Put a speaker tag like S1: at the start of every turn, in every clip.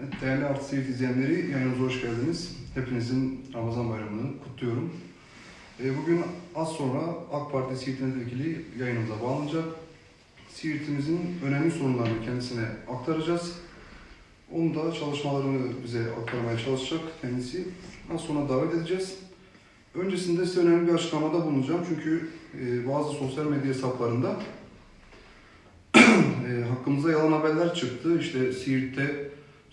S1: Evet, değerli Artı izleyenleri yayınımıza hoş geldiniz. Hepinizin Ramazan bayramını kutluyorum. Ee, Bugün az sonra AK Parti Siirt Milletvekili yayınımıza bağlanacak. Siirt'imizin önemli sorunlarını kendisine aktaracağız. Onun da çalışmalarını bize aktarmaya çalışacak kendisi. Az sonra davet edeceğiz. Öncesinde size önemli bir açıklamada bulunacağım. Çünkü e, bazı sosyal medya hesaplarında e, hakkımıza yalan haberler çıktı. İşte Siirt'te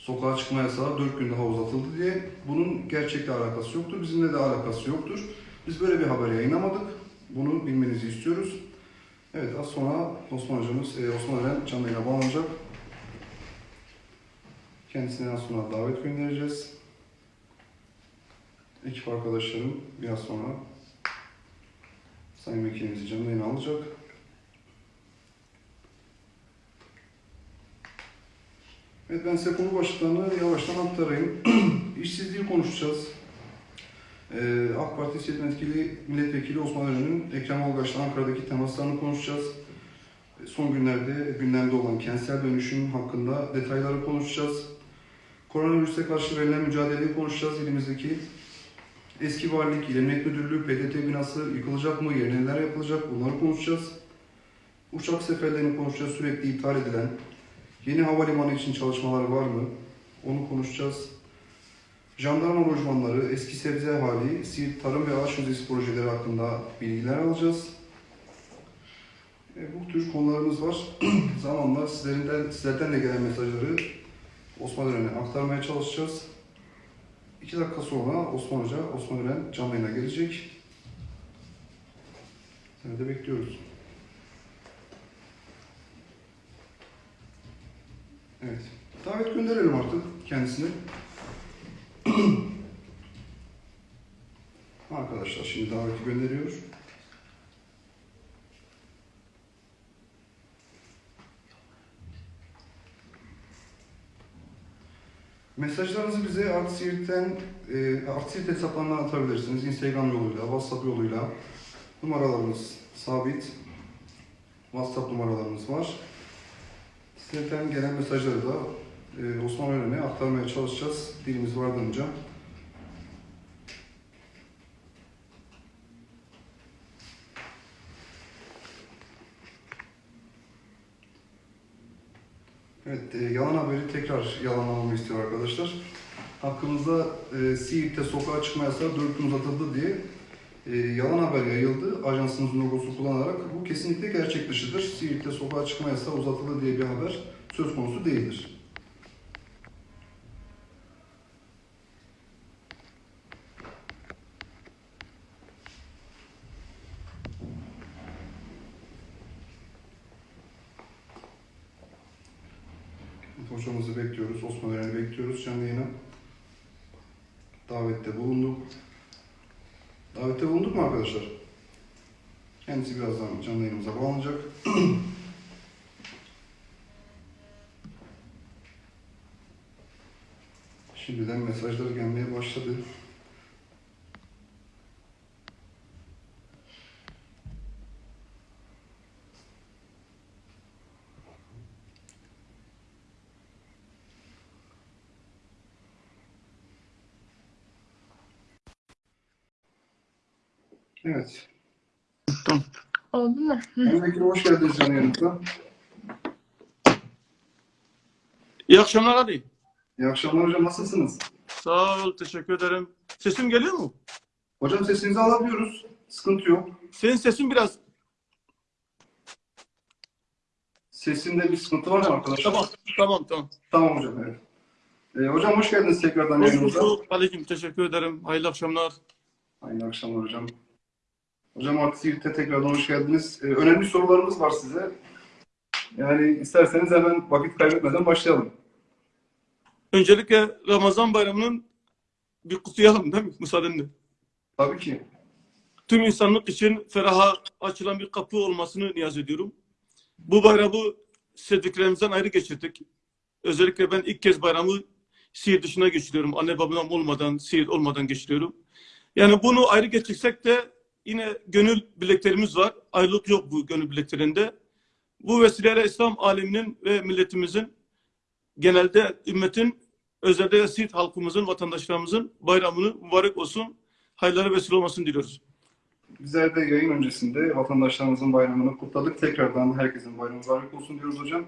S1: sokağa çıkma yasağı 4 gün daha uzatıldı diye. Bunun gerçekle alakası yoktur. Bizimle de alakası yoktur. Biz böyle bir haber yayınlamadık. Bunu bilmenizi istiyoruz. Evet az sonra Osman hocamız, e, Osman Eren canlı bağlanacak. Kendisine az sonra davet göndereceğiz. Ekip arkadaşlarım biraz sonra Sayın Vekilimizi canlı yayına alacak. Evet ben size konu başlıklarını yavaştan aktarayım. İşsizliği konuşacağız. Ee, AK Parti Siyaset Etkili Milletvekili Osman Ören'in Ekrem Olgaç'la Ankara'daki temaslarını konuşacağız. Ee, Son günlerde gündemde olan kentsel dönüşüm hakkında detayları konuşacağız. Koronavirüse karşı verilen mücadeleyi konuşacağız. İlimizdeki eski valilik, İl Emniyet Müdürlüğü, PDT binası yıkılacak mı, yerine neler yapılacak bunları konuşacağız. Uçak seferlerini konuşacağız. Sürekli iptal edilen, Yeni havalimanı için çalışmaları var mı? Onu konuşacağız. Jandarma lojmanları, eski sebze hali, Siirt Tarım ve Ağaç Müzesi projeleri hakkında bilgiler alacağız. E, bu tür konularımız var. Zamanla sizlerden, sizlerden de gelen mesajları Osman Ören'e aktarmaya çalışacağız. İki dakika sonra Osman Hoca, Osman Ören canlı yayına gelecek. Seni de bekliyoruz. Evet. Davet gönderelim artık kendisine. Arkadaşlar şimdi daveti gönderiyor. Mesajlarınızı bize Artsiirt'ten, e, hesaplarından atabilirsiniz. Instagram yoluyla, WhatsApp yoluyla. Numaralarımız sabit. WhatsApp numaralarımız var. Sizlerden gelen mesajları da e, Osman Ören'e aktarmaya çalışacağız. Dilimiz vardığınca. Evet, e, yalan haberi tekrar yalanlamamı istiyor arkadaşlar. Hakkımızda e, Siirt'te sokağa çıkma yasağı 4 gün uzatıldı diye e, yalan haber yayıldı. Ajansımızın logosu kullanarak. Bu kesinlikle gerçek dışıdır. Siirt'te sokağa çıkma yasağı uzatıldı diye bir haber söz konusu değildir. Hocamızı bekliyoruz, Osman Eren'i bekliyoruz canlı yayına. Davette bulunduk. Davette bulunduk mu arkadaşlar? Kendisi birazdan canlı yayınımıza bağlanacak. Şimdiden mesajlar gelmeye başladı. Evet.
S2: Oldu mu?
S1: Vekilim hoş geldiniz canlı yayınımıza.
S3: İyi akşamlar Ali.
S1: İyi akşamlar hocam nasılsınız?
S3: Sağ ol, teşekkür ederim. Sesim geliyor mu?
S1: Hocam sesinizi alabiliyoruz. Sıkıntı yok.
S3: Senin sesin biraz...
S1: Sesinde bir sıkıntı var mı arkadaşlar?
S3: Tamam, tamam, tamam.
S1: Tamam hocam evet. Ee, hocam hoş geldiniz tekrardan
S3: Hoş
S1: yayınımıza.
S3: bulduk. Aleyküm, teşekkür ederim. Hayırlı akşamlar.
S1: Hayırlı akşamlar hocam. Hocam Artı Siirt'e tekrardan hoş geldiniz. Ee, önemli sorularımız var size. Yani isterseniz hemen vakit kaybetmeden başlayalım.
S3: Öncelikle Ramazan bayramının bir kutlayalım değil mi? Müsaadenle.
S1: Tabii ki.
S3: Tüm insanlık için feraha açılan bir kapı olmasını niyaz ediyorum. Bu bayramı sevdiklerimizden ayrı geçirdik. Özellikle ben ilk kez bayramı Siirt dışına geçiriyorum. Anne babam olmadan, Siirt olmadan geçiriyorum. Yani bunu ayrı geçirsek de yine gönül bileklerimiz var. Ayrılık yok bu gönül bileklerinde. Bu vesileyle İslam aleminin ve milletimizin genelde ümmetin özellikle Siirt halkımızın, vatandaşlarımızın bayramını mübarek olsun, hayırlara vesile olmasını diliyoruz.
S1: Bizler de yayın öncesinde vatandaşlarımızın bayramını kutladık. Tekrardan herkesin bayramı mübarek olsun diyoruz hocam.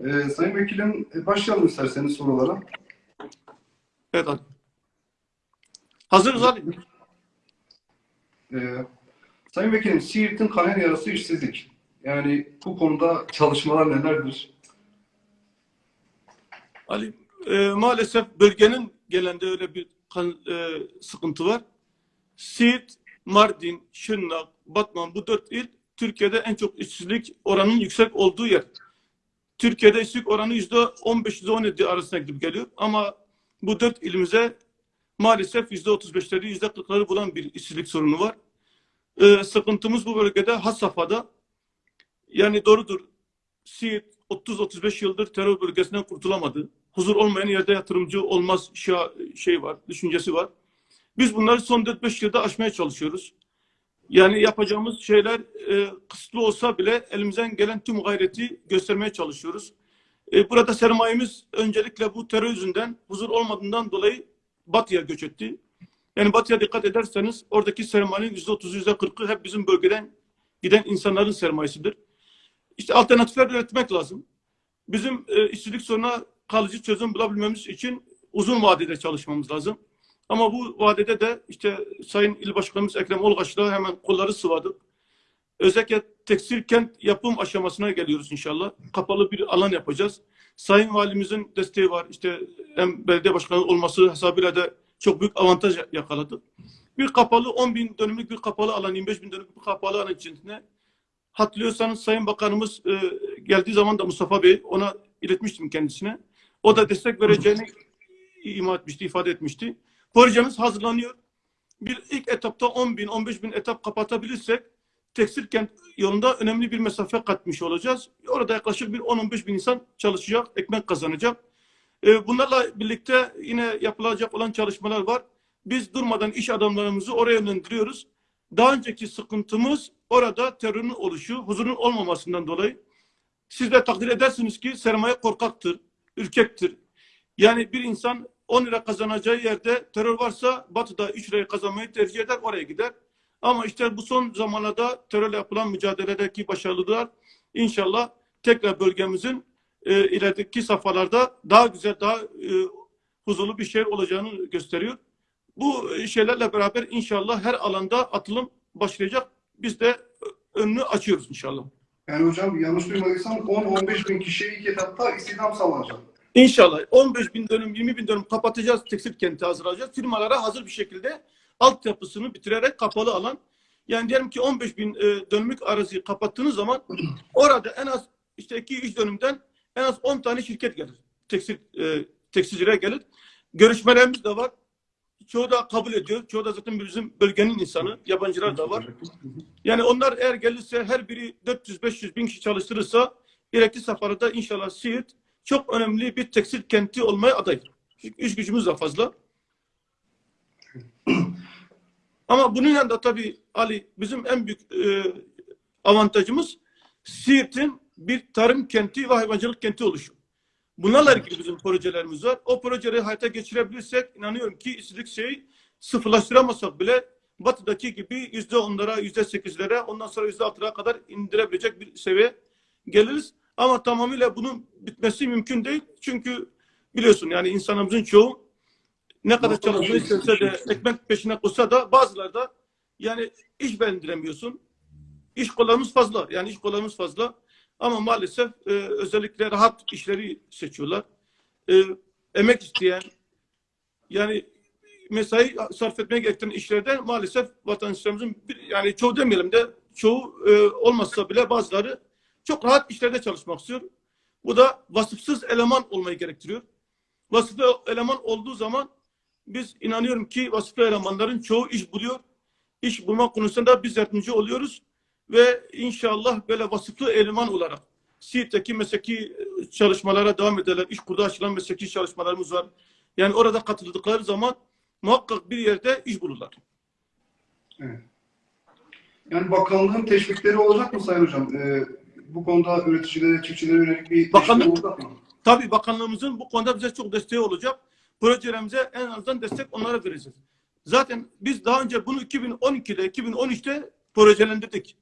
S1: Ee, Sayın Vekilim e, başlayalım isterseniz sorulara.
S3: Evet Ali. Hazırız Ali.
S1: Ee, Sayın Vekilim, Siirt'in kanayan yarası işsizlik. Yani bu konuda çalışmalar nelerdir?
S3: Ali, e, maalesef bölgenin gelende öyle bir kan- e, sıkıntı var. Siirt, Mardin, Şırnak, Batman bu dört il Türkiye'de en çok işsizlik oranının yüksek olduğu yer. Türkiye'de işsizlik oranı yüzde 15 yüzde 17 arasında gidip geliyor. Ama bu dört ilimize maalesef yüzde 35'leri yüzde 40'ları bulan bir işsizlik sorunu var. E, sıkıntımız bu bölgede has safhada. Yani doğrudur. Siirt 30-35 yıldır terör bölgesinden kurtulamadı. Huzur olmayan yerde yatırımcı olmaz şey var, düşüncesi var. Biz bunları son 4-5 yılda aşmaya çalışıyoruz. Yani yapacağımız şeyler e, kısıtlı olsa bile elimizden gelen tüm gayreti göstermeye çalışıyoruz. E, burada sermayemiz öncelikle bu terör yüzünden huzur olmadığından dolayı batıya göç etti. Yani batıya dikkat ederseniz oradaki sermayenin %30'u %40'ı hep bizim bölgeden giden insanların sermayesidir. İşte alternatifler üretmek lazım. Bizim e, işsizlik sorununa kalıcı çözüm bulabilmemiz için uzun vadede çalışmamız lazım. Ama bu vadede de işte Sayın İl Başkanımız Ekrem Olgaç'la hemen kolları sıvadık. Özellikle tekstil kent yapım aşamasına geliyoruz inşallah. Kapalı bir alan yapacağız. Sayın Valimizin desteği var. İşte hem belediye başkanı olması hesabıyla da çok büyük avantaj yakaladık. Bir kapalı 10 bin dönümlük bir kapalı alan, 25 bin dönümlük bir kapalı alan içinde hatırlıyorsanız Sayın Bakanımız e, geldiği zaman da Mustafa Bey ona iletmiştim kendisine. O da destek vereceğini ima etmişti, ifade etmişti. Projemiz hazırlanıyor. Bir ilk etapta 10 bin, 15 bin etap kapatabilirsek tekstil kent yolunda önemli bir mesafe katmış olacağız. Orada yaklaşık bir 10-15 bin insan çalışacak, ekmek kazanacak. E, bunlarla birlikte yine yapılacak olan çalışmalar var. Biz durmadan iş adamlarımızı oraya yönlendiriyoruz. Daha önceki sıkıntımız orada terörün oluşu, huzurun olmamasından dolayı. Siz de takdir edersiniz ki sermaye korkaktır, ürkektir. Yani bir insan 10 lira kazanacağı yerde terör varsa batıda 3 lirayı kazanmayı tercih eder, oraya gider. Ama işte bu son zamanlarda terörle yapılan mücadeledeki başarılılar inşallah tekrar bölgemizin e, ilerideki safhalarda daha güzel, daha e, huzurlu bir şehir olacağını gösteriyor. Bu şeylerle beraber inşallah her alanda atılım başlayacak. Biz de önünü açıyoruz inşallah.
S1: Yani hocam yanlış duymadıysam 10-15 bin kişiye ilk etapta istihdam sağlanacak.
S3: İnşallah 15 bin dönüm, 20 bin dönüm kapatacağız, tekstil kenti hazırlayacağız. Firmalara hazır bir şekilde altyapısını bitirerek kapalı alan. Yani diyelim ki 15 bin e, dönümlük araziyi kapattığınız zaman orada en az işte 2-3 dönümden en az 10 tane şirket gelir. Tekstil, e, tekstilcilere gelir. Görüşmelerimiz de var. Çoğu da kabul ediyor. Çoğu da zaten bizim bölgenin insanı. Yabancılar da var. Yani onlar eğer gelirse her biri 400-500 bin kişi çalıştırırsa gerekli safhada inşallah Siirt çok önemli bir tekstil kenti olmaya aday. Çünkü gücümüz de fazla. Ama bunun yanında tabii Ali bizim en büyük e, avantajımız Siirt'in bir tarım kenti ve hayvancılık kenti oluşu. Bunlarla ilgili bizim projelerimiz var. O projeleri hayata geçirebilirsek inanıyorum ki işsizlik şeyi sıfırlaştıramasak bile batıdaki gibi yüzde onlara, yüzde sekizlere, ondan sonra yüzde altılara kadar indirebilecek bir seviye geliriz. Ama tamamıyla bunun bitmesi mümkün değil. Çünkü biliyorsun yani insanımızın çoğu ne kadar çalışmayı istese de ekmek peşine koşsa da bazıları da yani iş beğendiremiyorsun. İş kollarımız fazla. Yani iş kollarımız fazla. Ama maalesef e, özellikle rahat işleri seçiyorlar. E, emek isteyen yani mesai sarf etmeye gerektiren işlerde maalesef vatandaşlarımızın bir, yani çoğu demeyelim de çoğu e, olmazsa bile bazıları çok rahat işlerde çalışmak istiyor. Bu da vasıfsız eleman olmayı gerektiriyor. Vasıflı eleman olduğu zaman biz inanıyorum ki vasıflı elemanların çoğu iş buluyor. İş bulma konusunda biz yardımcı oluyoruz ve inşallah böyle vasıflı eleman olarak Siirt'teki mesleki çalışmalara devam ederler. İş kurdu açılan mesleki çalışmalarımız var. Yani orada katıldıkları zaman muhakkak bir yerde iş bulurlar.
S1: Yani bakanlığın teşvikleri olacak mı Sayın Hocam? Ee, bu konuda üreticilere, çiftçilere yönelik bir
S3: Bakanlık-
S1: olacak mı?
S3: Tabii bakanlığımızın bu konuda bize çok desteği olacak. projelerimize en azından destek onlara vereceğiz. Zaten biz daha önce bunu 2012'de, 2013'te projelendirdik.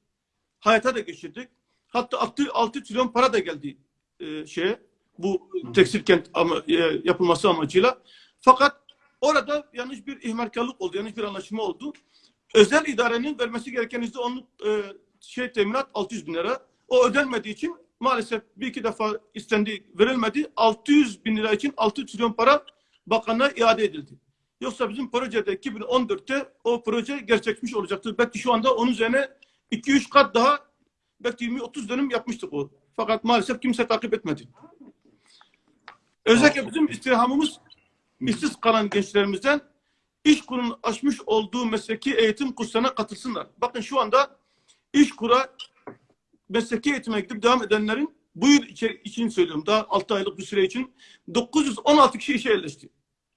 S3: Hayata da geçirdik. Hatta 6, 6 trilyon para da geldi e, şeye bu tekstil kent ama, e, yapılması amacıyla. Fakat orada yanlış bir ihmalkarlık oldu, yanlış bir anlaşma oldu. Özel idarenin vermesi gereken yüzde onluk e, şey teminat 600 bin lira. O ödenmediği için maalesef bir iki defa istendi, verilmedi. 600 bin lira için 6 trilyon para bakanlığa iade edildi. Yoksa bizim projede 2014'te o proje gerçekleşmiş olacaktı. Belki şu anda onun üzerine 2-3 kat daha belki 20-30 dönüm yapmıştık o. Fakat maalesef kimse takip etmedi. Özellikle bizim istirhamımız işsiz kalan gençlerimizden iş kurun açmış olduğu mesleki eğitim kurslarına katılsınlar. Bakın şu anda iş kura mesleki eğitime gidip devam edenlerin bu yıl içi- için söylüyorum daha 6 aylık bir süre için 916 kişi işe yerleşti.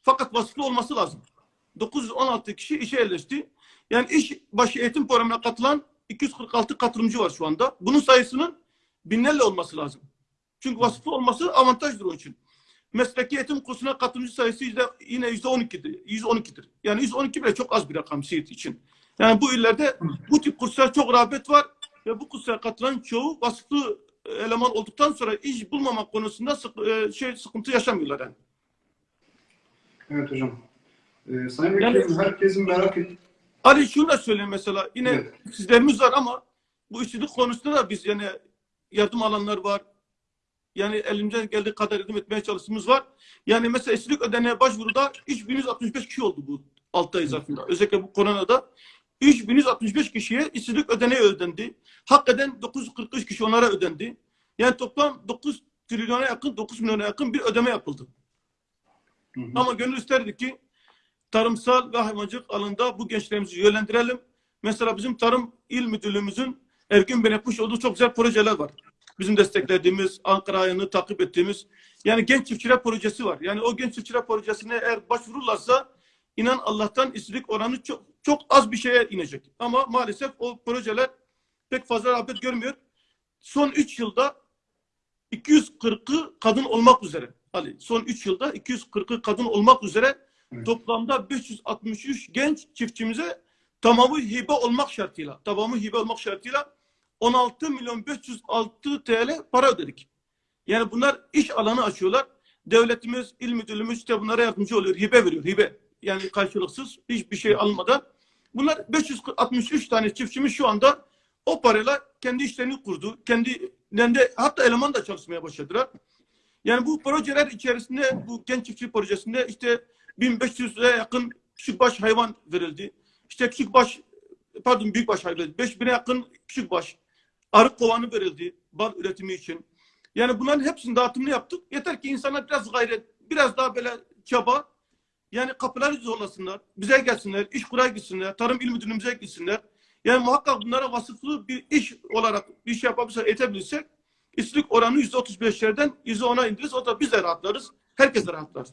S3: Fakat vasıflı olması lazım. 916 kişi işe yerleşti. Yani iş başı eğitim programına katılan 246 katılımcı var şu anda. Bunun sayısının binlerle olması lazım. Çünkü vasıflı olması avantajdır onun için. Mesleki eğitim kursuna katılımcı sayısı yüzde, yine yüzde 12'dir. 112'dir. Yani 112 bile çok az bir rakam Siirt için. Yani bu illerde bu tip kurslara çok rağbet var ve bu kurslara katılan çoğu vasıflı eleman olduktan sonra iş bulmamak konusunda sık, e, şey sıkıntı yaşamıyorlar yani.
S1: Evet hocam. Ee, Sayın
S3: Yani-
S1: Vekilim, herkesin merak et...
S3: Ali şunu da söyleyeyim mesela yine
S1: Evet.
S3: sizlerimiz var ama bu işçilik konusunda da biz yani yardım alanlar var. Yani elimizden geldiği kadar yardım etmeye çalıştığımız var. Yani mesela işçilik ödeneğe başvuruda 3165 kişi oldu bu 6 ay zarfında. Özellikle bu koronada 3165 kişiye işsizlik ödeneği ödendi. Hakikaten 943 kişi onlara ödendi. Yani toplam 9 trilyona yakın, 9 milyona yakın bir ödeme yapıldı.
S1: Hı hı.
S3: Ama gönül isterdi ki tarımsal ve hayvancılık alanında bu gençlerimizi yönlendirelim. Mesela bizim Tarım İl Müdürlüğümüzün Ergün Bey yapmış olduğu çok güzel projeler var. Bizim desteklediğimiz, Ankara ayını takip ettiğimiz yani genç çiftçiler projesi var. Yani o genç çiftçiler projesine eğer başvururlarsa inan Allah'tan işsizlik oranı çok çok az bir şeye inecek. Ama maalesef o projeler pek fazla rağbet görmüyor. Son 3 yılda 240'ı kadın olmak üzere. Ali son 3 yılda 240'ı kadın olmak üzere Toplamda 563 genç çiftçimize tamamı hibe olmak şartıyla, tamamı hibe olmak şartıyla 16 milyon 506 TL para ödedik. Yani bunlar iş alanı açıyorlar. Devletimiz, il müdürlüğümüz işte bunlara yardımcı oluyor. Hibe veriyor, hibe. Yani karşılıksız hiçbir şey almadan. Bunlar 563 tane çiftçimiz şu anda o parayla kendi işlerini kurdu. Kendilerinde hatta eleman da çalışmaya başladılar. Yani bu projeler içerisinde bu genç çiftçi projesinde işte 1500'e yakın küçükbaş hayvan verildi. İşte küçükbaş pardon büyükbaş hayvan verildi. 5000'e yakın küçükbaş arı kovanı verildi bal üretimi için. Yani bunların hepsini dağıtımını yaptık. Yeter ki insanlar biraz gayret, biraz daha böyle çaba yani kapıları zorlasınlar. Bize gelsinler, iş kuraya gitsinler, tarım il müdürlüğümüze gitsinler. Yani muhakkak bunlara vasıflı bir iş olarak bir iş yapabilirsek, edebilirsek işsizlik oranı %35'lerden %10'a indiririz. O da biz de rahatlarız. Herkes de rahatlar.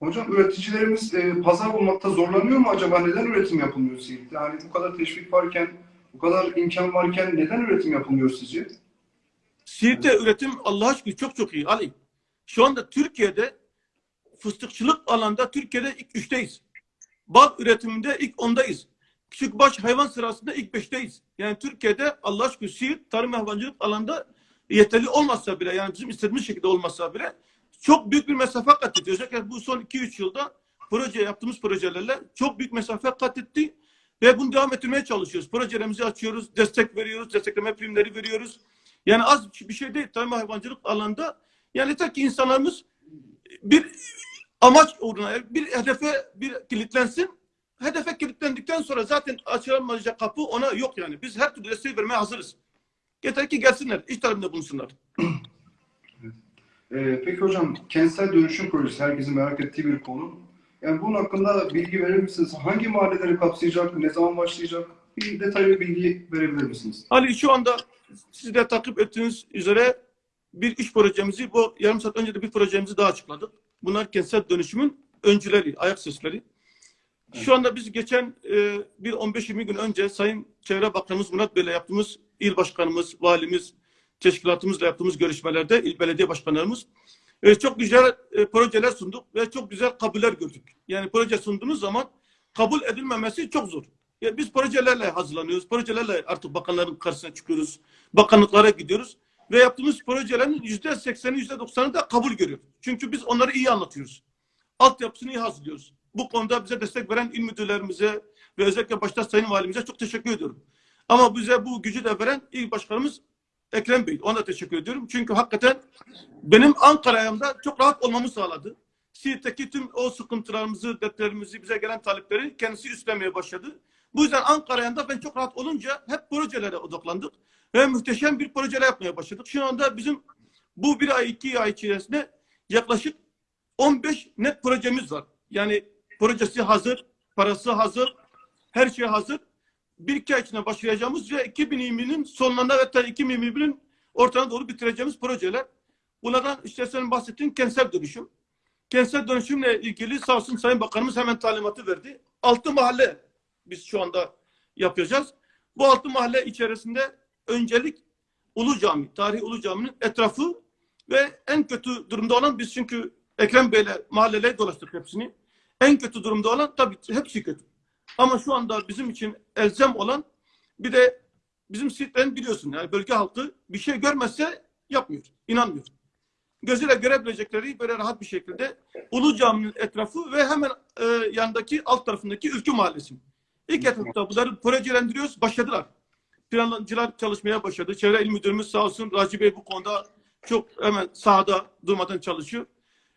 S1: Hocam üreticilerimiz e, pazar bulmakta zorlanıyor mu acaba? Neden üretim yapılmıyor Siirt'te? Yani bu kadar teşvik varken, bu kadar imkan varken neden üretim yapılmıyor sizce?
S3: Siirt'te üretim Allah'a şükür çok çok iyi Ali. Şu anda Türkiye'de fıstıkçılık alanda Türkiye'de ilk üçteyiz. Bal üretiminde ilk ondayız. Küçükbaş hayvan sırasında ilk beşteyiz. Yani Türkiye'de Allah'a şükür Siirt tarım hayvancılık alanda yeterli olmasa bile yani bizim istediğimiz şekilde olmasa bile çok büyük bir mesafe kat etti. Özellikle bu son 2-3 yılda proje yaptığımız projelerle çok büyük mesafe kat etti. Ve bunu devam ettirmeye çalışıyoruz. Projelerimizi açıyoruz, destek veriyoruz, destekleme primleri veriyoruz. Yani az bir şey değil tarım hayvancılık alanda. Yani yeter ki insanlarımız bir amaç uğruna, bir hedefe bir kilitlensin. Hedefe kilitlendikten sonra zaten açılamayacak kapı ona yok yani. Biz her türlü desteği vermeye hazırız. Yeter ki gelsinler, iş talebinde bulunsunlar.
S1: E, peki hocam, kentsel dönüşüm projesi herkesin merak ettiği bir konu. Yani bunun hakkında bilgi verir misiniz? Hangi mahalleleri kapsayacak, ne zaman başlayacak? Bir detaylı bilgi verebilir misiniz?
S3: Ali şu anda siz de takip ettiğiniz üzere bir iş projemizi bu yarım saat önce de bir projemizi daha açıkladık. Bunlar kentsel dönüşümün öncüleri, ayak sesleri. Şu anda biz geçen e, bir 15-20 gün önce Sayın Çevre Bakanımız Murat Bey'le yaptığımız il başkanımız, valimiz, teşkilatımızla yaptığımız görüşmelerde il belediye başkanlarımız e, çok güzel e, projeler sunduk ve çok güzel kabuller gördük. Yani proje sunduğunuz zaman kabul edilmemesi çok zor. Ya biz projelerle hazırlanıyoruz. Projelerle artık bakanların karşısına çıkıyoruz. Bakanlıklara gidiyoruz. Ve yaptığımız projelerin yüzde sekseni, yüzde doksanı da kabul görüyor. Çünkü biz onları iyi anlatıyoruz. Altyapısını iyi hazırlıyoruz. Bu konuda bize destek veren il müdürlerimize ve özellikle başta Sayın Valimize çok teşekkür ediyorum. Ama bize bu gücü de veren il başkanımız Ekrem Bey. Ona teşekkür ediyorum. Çünkü hakikaten benim Ankara ayağımda çok rahat olmamı sağladı. Siirt'teki tüm o sıkıntılarımızı, dertlerimizi, bize gelen talepleri kendisi üstlenmeye başladı. Bu yüzden Ankara ayağında ben çok rahat olunca hep projelere odaklandık. Ve muhteşem bir projeler yapmaya başladık. Şu anda bizim bu bir ay, iki ay içerisinde yaklaşık 15 net projemiz var. Yani projesi hazır, parası hazır, her şey hazır. Bir iki ay içinde başlayacağımız ve 2020'nin sonlarında hatta 2021'in ortana doğru bitireceğimiz projeler. Bunlardan işte senin bahsettiğin kentsel dönüşüm. Kentsel dönüşümle ilgili sağ olsun Sayın Bakanımız hemen talimatı verdi. Altı mahalle biz şu anda yapacağız. Bu altı mahalle içerisinde öncelik Ulu Cami, Tarihi Ulu Cami'nin etrafı ve en kötü durumda olan biz çünkü Ekrem Bey'le mahalleleri dolaştık hepsini. En kötü durumda olan tabii hepsi kötü. Ama şu anda bizim için elzem olan bir de bizim sitlerin biliyorsun yani bölge halkı bir şey görmezse yapmıyor, inanmıyor. Gözüyle görebilecekleri böyle rahat bir şekilde Ulu Cami'nin etrafı ve hemen e, yanındaki alt tarafındaki Ülkü Mahallesi. İlk etapta bunları projelendiriyoruz, başladılar. Plancılar çalışmaya başladı. Çevre İl Müdürümüz sağ olsun Raci Bey bu konuda çok hemen sahada durmadan çalışıyor.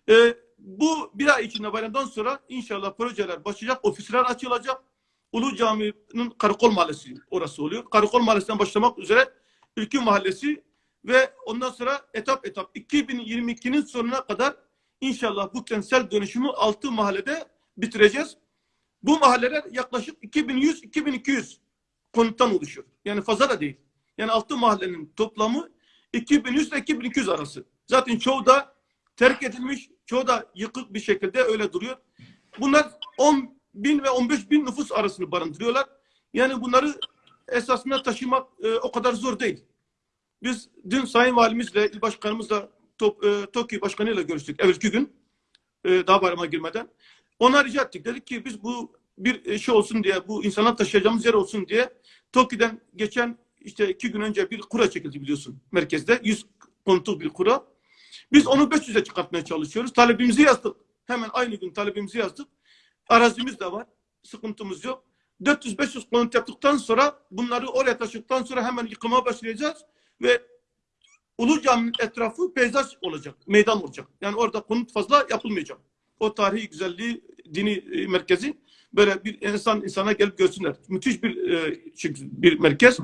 S3: E, bu bir ay içinde bayramdan sonra inşallah projeler başlayacak, ofisler açılacak. Ulu Cami'nin Karakol Mahallesi orası oluyor. Karakol Mahallesi'nden başlamak üzere Ülkü Mahallesi ve ondan sonra etap etap 2022'nin sonuna kadar inşallah bu kentsel dönüşümü 6 mahallede bitireceğiz. Bu mahalleler yaklaşık 2100-2200 konuttan oluşuyor. Yani fazla da değil. Yani 6 mahallenin toplamı 2100 ile 2200 arası. Zaten çoğu da terk edilmiş, çoğu da yıkık bir şekilde öyle duruyor. Bunlar 10 bin ve 15 bin nüfus arasını barındırıyorlar. Yani bunları esasında taşımak e, o kadar zor değil. Biz dün Sayın Valimizle, İl Başkanımızla, Top, e, TOKİ Başkanı'yla görüştük evvelki gün. E, daha bayrama girmeden. Ona rica ettik. Dedik ki biz bu bir şey olsun diye, bu insanlar taşıyacağımız yer olsun diye TOKİ'den geçen işte iki gün önce bir kura çekildi biliyorsun merkezde. 100 konutluk bir kura. Biz onu 500'e çıkartmaya çalışıyoruz. Talebimizi yazdık. Hemen aynı gün talebimizi yazdık. Arazimiz de var. Sıkıntımız yok. 400-500 konut yaptıktan sonra bunları oraya taşıdıktan sonra hemen yıkıma başlayacağız ve Ulu Cami'nin etrafı peyzaj olacak, meydan olacak. Yani orada konut fazla yapılmayacak. O tarihi güzelliği, dini e, merkezi böyle bir insan insana gelip görsünler. Müthiş bir e, bir merkez.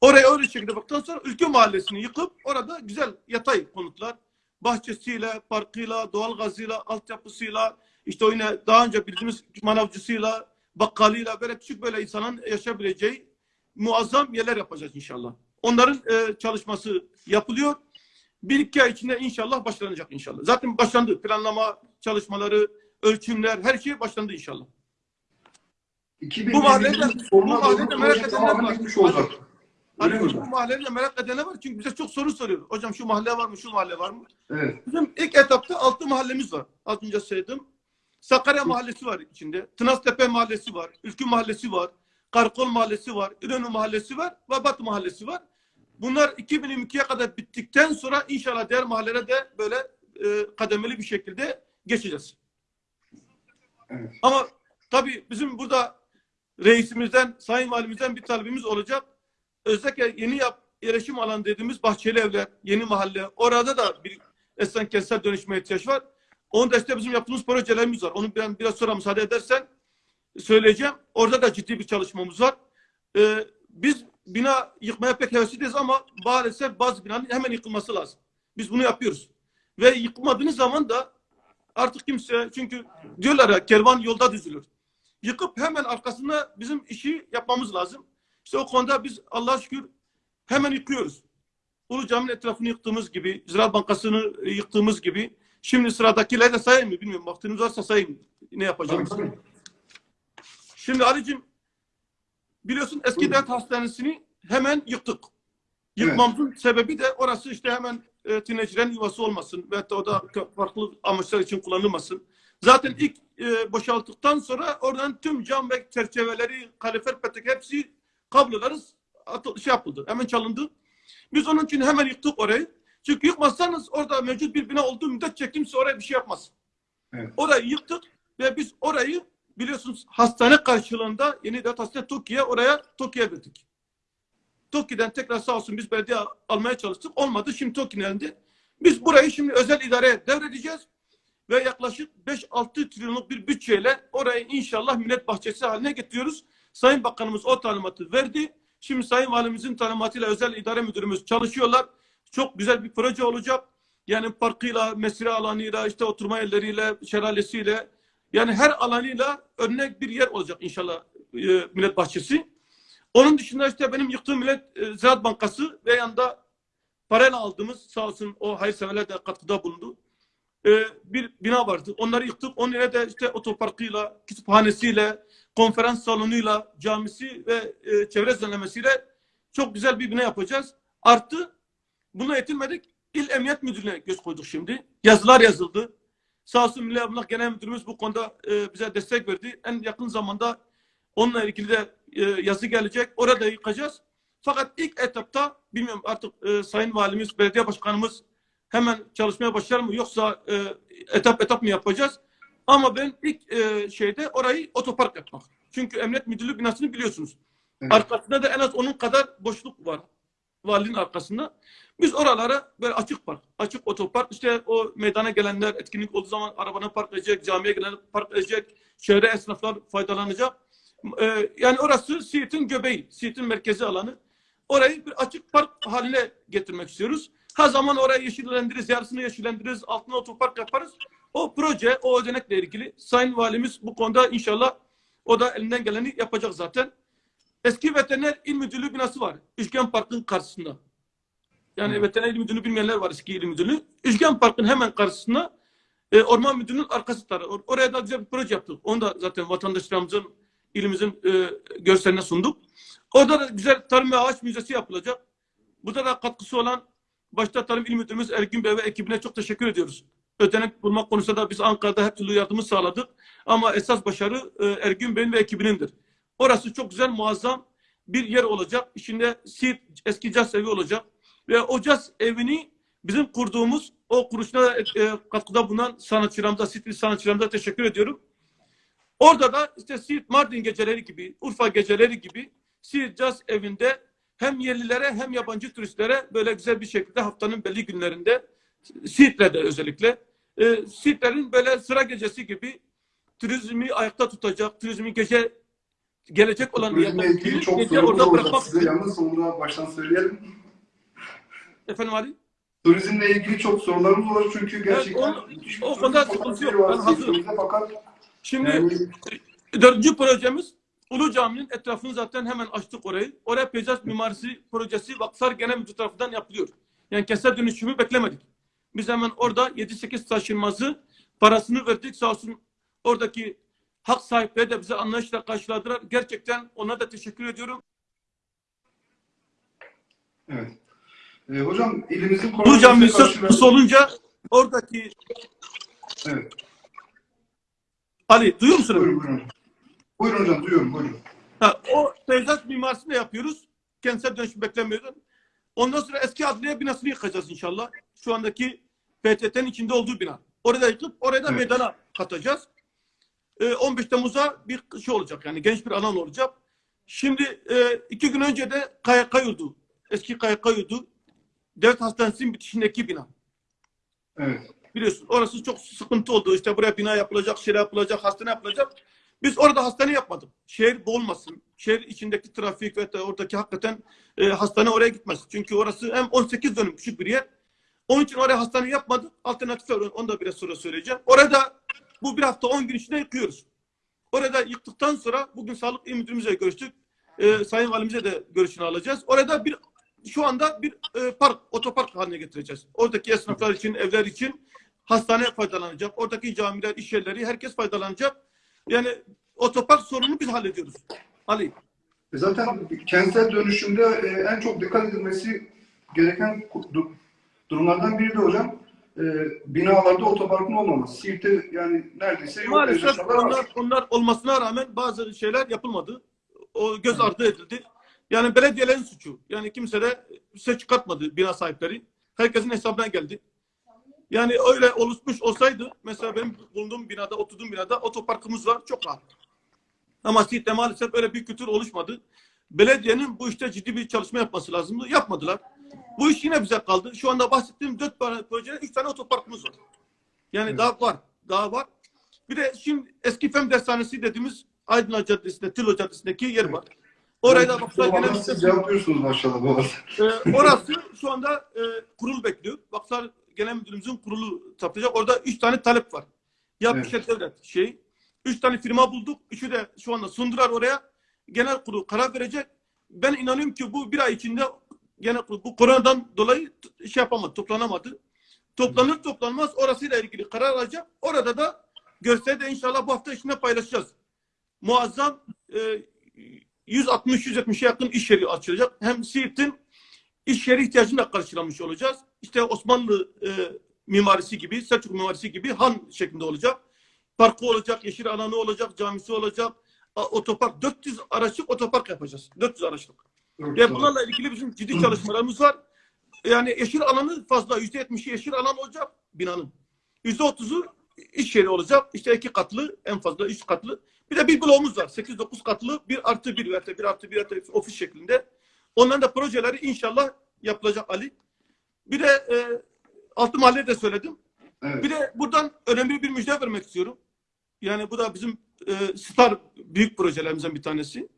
S3: Oraya öyle şekilde baktıktan sonra Ülke Mahallesi'ni yıkıp orada güzel yatay konutlar, bahçesiyle, parkıyla, doğal gazıyla, altyapısıyla, işte yine daha önce bildiğimiz manavcısıyla, bakkalıyla böyle küçük böyle insanın yaşayabileceği muazzam yerler yapacağız inşallah. Onların e, çalışması yapılıyor. Bir iki ay içinde inşallah başlanacak inşallah. Zaten başlandı. Planlama çalışmaları, ölçümler, her şey başlandı inşallah.
S1: 2020'nin
S3: Bu mahallede- bu mahallede merak edenler var.
S1: olacak.
S3: Hani bu
S1: hocam?
S3: mahalleyle merak edenler var. Çünkü bize çok soru soruyor. Hocam şu mahalle var mı, şu mahalle var mı?
S1: Evet.
S3: Bizim ilk etapta altı mahallemiz var. Az önce söyledim. Sakarya Mahallesi var içinde. Tınaztepe Mahallesi var. Ülkü Mahallesi var. Karakol Mahallesi var. İnönü Mahallesi var. Ve Batı Mahallesi var. Bunlar 2022'ye kadar bittikten sonra inşallah diğer mahallelere de böyle e, kademeli bir şekilde geçeceğiz.
S1: Evet.
S3: Ama tabii bizim burada reisimizden, sayın valimizden bir talebimiz olacak. Özellikle yeni yap, yerleşim alanı dediğimiz bahçeli evler, yeni mahalle. Orada da bir esen kentsel dönüşme ihtiyaç var. Onun da işte bizim yaptığımız projelerimiz var. Onu ben biraz sonra müsaade edersen söyleyeceğim. Orada da ciddi bir çalışmamız var. Ee, biz bina yıkmaya pek hevesliyiz ama maalesef bazı binanın hemen yıkılması lazım. Biz bunu yapıyoruz. Ve yıkmadığınız zaman da artık kimse çünkü diyorlar ya kervan yolda düzülür. Yıkıp hemen arkasında bizim işi yapmamız lazım. İşte o konuda biz Allah'a şükür hemen yıkıyoruz. Ulu Cami'nin etrafını yıktığımız gibi, Ziraat Bankası'nı yıktığımız gibi. Şimdi sıradakileri de sayayım mı bilmiyorum. Vaktiniz varsa sayayım. Ne yapacağım?
S1: Tabii, tabii.
S3: Şimdi Ali'cim biliyorsun eski
S1: Buyurun.
S3: devlet hastanesini hemen yıktık. Yıkmamızın sebebi de orası işte hemen e, tünecilerin yuvası olmasın. Da o da farklı amaçlar için kullanılmasın. Zaten ilk e, boşalttıktan sonra oradan tüm cam ve çerçeveleri, kalifer petek hepsi kabloları atı, şey yapıldı. Hemen çalındı. Biz onun için hemen yıktık orayı. Çünkü yıkmazsanız orada mevcut bir bina olduğu müddetçe kimse oraya bir şey yapmaz.
S1: Evet.
S3: Orayı yıktık ve biz orayı biliyorsunuz hastane karşılığında yeni devlet hastane TOKİ'ye oraya TOKİ'ye verdik. TOKİ'den tekrar sağ olsun biz belediye almaya çalıştık. Olmadı. Şimdi TOKİ'nin elinde. Biz burayı şimdi özel idareye devredeceğiz ve yaklaşık 5-6 trilyonluk bir bütçeyle orayı inşallah millet bahçesi haline getiriyoruz. Sayın Bakanımız o talimatı verdi. Şimdi Sayın Valimizin talimatıyla özel idare müdürümüz çalışıyorlar. Çok güzel bir proje olacak. Yani parkıyla, mesire alanıyla, işte oturma yerleriyle, şelalesiyle yani her alanıyla örnek bir yer olacak inşallah e, millet bahçesi. Onun dışında işte benim yıktığım Millet e, Ziraat Bankası ve yanında parayla aldığımız sağ olsun o hayırseverler de katkıda bulundu. E, bir bina vardı. Onları yıktık. Onun yerine de işte otoparkıyla, kütüphanesiyle, konferans salonuyla, camisi ve e, çevre düzenlemesiyle çok güzel bir bina yapacağız. Artı buna yetinmedik. İl Emniyet Müdürlüğü'ne göz koyduk şimdi. Yazılar yazıldı. Sağ olsun Milli Emlak Genel Müdürümüz bu konuda e, bize destek verdi. En yakın zamanda onunla ilgili de e, yazı gelecek. Orada yıkacağız. Fakat ilk etapta bilmiyorum artık e, Sayın Valimiz, Belediye Başkanımız hemen çalışmaya başlar mı yoksa e, etap etap mı yapacağız? Ama ben ilk e, şeyde orayı otopark yapmak. Çünkü Emniyet Müdürlüğü binasını biliyorsunuz.
S1: Evet.
S3: Arkasında da en az onun kadar boşluk var. Valinin arkasında. Biz oralara böyle açık park, açık otopark, işte o meydana gelenler etkinlik olduğu zaman arabanı park edecek, camiye gelenler park edecek, çevre esnaflar faydalanacak. Ee, yani orası Siirt'in göbeği, Siirt'in merkezi alanı. Orayı bir açık park haline getirmek istiyoruz. Ha zaman orayı yeşillendiririz, yarısını yeşillendiririz, altına otopark yaparız. O proje, o ödenekle ilgili Sayın Valimiz bu konuda inşallah o da elinden geleni yapacak zaten. Eski Veteriner İl Müdürlüğü binası var. Üçgen Park'ın karşısında. Yani
S1: Hı.
S3: Veteriner İl Müdürlüğü bilmeyenler var eski İl Müdürlüğü. Üçgen Park'ın hemen karşısında e, Orman Müdürlüğü'nün arkası tarafı. Or- Oraya da güzel bir proje yaptık. Onu da zaten vatandaşlarımızın, ilimizin e, görseline sunduk. Orada da güzel tarım ve ağaç müzesi yapılacak. Burada da katkısı olan başta Tarım İl Müdürümüz Ergün Bey ve ekibine çok teşekkür ediyoruz. Ödenek bulmak konusunda da biz Ankara'da her türlü yardımı sağladık. Ama esas başarı e, Ergün Bey'in ve ekibinindir. Orası çok güzel, muazzam bir yer olacak. İçinde Siirt eski caz evi olacak. Ve o caz evini bizim kurduğumuz o kuruluşuna e, katkıda bulunan sanatçılarımıza, Siirtli sanatçılarımıza teşekkür ediyorum. Orada da işte Siirt Mardin geceleri gibi, Urfa geceleri gibi Siirt Caz evinde hem yerlilere hem yabancı turistlere böyle güzel bir şekilde haftanın belli günlerinde Siirt'te özellikle e, Siirtlerin böyle sıra gecesi gibi turizmi ayakta tutacak, turizmi gece gelecek olan yerler-
S1: ilgili çok sorumuz
S3: orada
S1: olacak
S3: bırakmak
S1: size. Yalnız da baştan söyleyelim.
S3: efendim Ali.
S1: Turizmle ilgili çok sorularımız olacak çünkü gerçekten
S3: o-
S1: bir
S3: o
S1: turizm
S3: konuda sıkıntı yok. Ben hazırım.
S1: Siirt'imizde Fakat
S3: Şimdi
S1: yani
S3: Dördüncü projemiz Ulu Cami'nin etrafını zaten hemen açtık orayı. Oraya peyzaj mimarisi projesi Vakıflar Genel Müdürlüğü tarafından yapılıyor. Yani kentsel dönüşümü beklemedik. Biz hemen orada 7-8 taşınmazı parasını verdik. Sağ olsun oradaki hak sahipleri de bize anlayışla karşıladılar. Gerçekten ona da teşekkür ediyorum.
S1: evet. Ee, hocam ilimizin
S3: Ulu Cami
S1: koronavirüse
S3: söz olunca oradaki
S1: Evet.
S3: Ali duyuyor musun?
S1: Buyurun buyurun. Buyurun hocam duyuyorum buyurun.
S3: Ha, o peyzaj mimarisini yapıyoruz. Kentsel dönüşüm beklemiyordum. Ondan sonra eski adliye binasını yıkacağız inşallah. Şu andaki PTT'nin içinde olduğu bina. Orada yıkıp oraya da
S1: Evet.
S3: meydana katacağız. Ee, 15 Temmuz'a bir şey olacak yani genç bir alan olacak. Şimdi e, iki gün önce de KYK yurdu. Eski KYK yurdu. Devlet Hastanesi'nin bitişindeki bina.
S1: Evet.
S3: Biliyorsun orası çok sıkıntı oldu. İşte buraya bina yapılacak, şey yapılacak, hastane yapılacak. Biz orada hastane yapmadık. Şehir boğulmasın. Şehir içindeki trafik ve oradaki hakikaten e, hastane oraya gitmez. Çünkü orası hem 18 dönüm küçük bir yer. Onun için oraya hastane yapmadık. Alternatif var. Onu da biraz sonra söyleyeceğim. Orada bu bir hafta 10 gün içinde yıkıyoruz. Orada yıktıktan sonra bugün Sağlık İl Müdürümüzle görüştük. E, Sayın Valimize de görüşünü alacağız. Orada bir şu anda bir e, park, otopark haline getireceğiz. Oradaki esnaflar için, evler için hastane faydalanacak. Oradaki camiler, iş yerleri herkes faydalanacak. Yani otopark sorununu biz hallediyoruz. Ali.
S1: E Zaten kentsel dönüşümde e, en çok dikkat edilmesi gereken du- durumlardan biri de hocam e, binalarda otoparkın olmaması. Siirt'te yani neredeyse yok.
S3: Maalesef onlar, onlar olmasına rağmen bazı şeyler yapılmadı. O göz ardı edildi. Yani belediyelerin suçu. Yani kimse de ses çıkartmadı bina sahipleri. Herkesin hesabına geldi. Yani öyle oluşmuş olsaydı mesela benim bulunduğum binada, oturduğum binada otoparkımız var. Çok rahat. Ama Siirt'te maalesef öyle bir kültür oluşmadı. Belediyenin bu işte ciddi bir çalışma yapması lazımdı. Yapmadılar. Bu iş yine bize kaldı. Şu anda bahsettiğim dört tane projede üç tane otoparkımız var. Yani
S1: Evet.
S3: daha var. Daha var. Bir de şimdi eski Fen Dershanesi dediğimiz Aydınlar Caddesi'nde, Tilo Caddesi'ndeki yer var. Oraya da baksa
S1: Vallahi
S3: gene
S1: siz cevaplıyorsunuz maşallah bu arada.
S3: ee, orası şu anda e, kurul bekliyor. Baksa genel müdürümüzün kurulu tapacak. Orada üç tane talep var. Ya
S1: Evet.
S3: evet. devlet şey. Üç tane firma bulduk. Üçü de şu anda sundular oraya. Genel kurul karar verecek. Ben inanıyorum ki bu bir ay içinde kurul bu koronadan dolayı şey yapamadı, toplanamadı. Toplanır toplanmaz orasıyla ilgili karar alacak. Orada da de inşallah bu hafta içinde paylaşacağız. Muazzam e, 160-170'e yakın iş yeri açılacak. Hem Siirt'in iş yeri ihtiyacını da karşılamış olacağız. İşte Osmanlı e, mimarisi gibi, Selçuk mimarisi gibi han şeklinde olacak. Parkı olacak, yeşil alanı olacak, camisi olacak. Otopark, 400 araçlık otopark yapacağız. 400 araçlık.
S1: Çok
S3: Ve bunlarla ilgili bizim ciddi çalışmalarımız var. Yani yeşil alanı fazla. Yüzde yetmişi yeşil alan olacak binanın. Yüzde otuzu iş yeri olacak. İşte iki katlı, en fazla üç katlı. Bir de bir bloğumuz var. Sekiz dokuz katlı bir artı bir da bir artı bir artı ofis şeklinde. Onların da projeleri inşallah yapılacak Ali. Bir de e, altı mahalle de söyledim.
S1: Evet.
S3: Bir de buradan önemli bir müjde vermek istiyorum. Yani bu da bizim e, star büyük projelerimizden bir tanesi.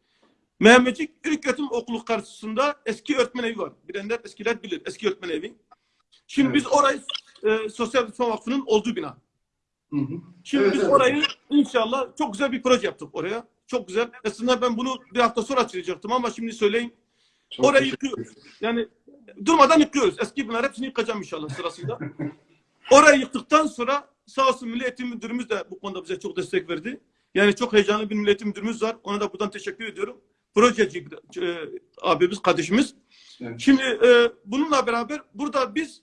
S3: Mehmetçik İlköğretim Okulu karşısında eski öğretmen evi var. Bilenler eskiler bilir eski öğretmen evi. Şimdi
S1: Evet.
S3: biz orayı e, Sosyal Rıfkı Vakfı'nın olduğu bina.
S1: Hı hı.
S3: Şimdi
S1: Evet,
S3: biz
S1: evet.
S3: orayı inşallah çok güzel bir proje yaptık oraya. Çok güzel. Aslında ben bunu bir hafta sonra açıklayacaktım ama şimdi söyleyeyim.
S1: Çok
S3: Orayı yıkıyoruz. Yani durmadan yıkıyoruz. Eski binalar hepsini yıkacağım inşallah sırasında. Orayı yıktıktan sonra sağ olsun Milli Eğitim Müdürümüz de bu konuda bize çok destek verdi. Yani çok heyecanlı bir Milli Eğitim Müdürümüz var. Ona da buradan teşekkür ediyorum. Projeci e, abimiz, kardeşimiz.
S1: Evet.
S3: Şimdi e, bununla beraber burada biz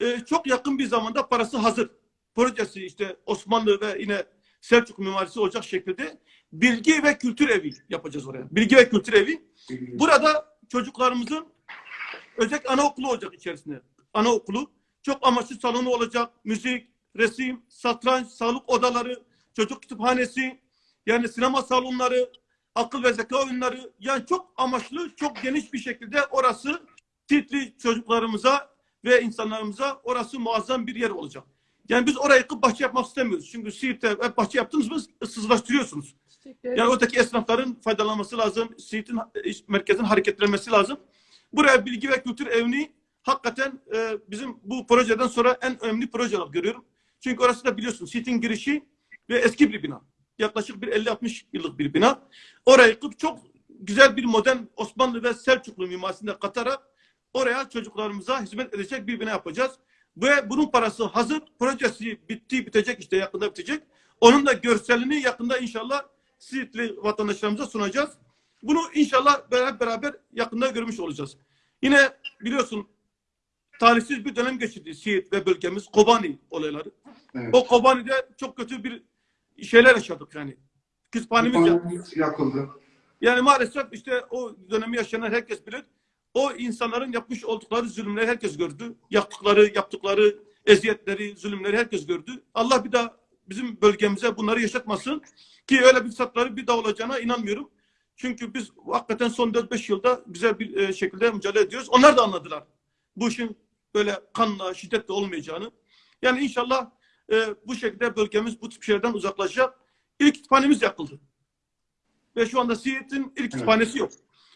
S3: e, çok yakın bir zamanda parası hazır. Projesi işte Osmanlı ve yine Selçuk mimarisi olacak şekilde bilgi ve kültür evi yapacağız oraya. Bilgi ve kültür evi. Burada çocuklarımızın özellikle anaokulu olacak içerisinde. Anaokulu. Çok amaçlı salonu olacak. Müzik, resim, satranç, sağlık odaları, çocuk kütüphanesi, yani sinema salonları, akıl ve zeka oyunları. Yani çok amaçlı, çok geniş bir şekilde orası Siirtli çocuklarımıza ve insanlarımıza orası muazzam bir yer olacak. Yani biz orayı yıkıp bahçe yapmak istemiyoruz. Çünkü Siirt'te hep bahçe yaptınız mı ıssızlaştırıyorsunuz. Yani oradaki esnafların faydalanması lazım. Siirt'in merkezin hareketlenmesi lazım. Buraya bilgi ve kültür evini hakikaten e, bizim bu projeden sonra en önemli proje olarak görüyorum. Çünkü orası da biliyorsun Siirt'in girişi ve eski bir bina. Yaklaşık bir 50-60 yıllık bir bina. Orayı yıkıp çok güzel bir modern Osmanlı ve Selçuklu mimarisinde katarak oraya çocuklarımıza hizmet edecek bir bina yapacağız. Ve bunun parası hazır. Projesi bitti, bitecek işte yakında bitecek. Onun da görselini yakında inşallah Siirtli vatandaşlarımıza sunacağız. Bunu inşallah beraber, beraber yakında görmüş olacağız. Yine biliyorsun talihsiz bir dönem geçirdi Siirt ve bölgemiz Kobani olayları.
S1: Evet.
S3: O Kobani'de çok kötü bir şeyler yaşadık yani. Kütüphanemiz
S1: yakıldı.
S3: Yani maalesef işte o dönemi yaşayan herkes bilir. O insanların yapmış oldukları zulümleri herkes gördü. Yaptıkları, yaptıkları eziyetleri, zulümleri herkes gördü. Allah bir daha bizim bölgemize bunları yaşatmasın. Ki öyle bir fırsatları bir daha olacağına inanmıyorum. Çünkü biz hakikaten son 4-5 yılda güzel bir e, şekilde mücadele ediyoruz. Onlar da anladılar. Bu işin böyle kanla, şiddetle olmayacağını. Yani inşallah e, bu şekilde bölgemiz bu tip şeylerden uzaklaşacak. İlk kütüphanemiz yakıldı. Ve şu anda Siirt'in ilk kütüphanesi yok.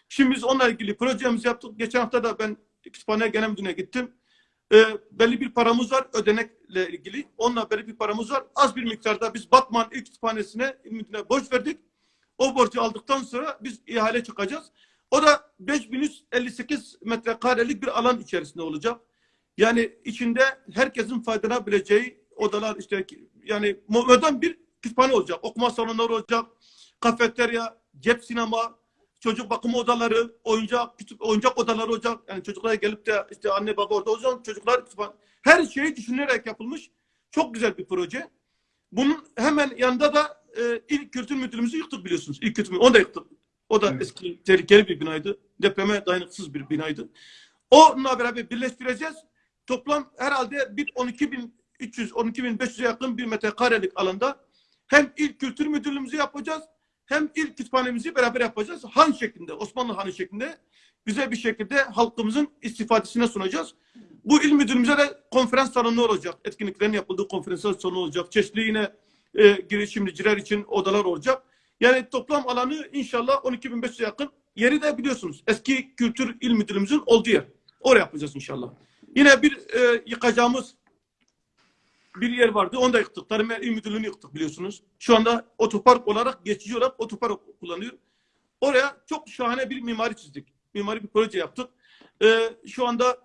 S3: Şimdi biz onunla ilgili projemizi yaptık. Geçen hafta da ben kütüphaneye genel müdürüne gittim. Ee, belli bir paramız var ödenekle ilgili. Onunla belli bir paramız var. Az bir miktarda biz Batman ilk kütüphanesine müdürüne borç verdik. O borcu aldıktan sonra biz ihale çıkacağız. O da 5158 metrekarelik bir alan içerisinde olacak. Yani içinde herkesin faydalanabileceği odalar işte yani modern bir kütüphane olacak. Okuma salonları olacak. Kafeterya, cep sinema, çocuk bakım odaları, oyuncak, kütüp, oyuncak odaları olacak. Yani çocuklar gelip de işte anne baba orada olacak. Çocuklar kütüphane. Her şeyi düşünülerek yapılmış. Çok güzel bir proje. Bunun hemen yanında da e, ilk kültür müdürümüzü yıktık biliyorsunuz. İlk kültür. Onu da yıktık. O da
S1: Evet.
S3: eski tehlikeli bir binaydı. Depreme dayanıksız bir binaydı. Onunla beraber birleştireceğiz. Toplam herhalde bir 12.300 12.500'e yakın bir metrekarelik alanda hem ilk kültür müdürlüğümüzü yapacağız hem ilk kütüphanemizi beraber yapacağız. Han şeklinde, Osmanlı Hanı şeklinde güzel bir şekilde halkımızın istifadesine sunacağız. Bu il müdürümüze de konferans salonu olacak. Etkinliklerin yapıldığı konferans salonu olacak. Çeşitli yine e, girişimciler için odalar olacak. Yani toplam alanı inşallah 12.500'e yakın. Yeri de biliyorsunuz eski kültür il müdürümüzün olduğu yer. Oraya yapacağız inşallah. Yine bir e, yıkacağımız bir yer vardı. Onu da yıktık. Tarım İl Müdürlüğü'nü yıktık biliyorsunuz. Şu anda otopark olarak geçici olarak otopark kullanıyor. Oraya çok şahane bir mimari çizdik. Mimari bir proje yaptık. Ee, şu anda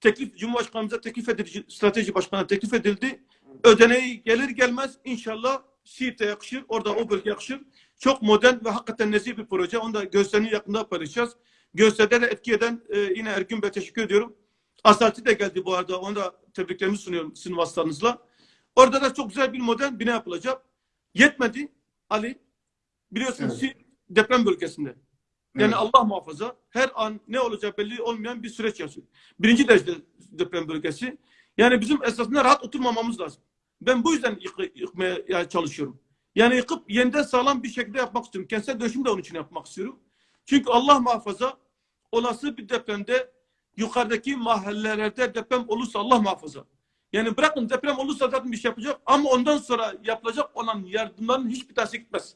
S3: teklif Cumhurbaşkanımıza teklif edildi, strateji başkanına teklif edildi. Ödeneği gelir gelmez inşallah Siirt'e yakışır. Orada o bölge yakışır. Çok modern ve hakikaten nezih bir proje. Onu da gösterinin yakında paylaşacağız. Gösteride de etki eden e, yine Ergün Bey teşekkür ediyorum. Asalti de geldi bu arada. Onu da tebriklerimi sunuyorum sizin vasıtanızla. Orada da çok güzel bir modern bina yapılacak. Yetmedi Ali. Biliyorsunuz
S1: Evet.
S3: Deprem bölgesinde. Yani
S1: Evet.
S3: Allah muhafaza her an ne olacağı belli olmayan bir süreç yaşıyor. Birinci derece deprem bölgesi. Yani bizim esasında rahat oturmamamız lazım. Ben bu yüzden yık- yıkmaya çalışıyorum. Yani yıkıp yeniden sağlam bir şekilde yapmak istiyorum. Kentsel dönüşüm de onun için yapmak istiyorum. Çünkü Allah muhafaza olası bir depremde yukarıdaki mahallelerde deprem olursa Allah muhafaza. Yani bırakın deprem olursa zaten bir şey yapacak ama ondan sonra yapılacak olan yardımların hiçbir tanesi gitmez.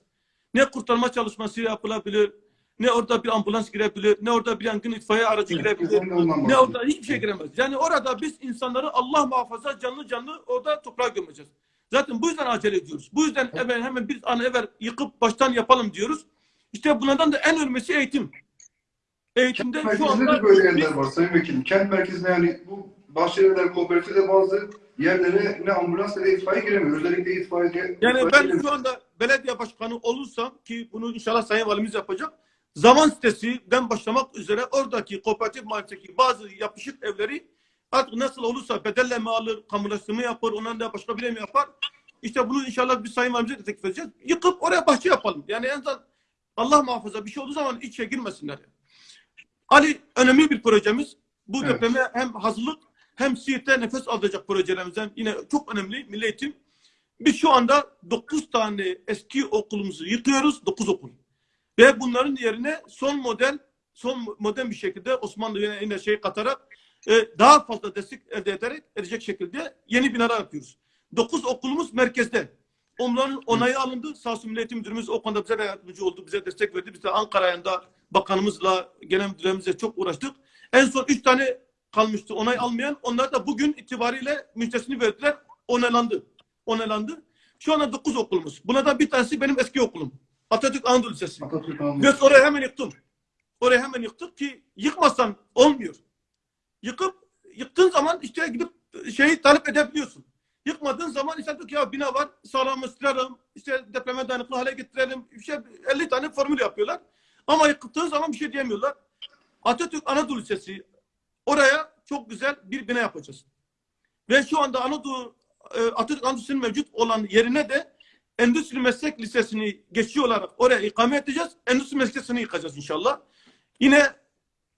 S3: Ne kurtarma çalışması yapılabilir, ne orada bir ambulans girebilir, ne orada bir yangın itfaiye aracı girebilir.
S1: De ondan
S3: Ne orada hiçbir şey giremez. Yani orada biz insanları Allah muhafaza canlı canlı orada toprağa gömeceğiz. Zaten bu yüzden acele ediyoruz. Bu yüzden hemen hemen bir an evvel yıkıp baştan yapalım diyoruz. İşte bunlardan da en önemlisi eğitim. Eğitimde şu anda
S1: de böyle
S3: biz-
S1: yerler var Sayın Vekilim. Kent merkezinde yani bu Bahçelievler Kooperatif'te bazı yerlere ne ambulans ne de itfaiye giremiyor. Özellikle itfaiye...
S3: Yani
S1: itfaiye
S3: ben
S1: giremiyor.
S3: şu anda belediye başkanı olursam ki bunu inşallah Sayın Valimiz yapacak. Zaman sitesinden başlamak üzere oradaki kooperatif mahalledeki bazı yapışık evleri artık nasıl olursa bedelle mi alır, kamulaştırma yapar, ondan da başka bir mi yapar? İşte bunu inşallah bir Sayın Valimize de teklif edeceğiz. Yıkıp oraya bahçe yapalım. Yani en azından Allah muhafaza bir şey olduğu zaman içe girmesinler. Ali önemli bir projemiz. Bu
S1: Evet.
S3: depreme hem hazırlık hem Siirt'te nefes alacak projelerimizden yine çok önemli milli eğitim. Biz şu anda 9 tane eski okulumuzu yıkıyoruz. 9 okul. Ve bunların yerine son model, son modern bir şekilde Osmanlı yine, şey katarak e, daha fazla destek elde ederek edecek şekilde yeni binalar yapıyoruz. 9 okulumuz merkezde. Onların onayı alındı. Sağ olsun Milli Eğitim Müdürümüz o konuda bize de yardımcı oldu. Bize destek verdi. Biz de Ankara'ya da bakanımızla, genel müdürümüzle çok uğraştık. En son 3 tane kalmıştı onay almayan. Onlar da bugün itibariyle müjdesini verdiler. Onaylandı. Onaylandı. Şu anda 9 okulumuz. Bunlardan bir tanesi benim eski okulum. Atatürk Anadolu Lisesi.
S1: Atatürk Anadolu.
S3: Orayı hemen yıktım. Orayı hemen yıktık ki yıkmazsan olmuyor. Yıkıp yıktığın zaman işte gidip şeyi talep edebiliyorsun. Yıkmadığın zaman işte diyor ki ya bina var sağlamlaştıralım, işte depreme dayanıklı hale getirelim. İşte 50 tane formül yapıyorlar. Ama yıktığı zaman bir şey diyemiyorlar. Atatürk Anadolu Lisesi oraya çok güzel bir bina yapacağız. Ve şu anda Anadolu e, Atatürk Anadolu Lisesi'nin mevcut olan yerine de Endüstri Meslek Lisesi'ni geçici olarak oraya ikame edeceğiz. Endüstri Meslek Lisesi'ni yıkacağız inşallah. Yine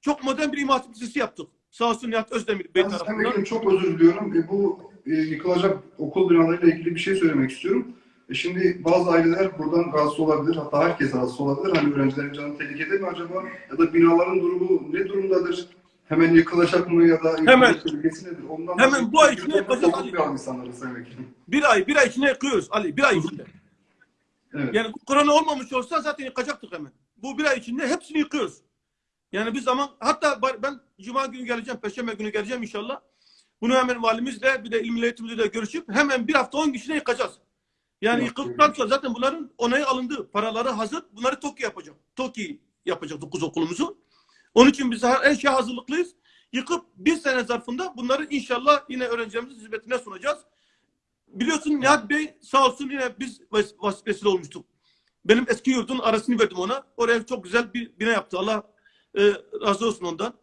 S3: çok modern bir imam lisesi yaptık. Sağ olsun Nihat Özdemir Bey tarafından.
S1: Çok özür diliyorum. E, bu e, yıkılacak okul binalarıyla ilgili bir şey söylemek istiyorum. E, şimdi bazı aileler buradan rahatsız olabilir. Hatta herkes rahatsız olabilir. Hani öğrencilerin canı tehlikede mi acaba? Ya da binaların durumu ne durumdadır? Hemen yıkılacak mı ya da
S3: Hemen.
S1: tehlikesi nedir? Ondan
S3: Hemen bu ay içinde yapacağız
S1: Korkut
S3: Ali.
S1: bir
S3: ay, bir ay içinde yıkıyoruz Ali. Bir ay içinde.
S1: Evet.
S3: Yani korona olmamış olsa zaten yıkacaktık hemen. Bu bir ay içinde hepsini yıkıyoruz. Yani bir zaman hatta ben Cuma günü geleceğim, Perşembe günü geleceğim inşallah. Bunu hemen valimizle bir de il milli eğitimimizle görüşüp hemen bir hafta on kişine yıkacağız. Yani yıkıldıktan sonra zaten bunların onayı alındı. Paraları hazır. Bunları TOKİ yapacak. TOKİ yapacak 9 okulumuzu. Onun için biz her şeye hazırlıklıyız. Yıkıp bir sene zarfında bunları inşallah yine öğrencilerimizin hizmetine sunacağız. Biliyorsun Nihat Bey sağ olsun yine biz vesile olmuştuk. Benim eski yurdun arasını verdim ona. Oraya çok güzel bir bina yaptı. Allah e, razı olsun ondan.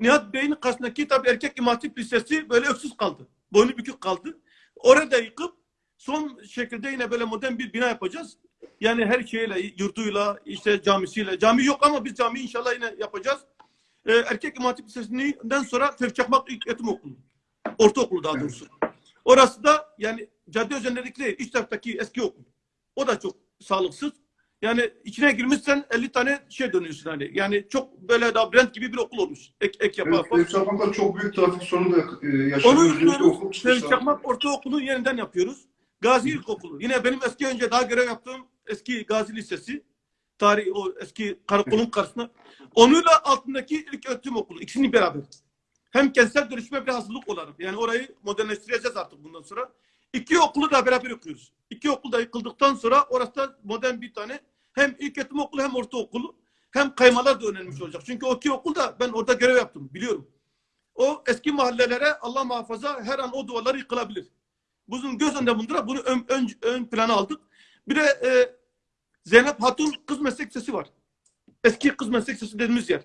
S3: Nihat Bey'in karşısındaki tabii erkek İmam Hatip Lisesi böyle öksüz kaldı. Boynu bükük kaldı. Orada da yıkıp son şekilde yine böyle modern bir bina yapacağız. Yani her şeyle, yurduyla, işte camisiyle. Cami yok ama biz cami inşallah yine yapacağız. Ee, erkek İmam Hatip Lisesi'nden sonra Tevfik Çakmak İlk Eğitim Okulu. Ortaokulu daha doğrusu. Orası da yani cadde üzerindeki değil, iç taraftaki eski okul. O da çok sağlıksız. Yani içine girmişsen 50 tane şey dönüyorsun hani. Yani çok böyle labirent gibi bir okul olmuş. Ek, ek yapa
S1: Evet,
S3: yapa.
S1: Tevfik Çakmak'ta çok büyük trafik sorunu da e,
S3: Onu
S1: yaşanıyor. Özellikle
S3: yapıyoruz.
S1: okul
S3: Tevfik
S1: çıkışları.
S3: Çakmak Ortaokulu yeniden yapıyoruz. Gazi İlkokulu. Yine benim eski önce daha görev yaptığım eski Gazi Lisesi. Tarih o eski karakolun karşısında. Onunla altındaki ilk öğretim okulu. İkisini beraber. Hem kentsel dönüşüme bir hazırlık olarak. Yani orayı modernleştireceğiz artık bundan sonra. İki okulu da beraber okuyoruz. İki okul da yıkıldıktan sonra orası da modern bir tane hem ilk öğretim okulu hem ortaokulu hem kaymalar da öğrenmiş olacak. Çünkü o iki okul da ben orada görev yaptım biliyorum. O eski mahallelere Allah muhafaza her an o duvarlar yıkılabilir. Bunun göz önünde bulundurarak bunu ön, ön, ön plana aldık. Bir de e, Zeynep Hatun Kız Meslek Lisesi var. Eski Kız Meslek Lisesi dediğimiz yer.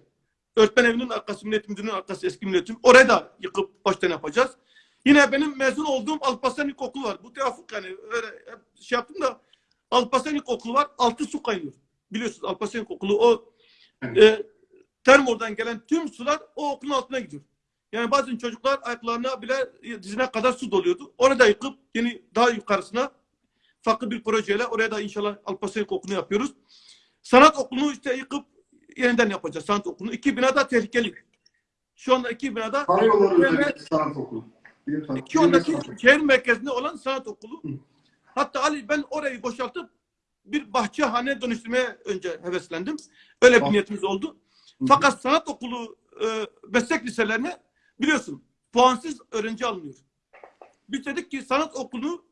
S3: Öğretmen evinin arkası, millet müdürlüğünün arkası eski milletim. Orayı da yıkıp baştan yapacağız. Yine benim mezun olduğum Alparslan İlkokulu var. Bu tevafuk yani öyle şey yaptım da Alparslan İlkokulu var. Altı su kaynıyor. Biliyorsunuz Alparslan İlkokulu o e, Termor'dan gelen tüm sular o okulun altına gidiyor. Yani bazen çocuklar ayaklarına bile dizine kadar su doluyordu. Orada yıkıp yeni daha yukarısına farklı bir projeyle oraya da inşallah Alparslan İlkokulu'nu yapıyoruz. Sanat okulunu işte yıkıp yeniden yapacağız sanat okulunu. İki binada tehlikeli. Şu anda iki binada
S1: sanat okulu.
S3: İki ondaki şehir merkezinde olan sanat okulu.
S1: Hı.
S3: Hatta Ali ben orayı boşaltıp bir bahçehane dönüştürmeye önce heveslendim. Öyle bir niyetimiz oldu.
S1: Hı.
S3: Fakat sanat okulu e, meslek liselerine biliyorsun puansız öğrenci alınıyor. Biz dedik ki sanat okulunu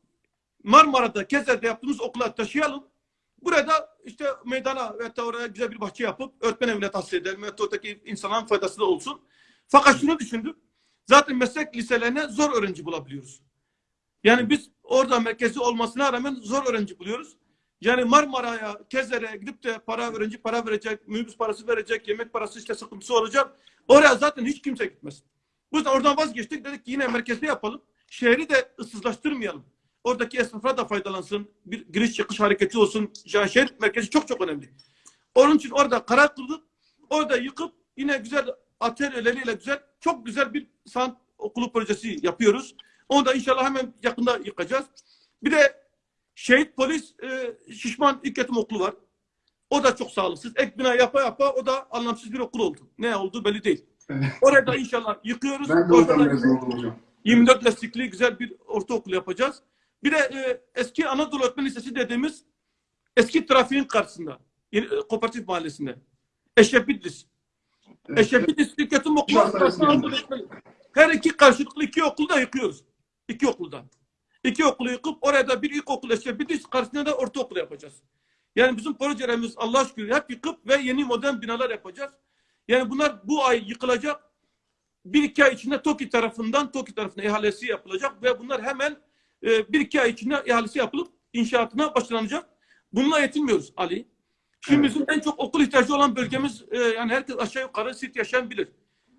S3: Marmara'da, Keser'de yaptığımız okula taşıyalım. Burada işte meydana ve oraya güzel bir bahçe yapıp öğretmen evine tahsis edelim. Ve oradaki insanların faydası da olsun. Fakat şunu düşündük. Zaten meslek liselerine zor öğrenci bulabiliyoruz. Yani biz orada merkezi olmasına rağmen zor öğrenci buluyoruz. Yani Marmara'ya, Kezer'e gidip de para öğrenci para verecek, minibüs parası verecek, yemek parası işte sıkıntısı olacak. Oraya zaten hiç kimse gitmez. Yüzden oradan vazgeçtik. Dedik ki yine merkezde yapalım. Şehri de ıssızlaştırmayalım. Oradaki esnaflar da faydalansın. Bir giriş çıkış hareketi olsun. Yani şehir merkezi çok çok önemli. Onun için orada karar kıldık. Orada yıkıp yine güzel atölyeleriyle güzel, çok güzel bir sanat okulu projesi yapıyoruz. Onu da inşallah hemen yakında yıkacağız. Bir de şehit polis e, şişman ilk okulu var. O da çok sağlıksız. Ek bina yapa yapa o da anlamsız bir okul oldu. Ne olduğu belli değil.
S1: Evet.
S3: Orada da inşallah yıkıyoruz.
S1: Ben de
S3: Orada
S1: oradan
S3: da-
S1: mezun oldum hocam.
S3: 24 lastikli güzel bir ortaokul yapacağız. Bir de e, eski Anadolu Öğretmen Lisesi dediğimiz eski trafiğin karşısında. Yeni, e, Kooperatif Mahallesi'nde. Eşref İdris.
S1: Evet.
S3: Eşref Öğretim Okulu. Her iki karşılıklı iki okulu da yıkıyoruz. İki okuldan. İki okulu yıkıp oraya da bir ilkokul Eşref İdris karşısında da ortaokul yapacağız. Yani bizim projelerimiz Allah şükür hep yıkıp ve yeni modern binalar yapacağız. Yani bunlar bu ay yıkılacak bir iki ay içinde TOKİ tarafından TOKİ tarafına ihalesi yapılacak ve bunlar hemen e, bir iki ay içinde ihalesi yapılıp inşaatına başlanacak. Bununla yetinmiyoruz Ali. Şimdi
S1: Evet.
S3: bizim en çok okul ihtiyacı olan bölgemiz e, yani herkes aşağı yukarı sit yaşayan bilir.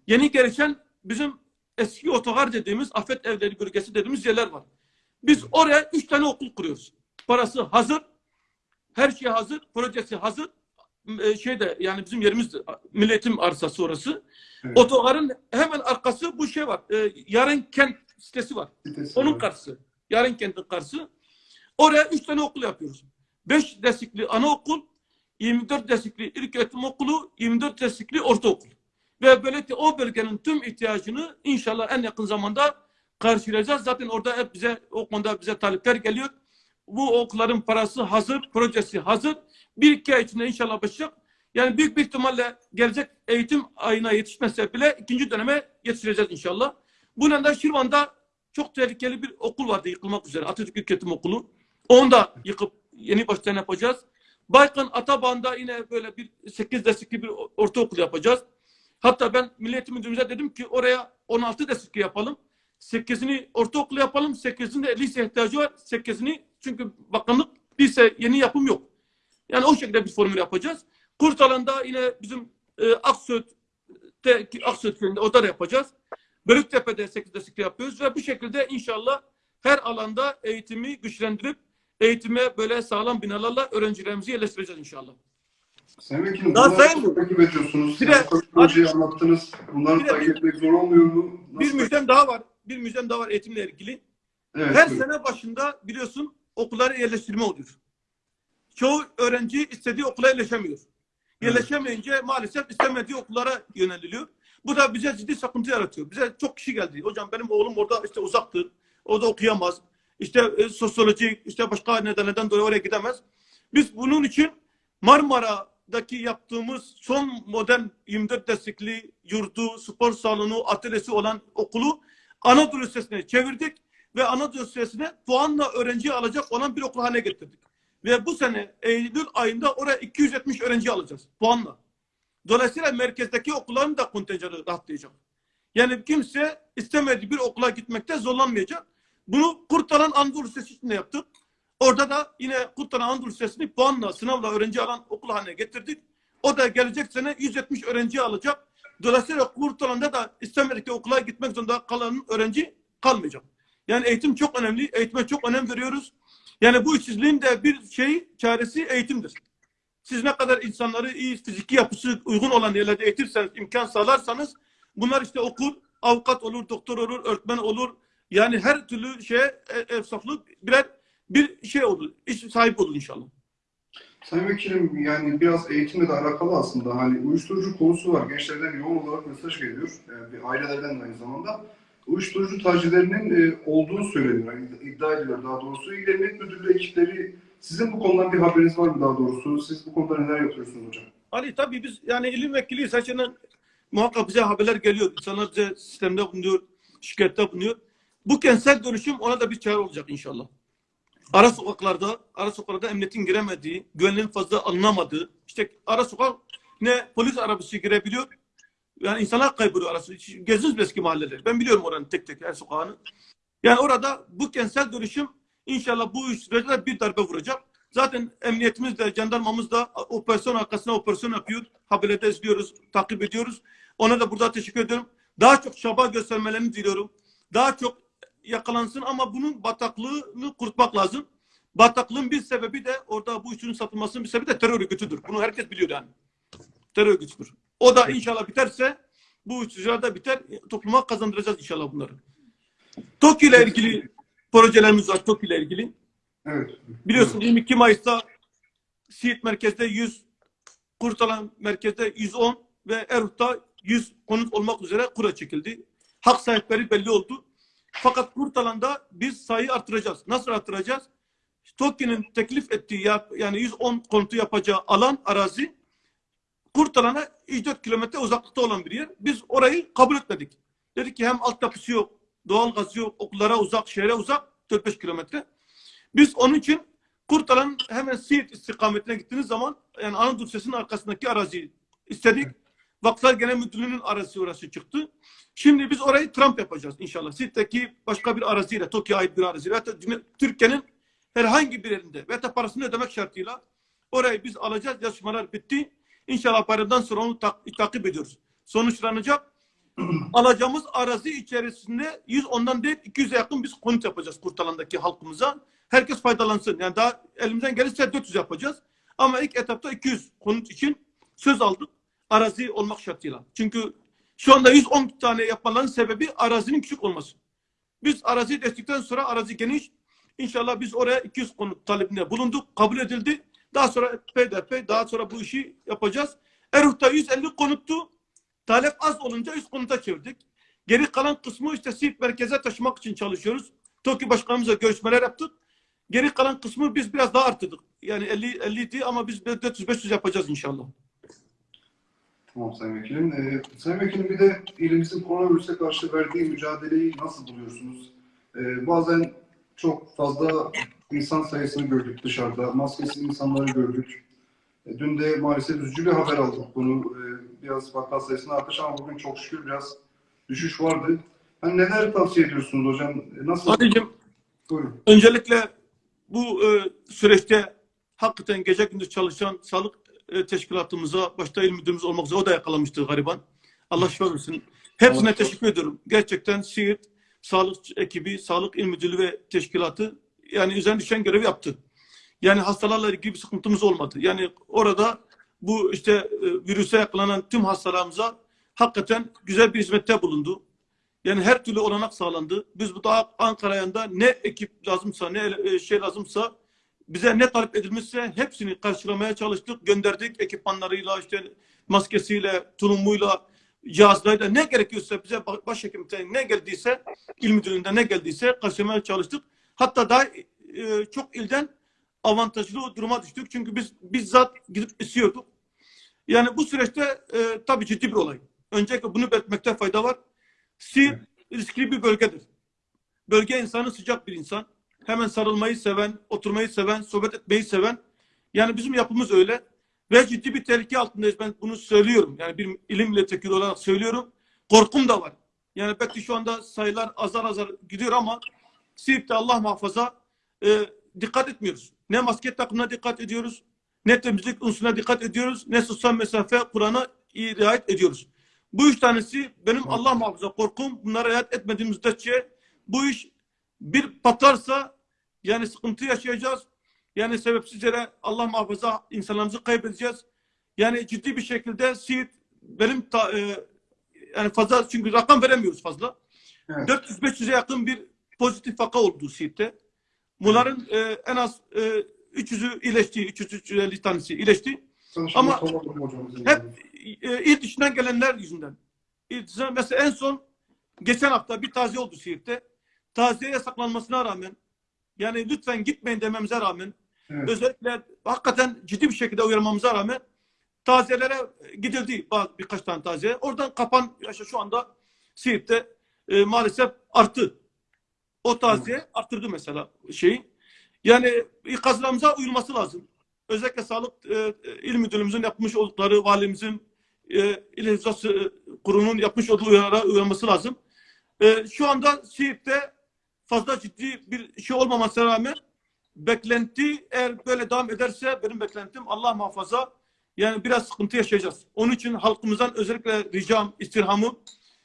S3: Yeni gelişen bizim eski otogar dediğimiz afet evleri bölgesi dediğimiz yerler var. Biz oraya üç tane okul kuruyoruz. Parası hazır. Her şey hazır. Projesi hazır. E, şeyde yani bizim yerimiz milletim arsası orası.
S1: Evet.
S3: Otogarın hemen arkası bu şey var. E, yarın kent sitesi var.
S1: Sitesi
S3: Onun
S1: var.
S3: karşısı. Yarın kentin karşısı. Oraya üç tane okul yapıyoruz. Beş destekli anaokul, 24 destekli ilk öğretim okulu, 24 destekli ortaokul. Ve böylelikle o bölgenin tüm ihtiyacını inşallah en yakın zamanda karşılayacağız. Zaten orada hep bize o konuda bize talepler geliyor. Bu okulların parası hazır, projesi hazır. Bir iki ay içinde inşallah başlayacak. Yani büyük bir ihtimalle gelecek eğitim ayına yetişmezse bile ikinci döneme yetiştireceğiz inşallah. Bunun da Şirvan'da çok tehlikeli bir okul vardı yıkılmak üzere. Atatürk İlköğretim Okulu. Onu da yıkıp yeni baştan yapacağız. Baykan Atabağ'ında yine böyle bir 8 destekli bir ortaokul yapacağız. Hatta ben Milli Müdürümüze dedim ki oraya 16 destekli yapalım. 8'ini ortaokul yapalım. 8'inde lise ihtiyacı var. 8'ini çünkü bakanlık lise yeni yapım yok. Yani o şekilde bir formül yapacağız. Kurtalan'da yine bizim e, Aksöt de, Aksöt köyünde orada da yapacağız. Bölüktepe'de 8 destekli yapıyoruz ve bu şekilde inşallah her alanda eğitimi güçlendirip eğitime böyle sağlam binalarla öğrencilerimizi yerleştireceğiz inşallah.
S1: Sayın Vekilim,
S3: Daha sayın mı?
S1: takip ediyorsunuz.
S3: Bir de-
S1: bu projeyi anlattınız. Bunları
S3: Bir de-
S1: takip etmek zor olmuyor mu?
S3: Bir
S1: Nasıl?
S3: müjdem daha var. Bir müjdem daha var eğitimle ilgili.
S1: Evet,
S3: Her
S1: buyurun.
S3: sene başında biliyorsun okullara yerleştirme oluyor. Çoğu öğrenci istediği okula yerleşemiyor. Yerleşemeyince maalesef istemediği okullara yöneliliyor. Bu da bize ciddi sıkıntı yaratıyor. Bize çok kişi geldi. Hocam benim oğlum orada işte uzaktır. O da okuyamaz. İşte e, sosyoloji, işte başka nedenlerden dolayı oraya gidemez. Biz bunun için Marmara'daki yaptığımız son modern 24 destekli yurdu, spor salonu, atölyesi olan okulu Anadolu Lisesi'ne çevirdik ve Anadolu Lisesi'ne puanla öğrenci alacak olan bir okul haline getirdik. Ve bu sene Eylül ayında oraya 270 öğrenci alacağız puanla. Dolayısıyla merkezdeki okulların da kontenjanı rahatlayacak. Yani kimse istemediği bir okula gitmekte zorlanmayacak. Bunu Kurtalan Anadolu Lisesi için de yaptık. Orada da yine Kurtalan Anadolu Lisesi'ni puanla, sınavla öğrenci alan okul haline getirdik. O da gelecek sene 170 öğrenci alacak. Dolayısıyla Kurtalan'da da istemedikleri okula gitmek zorunda kalan öğrenci kalmayacak. Yani eğitim çok önemli. Eğitime çok önem veriyoruz. Yani bu işsizliğin de bir şey çaresi eğitimdir. Siz ne kadar insanları iyi fiziki yapısı uygun olan yerlerde eğitirseniz, imkan sağlarsanız bunlar işte okur, avukat olur, doktor olur, öğretmen olur. Yani her türlü şeye e, efsaflık birer bir şey olur. iş sahibi olur inşallah.
S1: Sayın Vekilim yani biraz eğitimle de alakalı aslında. Hani uyuşturucu konusu var. Gençlerden yoğun olarak mesaj geliyor. Yani bir ailelerden de aynı zamanda. Uyuşturucu tacirlerinin e, olduğu söyleniyor. Yani iddia ediliyor daha doğrusu. İl Emniyet Müdürlüğü ekipleri sizin bu konudan bir haberiniz var mı daha doğrusu? Siz bu konuda neler yapıyorsunuz hocam?
S3: Ali tabii biz yani ilim vekiliyiz. Saçından muhakkak bize haberler geliyor. İnsanlar bize sistemde bulunuyor, şikayette bulunuyor. Bu kentsel dönüşüm ona da bir çare olacak inşallah. Ara sokaklarda, ara sokaklarda emniyetin giremediği, güvenliğin fazla alınamadığı, işte ara sokak ne polis arabası girebiliyor, yani insanlar kayboluyor arası. Mi eski mahalleleri? Ben biliyorum oranın tek tek her sokağını. Yani orada bu kentsel dönüşüm inşallah bu sürece bir darbe vuracak. Zaten emniyetimiz de, jandarmamız da operasyon arkasına operasyon yapıyor. Haberlerde izliyoruz, takip ediyoruz. Ona da burada teşekkür ediyorum. Daha çok çaba göstermelerini diliyorum. Daha çok yakalansın ama bunun bataklığını kurutmak lazım. Bataklığın bir sebebi de orada bu işin satılmasının bir sebebi de terör örgütüdür. Bunu herkes biliyor yani. Terör örgütüdür. O da inşallah biterse bu uyuşturucular da biter. Topluma kazandıracağız inşallah bunları. TOKİ ile ilgili projelerimiz var. TOKİ ile ilgili.
S1: Evet.
S3: Biliyorsun 22 Mayıs'ta Siirt merkezde 100, Kurtalan merkezde 110 ve Erut'ta 100 konut olmak üzere kura çekildi. Hak sahipleri belli oldu. Fakat Kurtalan'da biz sayıyı artıracağız. Nasıl artıracağız? TOKİ'nin teklif ettiği yani 110 konutu yapacağı alan, arazi Kurtalan'a 3-4 kilometre uzaklıkta olan bir yer. Biz orayı kabul etmedik. Dedik ki hem altyapısı yok, doğal gazı yok, okullara uzak, şehre uzak 4-5 kilometre. Biz onun için Kurtalan hemen Siirt istikametine gittiğiniz zaman yani Anadolu Lisesi'nin arkasındaki araziyi istedik. Vakıflar Genel Müdürlüğü'nün arazisi orası çıktı. Şimdi biz orayı Trump yapacağız inşallah. Siirt'teki başka bir araziyle, Tokyo'ya ait bir araziyle Türkiye'nin herhangi bir yerinde ve parasını ödemek şartıyla orayı biz alacağız. Yazışmalar bitti. İnşallah bayramdan sonra onu tak- takip ediyoruz. Sonuçlanacak. Alacağımız arazi içerisinde 110'dan değil 200'e yakın biz konut yapacağız Kurtalan'daki halkımıza. Herkes faydalansın. Yani daha elimizden gelirse 400 yapacağız. Ama ilk etapta 200 konut için söz aldık. Arazi olmak şartıyla. Çünkü şu anda 110 tane yapmaların sebebi arazinin küçük olması. Biz arazi destekten sonra arazi geniş. İnşallah biz oraya 200 konut talebinde bulunduk. Kabul edildi. Daha sonra PDP, daha sonra bu işi yapacağız. Erut'ta 150 konuttu. Talep az olunca 100 konuta çevirdik. Geri kalan kısmı işte Siirt merkeze taşımak için çalışıyoruz. TOKİ başkanımızla görüşmeler yaptık. Geri kalan kısmı biz biraz daha arttırdık. Yani 50 50 idi ama biz 400-500 yapacağız inşallah.
S1: Tamam Sayın Vekilim. Ee, Sayın Vekilim bir de ilimizin koronavirüse karşı verdiği mücadeleyi nasıl buluyorsunuz? Ee, bazen çok fazla insan sayısını gördük dışarıda. Maskesiz insanları gördük. E, dün de maalesef üzücü bir haber aldık. Bunu e, biraz vaka sayısının artış ama bugün çok şükür biraz düşüş vardı. Hani neler tavsiye ediyorsunuz hocam? E, Nasıl?
S3: Sadece
S1: Buyurun.
S3: öncelikle bu e, süreçte hakikaten gece gündüz çalışan sağlık e, teşkilatımıza, başta il müdürümüz olmak üzere o da yakalamıştı gariban. Allah şifa versin. Hepsine
S1: Allah
S3: teşekkür ediyorum. Gerçekten Siirt Sağlık ekibi, Sağlık İl Müdürlüğü ve teşkilatı yani üzerine düşen görevi yaptı. Yani hastalarla ilgili bir sıkıntımız olmadı. Yani orada bu işte e, virüse yakalanan tüm hastalarımıza hakikaten güzel bir hizmette bulundu. Yani her türlü olanak sağlandı. Biz bu da Ankara'ya ne ekip lazımsa, ne e, şey lazımsa bize ne talep edilmişse hepsini karşılamaya çalıştık. Gönderdik ekipmanlarıyla, işte maskesiyle, tulumuyla, cihazlarıyla ne gerekiyorsa bize ba- başhekimlikten ne geldiyse, il müdürlüğünden ne geldiyse karşılamaya çalıştık. Hatta daha e, çok ilden avantajlı duruma düştük. Çünkü biz bizzat gidip istiyorduk. Yani bu süreçte e, tabii ciddi bir olay. Öncelikle bunu belirtmekte fayda var. Siirt riskli bir bölgedir. Bölge insanı sıcak bir insan. Hemen sarılmayı seven, oturmayı seven, sohbet etmeyi seven. Yani bizim yapımız öyle. Ve ciddi bir tehlike altındayız. Ben bunu söylüyorum. Yani bir ilim milletvekili olarak söylüyorum. Korkum da var. Yani belki şu anda sayılar azar azar gidiyor ama Siirt'te Allah muhafaza e, dikkat etmiyoruz. Ne maske takımına dikkat ediyoruz, ne temizlik unsuruna dikkat ediyoruz, ne sosyal mesafe Kur'an'a riayet ediyoruz. Bu üç tanesi benim Allah muhafaza korkum. Bunlara riayet etmediğimiz müddetçe bu iş bir patlarsa yani sıkıntı yaşayacağız. Yani sebepsiz yere Allah muhafaza insanlarımızı kaybedeceğiz. Yani ciddi bir şekilde Siirt benim ta, e, yani fazla çünkü rakam veremiyoruz fazla.
S1: Evet.
S3: 400-500'e yakın bir pozitif vaka oldu Siirt'te. Bunların e, en az e, 300'ü iyileşti, 300-350 tanesi iyileşti. Ama Hep e, il dışından gelenler yüzünden. İl dışından, mesela en son geçen hafta bir taziye oldu Siirt'te. Taziye yasaklanmasına rağmen yani lütfen gitmeyin dememize rağmen
S1: Evet.
S3: özellikle hakikaten ciddi bir şekilde uyarmamıza rağmen taziyelere gidildi bazı birkaç tane taziye. Oradan kapan yaşa şu anda Siirt'te e, maalesef arttı. O taziye arttırdı mesela şeyi. Yani ikazlarımıza uyulması lazım. Özellikle sağlık e, il müdürlüğümüzün yapmış oldukları, valimizin, e, il hizası kurulunun yapmış olduğu uyarılara uyulması lazım. E, şu anda Siirt'te fazla ciddi bir şey olmamasına rağmen beklenti eğer böyle devam ederse benim beklentim Allah muhafaza yani biraz sıkıntı yaşayacağız. Onun için halkımızdan özellikle ricam, istirhamım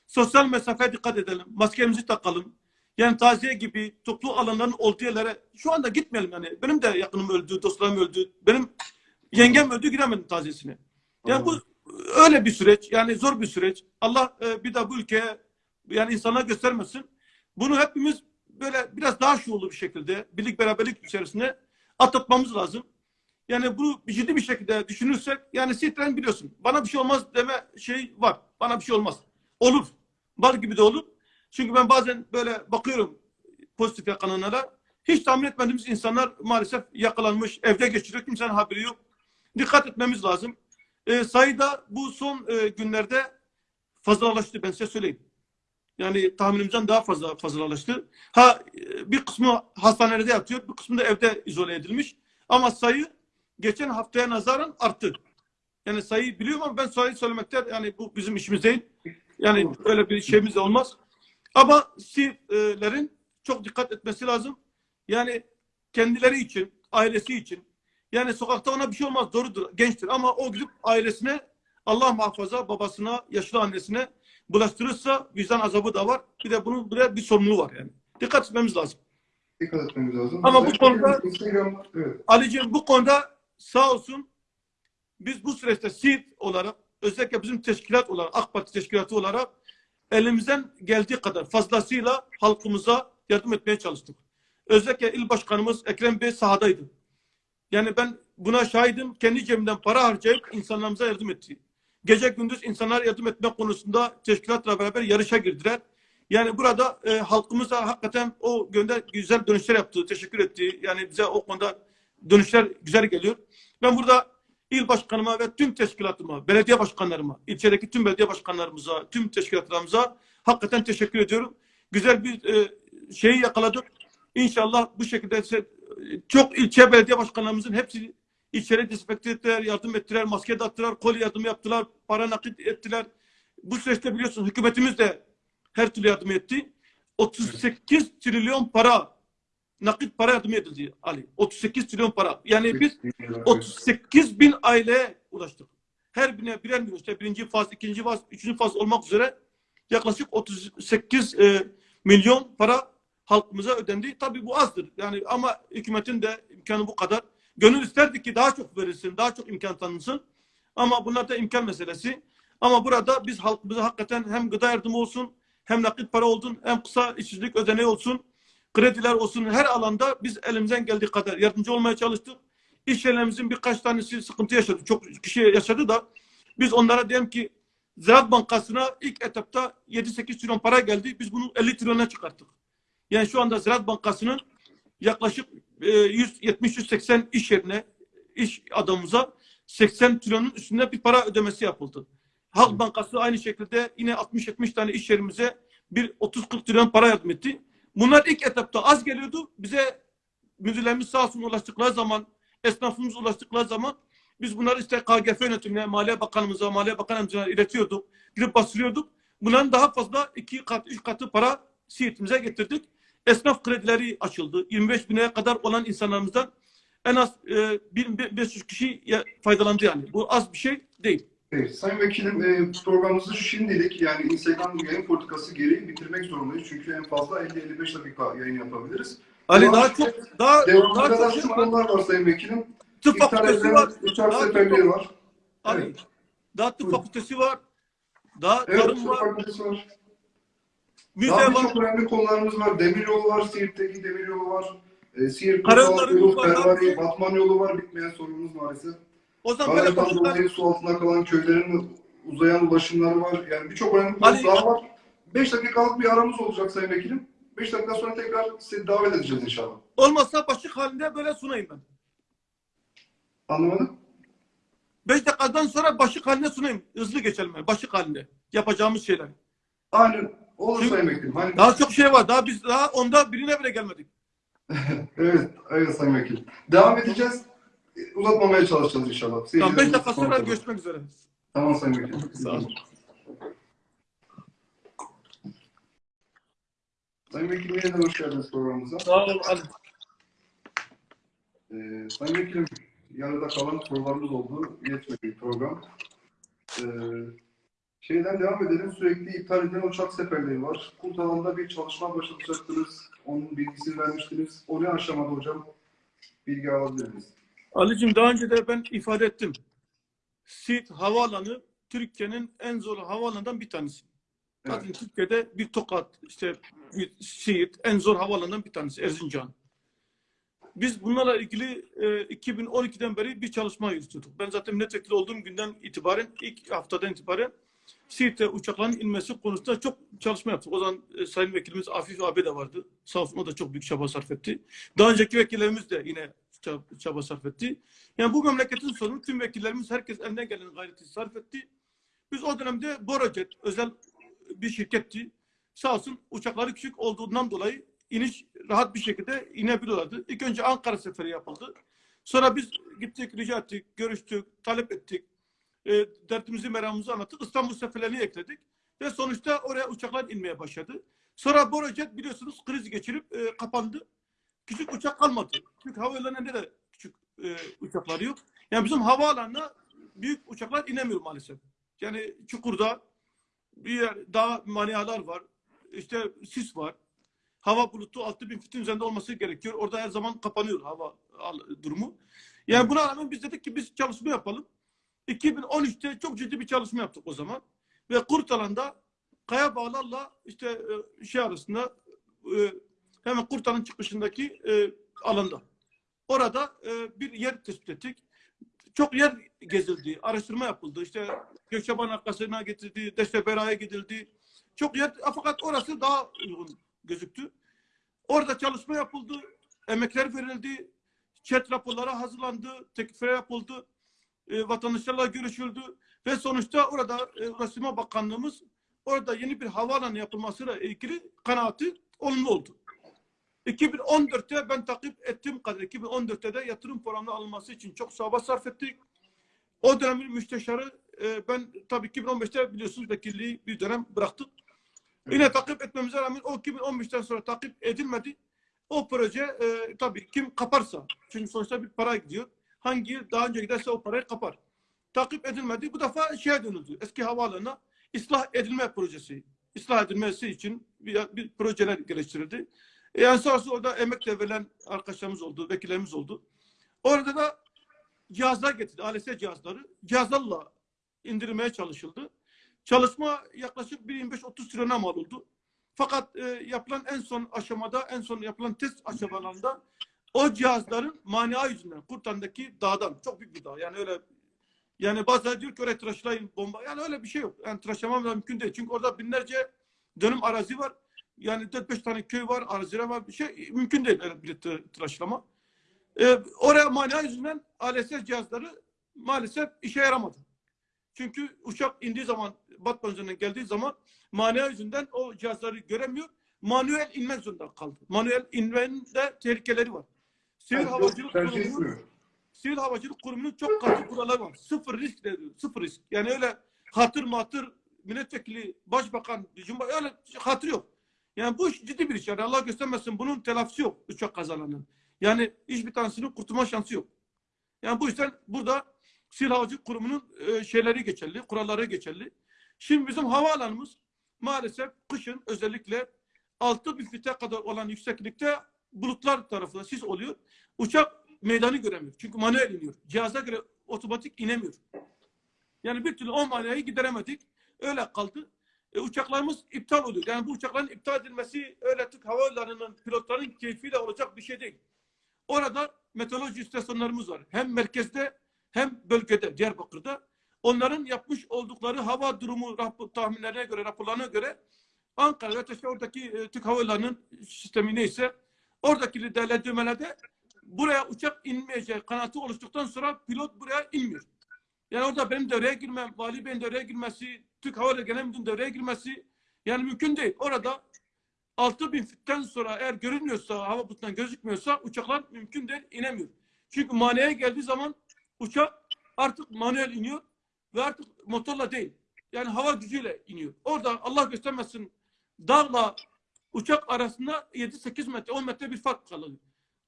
S3: sosyal mesafeye dikkat edelim. Maskemizi takalım. Yani taziye gibi toplu alanların olduğu yerlere şu anda gitmeyelim yani. Benim de yakınım öldü, dostlarım öldü. Benim yengem öldü gidemedim taziyesine. Yani bu öyle bir süreç. Yani zor bir süreç. Allah e, bir daha bu ülkeye yani insana göstermesin. Bunu hepimiz böyle biraz daha şuurlu bir şekilde birlik beraberlik içerisinde atlatmamız lazım. Yani bu ciddi bir şekilde düşünürsek yani Sitren biliyorsun bana bir şey olmaz deme şey var. Bana bir şey olmaz. Olur. Bal gibi de olur. Çünkü ben bazen böyle bakıyorum pozitif yakalananlara. Hiç tahmin etmediğimiz insanlar maalesef yakalanmış. Evde geçiriyor. Kimsenin haberi yok. Dikkat etmemiz lazım. E, sayıda bu son e, günlerde fazlalaştı ben size söyleyeyim. Yani tahminimizden daha fazla fazlalaştı. Ha e, bir kısmı hastanelerde yatıyor, bir kısmı da evde izole edilmiş. Ama sayı geçen haftaya nazaran arttı. Yani sayıyı biliyorum ama ben sayıyı söylemekte yani bu bizim işimiz değil. Yani öyle bir şeyimiz olmaz. Ama Siirtlerin çok dikkat etmesi lazım. Yani kendileri için, ailesi için. Yani sokakta ona bir şey olmaz, doğrudur, gençtir. Ama o gidip ailesine, Allah muhafaza babasına, yaşlı annesine bulaştırırsa vicdan azabı da var. Bir de bunun buraya bir sorumluluğu var yani. Dikkat etmemiz lazım.
S1: Dikkat etmemiz lazım.
S3: Ama bu konuda-
S1: evet.
S3: Ali'ciğim bu konuda sağ olsun biz bu süreçte Siirt olarak özellikle bizim teşkilat olarak AK Parti teşkilatı olarak elimizden geldiği kadar fazlasıyla halkımıza yardım etmeye çalıştık. Özellikle il başkanımız Ekrem Bey sahadaydı. Yani ben buna şahidim. Kendi cebimden para harcayıp insanlarımıza yardım etti. Gece gündüz insanlara yardım etme konusunda teşkilatla beraber yarışa girdiler. Yani burada e, halkımıza hakikaten o gönder güzel dönüşler yaptı. Teşekkür etti. Yani bize o konuda dönüşler güzel geliyor. Ben burada il başkanıma ve tüm teşkilatıma, belediye başkanlarıma, ilçedeki tüm belediye başkanlarımıza, tüm teşkilatlarımıza hakikaten teşekkür ediyorum. Güzel bir e, şeyi yakaladık. İnşallah bu şekilde se- çok ilçe belediye başkanlarımızın hepsi ilçeleri dezenfekte ettiler, yardım ettiler, maske dağıttılar, koli yardımı yaptılar, para nakit ettiler. Bu süreçte biliyorsunuz hükümetimiz de her türlü yardım etti. 38 trilyon para nakit para yardım edildi Ali. 38 trilyon para. Yani biz 38 bin aileye ulaştık. Her birine birer milyon işte birinci faz, ikinci faz, üçüncü faz olmak üzere yaklaşık 38 e, milyon para halkımıza ödendi. Tabii bu azdır. Yani ama hükümetin de imkanı bu kadar. Gönül isterdi ki daha çok verilsin, daha çok imkan tanınsın. Ama bunlar da imkan meselesi. Ama burada biz halkımıza hakikaten hem gıda yardımı olsun, hem nakit para olsun, hem kısa işsizlik ödeneği olsun, krediler olsun. Her alanda biz elimizden geldiği kadar yardımcı olmaya çalıştık. İş yerlerimizin birkaç tanesi sıkıntı yaşadı. Çok kişi yaşadı da biz onlara diyelim ki Ziraat Bankası'na ilk etapta 7-8 trilyon para geldi. Biz bunu 50 trilyona çıkarttık. Yani şu anda Ziraat Bankası'nın yaklaşık e, 170-180 iş yerine, iş adamımıza 80 trilyonun üstünde bir para ödemesi yapıldı. Halk Bankası aynı şekilde yine 60-70 tane iş yerimize bir 30-40 trilyon para yardım etti. Bunlar ilk etapta az geliyordu. Bize müdürlerimiz sağ olsun ulaştıkları zaman, esnafımız ulaştıkları zaman biz bunları işte KGF yönetimine, Maliye Bakanımıza, Maliye Bakanımıza iletiyorduk. Gidip bastırıyorduk. Bunların daha fazla iki kat, üç katı para Siirt'imize getirdik. Esnaf kredileri açıldı. 25 bine kadar olan insanlarımızdan en az e, 1500 kişi faydalandı yani. Bu az bir şey değil.
S1: Evet, Sayın Vekilim e, programımızı şimdilik yani Instagram yayın politikası gereği bitirmek zorundayız. Çünkü en fazla 50-55 dakika yayın yapabiliriz.
S3: Ali
S1: Ama
S3: daha çok daha daha
S1: kadar
S3: çok şey
S1: konular var Sayın Vekilim.
S3: Tıp
S1: İptal
S3: fakültesi var.
S1: uçak seferleri var.
S3: Ali,
S1: Evet.
S3: daha tıp
S1: Buyurun.
S3: fakültesi var. Daha
S1: Evet,
S3: tarım var.
S1: var.
S3: Müze var.
S1: birçok önemli konularımız var. Demiryolu var, Siirt'teki demiryolu var. E, Siirt,
S3: Karayolları
S1: yolu. Ferrari, Batman yolu var. Bitmeyen sorunumuz maalesef.
S3: O zaman böyle
S1: Adalet'ten
S3: konuşlar.
S1: dolayı su altında kalan köylerin uzayan ulaşımları var. Yani birçok önemli konu
S3: Ali-
S1: daha var. 5 dakikalık bir aramız olacak Sayın Vekilim. 5 dakika sonra tekrar sizi davet edeceğiz inşallah.
S3: Olmazsa başlık halinde böyle sunayım ben.
S1: Anlamadım?
S3: 5 dakikadan sonra başlık halinde sunayım. Hızlı geçelim yani. Başlık halinde. Yapacağımız şeyler.
S1: Aynen. Olur
S3: Şimdi-
S1: Sayın Vekilim. Hani,
S3: Daha çok şey var. Daha biz daha onda birine bile gelmedik.
S1: evet, evet Sayın Vekilim. Devam edeceğiz. Uzatmamaya çalışacağız inşallah.
S3: Tamam 5
S1: Seyircilerimiz
S3: dakika sonra görüşmek üzere.
S1: Tamam Sayın Vekilim.
S3: Sağ olun.
S1: Sayın Vekilim yeniden hoş geldiniz programımıza.
S3: Sağ ol Ali.
S1: Ee, Sayın Vekilim, yarıda kalan sorularımız oldu. Yetmedi program. Ee, şeyden devam edelim. Sürekli iptal edilen uçak seferleri var. Kurt alanda bir çalışma başlatacaktınız. Onun bilgisini vermiştiniz. O ne aşamada hocam? Bilgi alabilir miyiz?
S3: Ali'cim daha önce de ben ifade ettim. Siirt Havaalanı Türkiye'nin en zor havaalanından bir tanesi.
S1: Evet.
S3: Zaten Türkiye'de bir Tokat, işte bir Siirt en zor havaalanından bir tanesi Erzincan. Biz bunlarla ilgili e, 2012'den beri bir çalışma yürütüyorduk. Ben zaten milletvekili olduğum günden itibaren, ilk haftadan itibaren Siirt'e uçakların inmesi konusunda çok çalışma yaptık. O zaman e, Sayın Vekilimiz Afif abi de vardı. Sağ olsun o da çok büyük çaba sarf etti. Daha önceki vekillerimiz de yine çaba, çaba sarf etti. Yani bu memleketin sorunu tüm vekillerimiz herkes eline gelen gayreti sarf etti. Biz o dönemde Borojet özel bir şirketti. Sağ olsun uçakları küçük olduğundan dolayı iniş rahat bir şekilde inebiliyorlardı. İlk önce Ankara seferi yapıldı. Sonra biz gittik, rica ettik, görüştük, talep ettik. E, dertimizi, meramımızı anlattık. İstanbul seferlerini ekledik. Ve sonuçta oraya uçaklar inmeye başladı. Sonra Borojet biliyorsunuz kriz geçirip e, kapandı. Küçük uçak kalmadı. Çünkü havaalanında da küçük e, uçakları yok. Yani bizim havaalanına büyük uçaklar inemiyor maalesef. Yani Çukur'da bir yer, daha manialar var. İşte sis var. Hava bulutu 6000 fitin üzerinde olması gerekiyor. Orada her zaman kapanıyor hava durumu. Yani buna rağmen biz dedik ki biz çalışma yapalım. 2013'te çok ciddi bir çalışma yaptık o zaman. Ve Kurtalan'da kaya bağlarla işte e, şey arasında e, hemen Kurtalan çıkışındaki e, alanda. Orada bir yer tespit ettik. Çok yer gezildi, araştırma yapıldı. İşte Gökçeban Akkası'na getirildi, Deştebera'ya gidildi. Çok yer, fakat orası daha uygun gözüktü. Orada çalışma yapıldı, emekler verildi, chat raporları hazırlandı, teklifler yapıldı, e, vatandaşlarla görüşüldü ve sonuçta orada e, Ulaştırma Bakanlığımız orada yeni bir havaalanı yapılmasıyla ilgili kanaati olumlu oldu. 2014'te ben takip ettiğim kadar 2014'te de yatırım programına alınması için çok çaba sarf ettik. O dönemin müsteşarı e, ben tabii 2015'te biliyorsunuz vekilliği bir dönem bıraktık. Yine takip etmemize rağmen o 2015'ten sonra takip edilmedi. O proje e, tabii kim kaparsa. Çünkü sonuçta bir para gidiyor. Hangi daha önce giderse o parayı kapar. Takip edilmedi. Bu defa şeye dönüldü. Eski havaalanına ıslah edilme projesi. Islah edilmesi için bir, bir projeler geliştirildi. E, Yani olsun orada emek de verilen arkadaşlarımız oldu, vekillerimiz oldu. Orada da cihazlar getirdi. ALS cihazları. Cihazlarla indirmeye çalışıldı. Çalışma yaklaşık 25-30 trilyona mal oldu. Fakat e, yapılan en son aşamada, en son yapılan test aşamalarında o cihazların mania yüzünden, Kurtan'daki dağdan, çok büyük bir dağ. Yani öyle yani bazıları diyor ki oraya tıraşlayın bomba. Yani öyle bir şey yok. Yani tıraşlamam da mümkün değil. Çünkü orada binlerce dönüm arazi var. Yani 4-5 tane köy var, araziler var. Bir şey mümkün değil öyle bir tı- tıraşlama. Ee, oraya mania yüzünden ALS cihazları maalesef işe yaramadı. Çünkü uçak indiği zaman, Batman üzerinden geldiği zaman mania yüzünden o cihazları göremiyor. Manuel inmek zorunda kaldı. Manuel inmenin de tehlikeleri var. Sivil Havacılık
S1: tercih
S3: Kurumu
S1: etmiyor.
S3: Sivil Havacılık Kurumu'nun çok katı kuralları var. Sıfır risk de. Sıfır risk. Yani öyle hatır matır milletvekili, başbakan, cumhur öyle hatır yok. Yani bu iş ciddi bir iş. Yani Allah göstermesin bunun telafisi yok uçak kazalarının. Yani hiçbir tanesinin kurtulma şansı yok. Yani bu yüzden burada Sivil Havacılık Kurumu'nun e, şeyleri geçerli, kuralları geçerli. Şimdi bizim havaalanımız maalesef kışın özellikle 6000 fite kadar olan yükseklikte bulutlar tarafından sis oluyor. Uçak meydanı göremiyor. Çünkü manuel iniyor. Cihaza göre otomatik inemiyor. Yani bir türlü o manayı gideremedik. Öyle kaldı. E, uçaklarımız iptal oluyor. Yani bu uçakların iptal edilmesi öyle Türk Hava Yolları'nın pilotların keyfiyle olacak bir şey değil. Orada meteoroloji istasyonlarımız var. Hem merkezde hem bölgede Diyarbakır'da. Onların yapmış oldukları hava durumu tahminlerine göre, raporlarına göre Ankara ve oradaki e, Türk Hava Yolları'nın sistemi neyse oradaki değerlendirmelerde buraya uçak inmeyeceği kanaati oluştuktan sonra pilot buraya inmiyor. Yani orada benim devreye girmem, Vali Bey'in devreye girmesi, Türk Hava Genel Müdürü'nün devreye girmesi yani mümkün değil. Orada 6000 fitten sonra eğer görünmüyorsa, hava bulutundan gözükmüyorsa uçaklar mümkün değil, inemiyor. Çünkü maneye geldiği zaman uçak artık manuel iniyor ve artık motorla değil. Yani hava gücüyle iniyor. Orada Allah göstermesin dağla uçak arasında 7-8 metre, 10 metre bir fark kalıyor.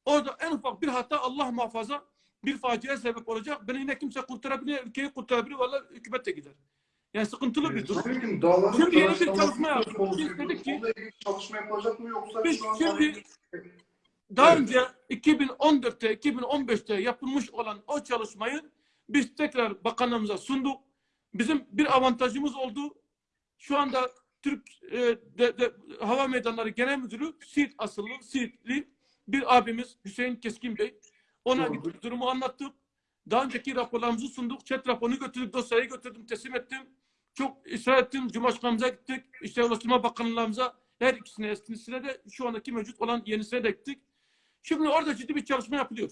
S3: Orada en ufak bir hata Allah muhafaza bir faciaya sebep olacak. Beni yine kimse kurtarabilir, ülkeyi kurtarabilir. Vallahi hükümet de gider. Yani sıkıntılı bir durum.
S1: Sayın dağların
S3: Şimdi yeni bir çalışma yaptık. Biz dedik ki-
S1: çalışma yapılacak mı yoksa
S3: Biz şimdi daha
S1: Evet.
S3: önce 2014'te, 2015'te yapılmış olan o çalışmayı biz tekrar bakanlığımıza sunduk. Bizim bir avantajımız oldu. Şu anda Türk e, de, de, Hava Meydanları Genel Müdürü Siirt asıllı, Siirtli bir abimiz Hüseyin Keskin Bey. Ona gittik, durumu anlattık. Daha önceki raporlarımızı sunduk. Chat raporunu götürdük, dosyayı götürdüm, teslim ettim. Çok ısrar ettim. Cumhurbaşkanımıza gittik. İşte Ulaştırma Bakanlığımıza her ikisine eskisine de şu andaki mevcut olan yenisine de gittik. Şimdi orada ciddi bir çalışma yapılıyor.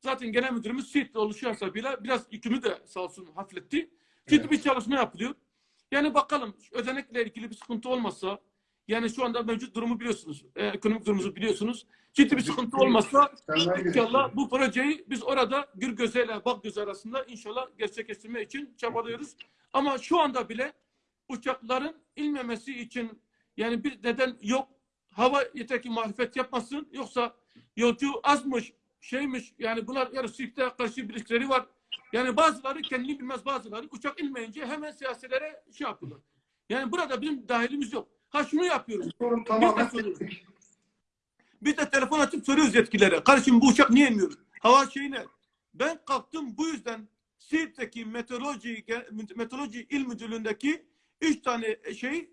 S3: Zaten genel müdürümüz Siirt'te oluşu hesabıyla biraz yükümü de sağ olsun hafifletti. Ciddi
S1: Evet.
S3: bir çalışma yapılıyor. Yani bakalım ödenekle ilgili bir sıkıntı olmazsa yani şu anda mevcut durumu biliyorsunuz. e, ekonomik durumumuzu biliyorsunuz. Ciddi bir sıkıntı olmazsa İnşallah bu projeyi biz orada gür gözeyle bak göz arasında inşallah gerçekleştirme için çabalıyoruz. Ama şu anda bile uçakların inmemesi için yani bir neden yok. Hava yeter ki marifet yapmasın. Yoksa yolcu azmış, şeymiş. Yani bunlar yani Swift'e karşı bir ilişkileri var. Yani bazıları kendini bilmez bazıları uçak inmeyince hemen siyasilere şey yapıyorlar. Yani burada bizim dahilimiz yok. Ha şunu yapıyoruz.
S1: Sorun tamamen
S3: Biz de. Biz de telefon açıp soruyoruz yetkililere. Kardeşim bu uçak niye inmiyor? Hava şeyine. Ben kalktım bu yüzden Siirt'teki meteoroloji, meteoroloji il müdürlüğündeki üç tane şey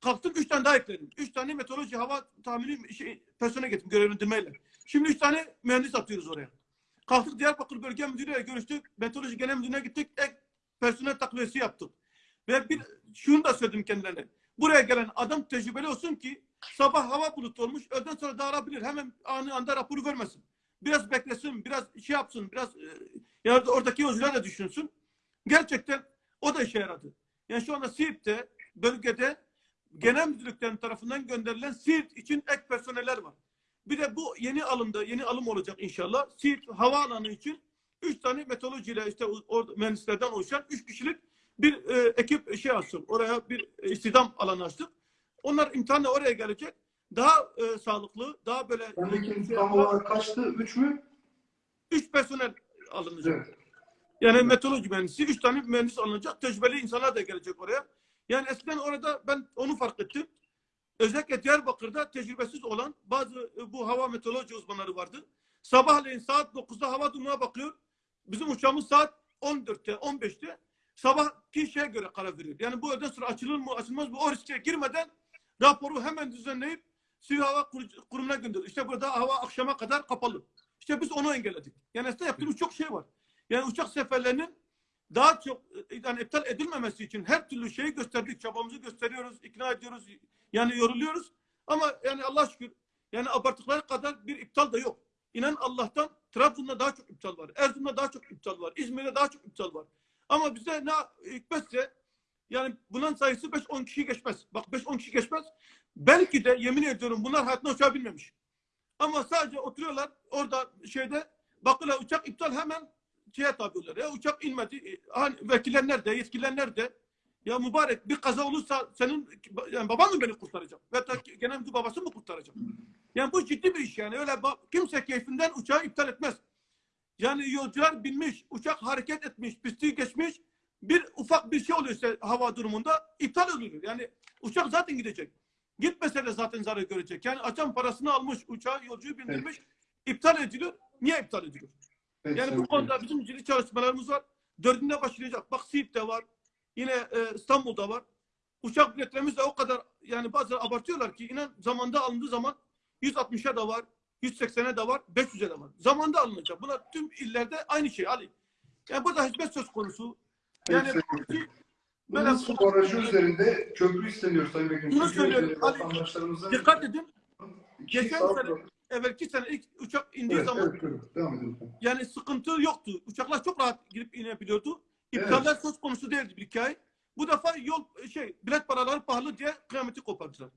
S3: kalktım üç tane daha ekledim. Üç tane meteoroloji hava tahmini şey, personel getirdim görevlendirmeyle. Şimdi üç tane mühendis atıyoruz oraya. Kalktık Diyarbakır Bölge Müdürü'yle görüştük. Meteoroloji Genel Müdürü'ne gittik. Ek personel takviyesi yaptık. Ve bir şunu da söyledim kendilerine. Buraya gelen adam tecrübeli olsun ki sabah hava bulutu olmuş. Öğleden sonra dağılabilir. Hemen anı anda raporu vermesin. Biraz beklesin, biraz şey yapsın, biraz e, ya da oradaki yolcular da düşünsün. Gerçekten o da işe yaradı. Yani şu anda Siirt'te, bölgede genel müdürlüklerin tarafından gönderilen Siirt için ek personeller var. Bir de bu yeni alımda, yeni alım olacak inşallah. Siirt havaalanı için üç tane meteorolojiyle işte orada mühendislerden oluşan üç kişilik bir e, ekip şey açtık. Oraya bir istihdam alanı açtık. Onlar imtihanla oraya gelecek. daha e, sağlıklı, daha böyle
S1: olarak kaçtı? 3 mü?
S3: 3 personel alınacak.
S1: Evet.
S3: Yani meteoroloji mühendisi, 3 tane mühendis alınacak. Tecrübeli insanlar da gelecek oraya. Yani eskiden orada ben onu fark ettim. Özellikle Diyarbakır'da tecrübesiz olan bazı e, bu hava meteoroloji uzmanları vardı. Sabahleyin saat 9'da hava durumuna bakıyor. Bizim uçağımız saat 14'te, 15'te sabahki şeye göre karar veriyor. Yani bu öğleden sonra açılır mı, açılmaz mı o riske girmeden raporu hemen düzenleyip Sivil Hava Kur- Kurumu'na gönderiyor. İşte burada hava akşama kadar kapalı. İşte biz onu engelledik. Yani aslında yaptığımız çok şey var. Yani uçak seferlerinin daha çok e, yani iptal edilmemesi için her türlü şeyi gösterdik. Çabamızı gösteriyoruz, ikna ediyoruz. Yani yoruluyoruz. Ama yani Allah şükür yani abarttıkları kadar bir iptal da yok. İnan Allah'tan Trabzon'da daha çok iptal var. Erzurum'da daha çok iptal var. İzmir'de daha çok iptal var. Ama bize ne hikmetse yani bunun sayısı 5-10 kişi geçmez. Bak 5-10 kişi geçmez. Belki de yemin ediyorum bunlar hayatında uçağa binmemiş. Ama sadece oturuyorlar orada şeyde bakıyorlar uçak iptal hemen şeye tabi oluyorlar. Ya uçak inmedi. E, Hani vekiller nerede? Yetkililer nerede? Ya mübarek bir kaza olursa senin yani baban mı beni kurtaracak? Ve genel müdür babası mı kurtaracak? Yani bu ciddi bir iş yani. Öyle kimse keyfinden uçağı iptal etmez. Yani yolcular binmiş, uçak hareket etmiş, pisti geçmiş. Bir ufak bir şey oluyorsa hava durumunda iptal oluyor. Yani uçak zaten gidecek. Gitmese de zaten zarar görecek. Yani açan parasını almış, uçağı yolcuyu bindirmiş. iptal ediliyor. Niye iptal ediliyor?
S1: Evet,
S3: Yani bu konuda bizim ciddi çalışmalarımız var. Dördünde başlayacak. Bak Siirt'te var. Yine e, İstanbul'da var. Uçak biletlerimiz de o kadar yani bazıları abartıyorlar ki inan zamanda alındığı zaman 160'a da var, 180'e de var, 500'e de var. Zamanda alınacak. Bunlar tüm illerde aynı şey Ali. Yani burada hizmet söz konusu. Yani
S1: Evet, Bunun barajı üzerinde köprü isteniyor Sayın Vekilim.
S3: Bunu söylüyorum.
S1: Vatandaşlarımızın
S3: dikkat edin. Geçen sene-. Evvelki sene ilk uçak indiği
S1: Evet,
S3: zaman
S1: evet, evet. Devam edin
S3: yani sıkıntı yoktu. Uçaklar çok rahat girip inebiliyordu. İptaller söz konusu değildi bir hikaye. Bu defa yol şey bilet paraları pahalı diye kıyameti kopardılar.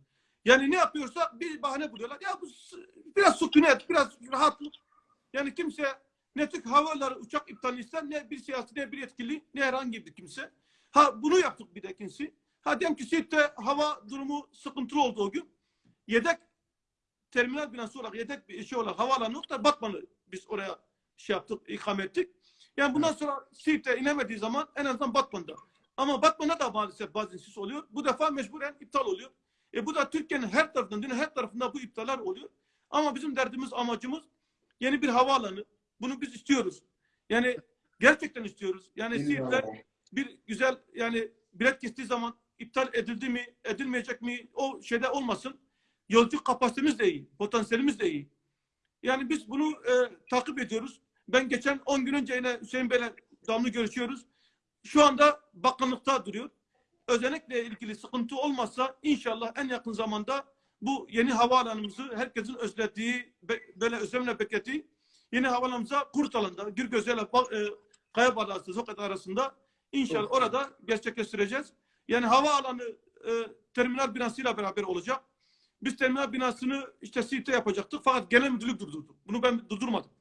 S3: Yani ne yapıyorsa bir bahane buluyorlar. Ya bu biraz sükunet, biraz rahatlık. Yani kimse ne Türk havaları uçak iptal ister ne bir siyasi ne bir yetkili ne herhangi bir kimse. Ha bunu yaptık bir de ikincisi. Ha diyelim ki Siirt'te hava durumu sıkıntılı oldu o gün. Yedek terminal binası olarak yedek bir şey olarak havaalanı yok da Batman'ı biz oraya şey yaptık, ikame ettik. Yani bundan sonra Siirt'e inemediği zaman en azından Batman'da. Ama Batman'a da maalesef bazı insis oluyor. Bu defa mecburen iptal oluyor. E bu da Türkiye'nin her tarafından, dünyanın her tarafında bu iptaller oluyor. Ama bizim derdimiz, amacımız yeni bir havaalanı. Bunu biz istiyoruz. Yani gerçekten istiyoruz. Yani
S1: bir
S3: bir güzel yani bilet kestiği zaman iptal edildi mi, edilmeyecek mi o şeyde olmasın. Yolcu kapasitemiz de iyi, potansiyelimiz de iyi. Yani biz bunu e, takip ediyoruz. Ben geçen 10 gün önce yine Hüseyin Bey'le damlı görüşüyoruz. Şu anda bakanlıkta duruyor. Özellikle ilgili sıkıntı olmazsa inşallah en yakın zamanda bu yeni havaalanımızı herkesin özlediği, böyle özlemle beklediği yeni havaalanımıza Kurtalan'da, Gürgözel ile Ba- e, Kaya Zokat arasında inşallah
S1: Çok
S3: orada gerçekleştireceğiz. Yani havaalanı e, terminal binasıyla beraber olacak. Biz terminal binasını işte Siirt'te yapacaktık fakat genel müdürlük durdurdu. Bunu ben durdurmadım.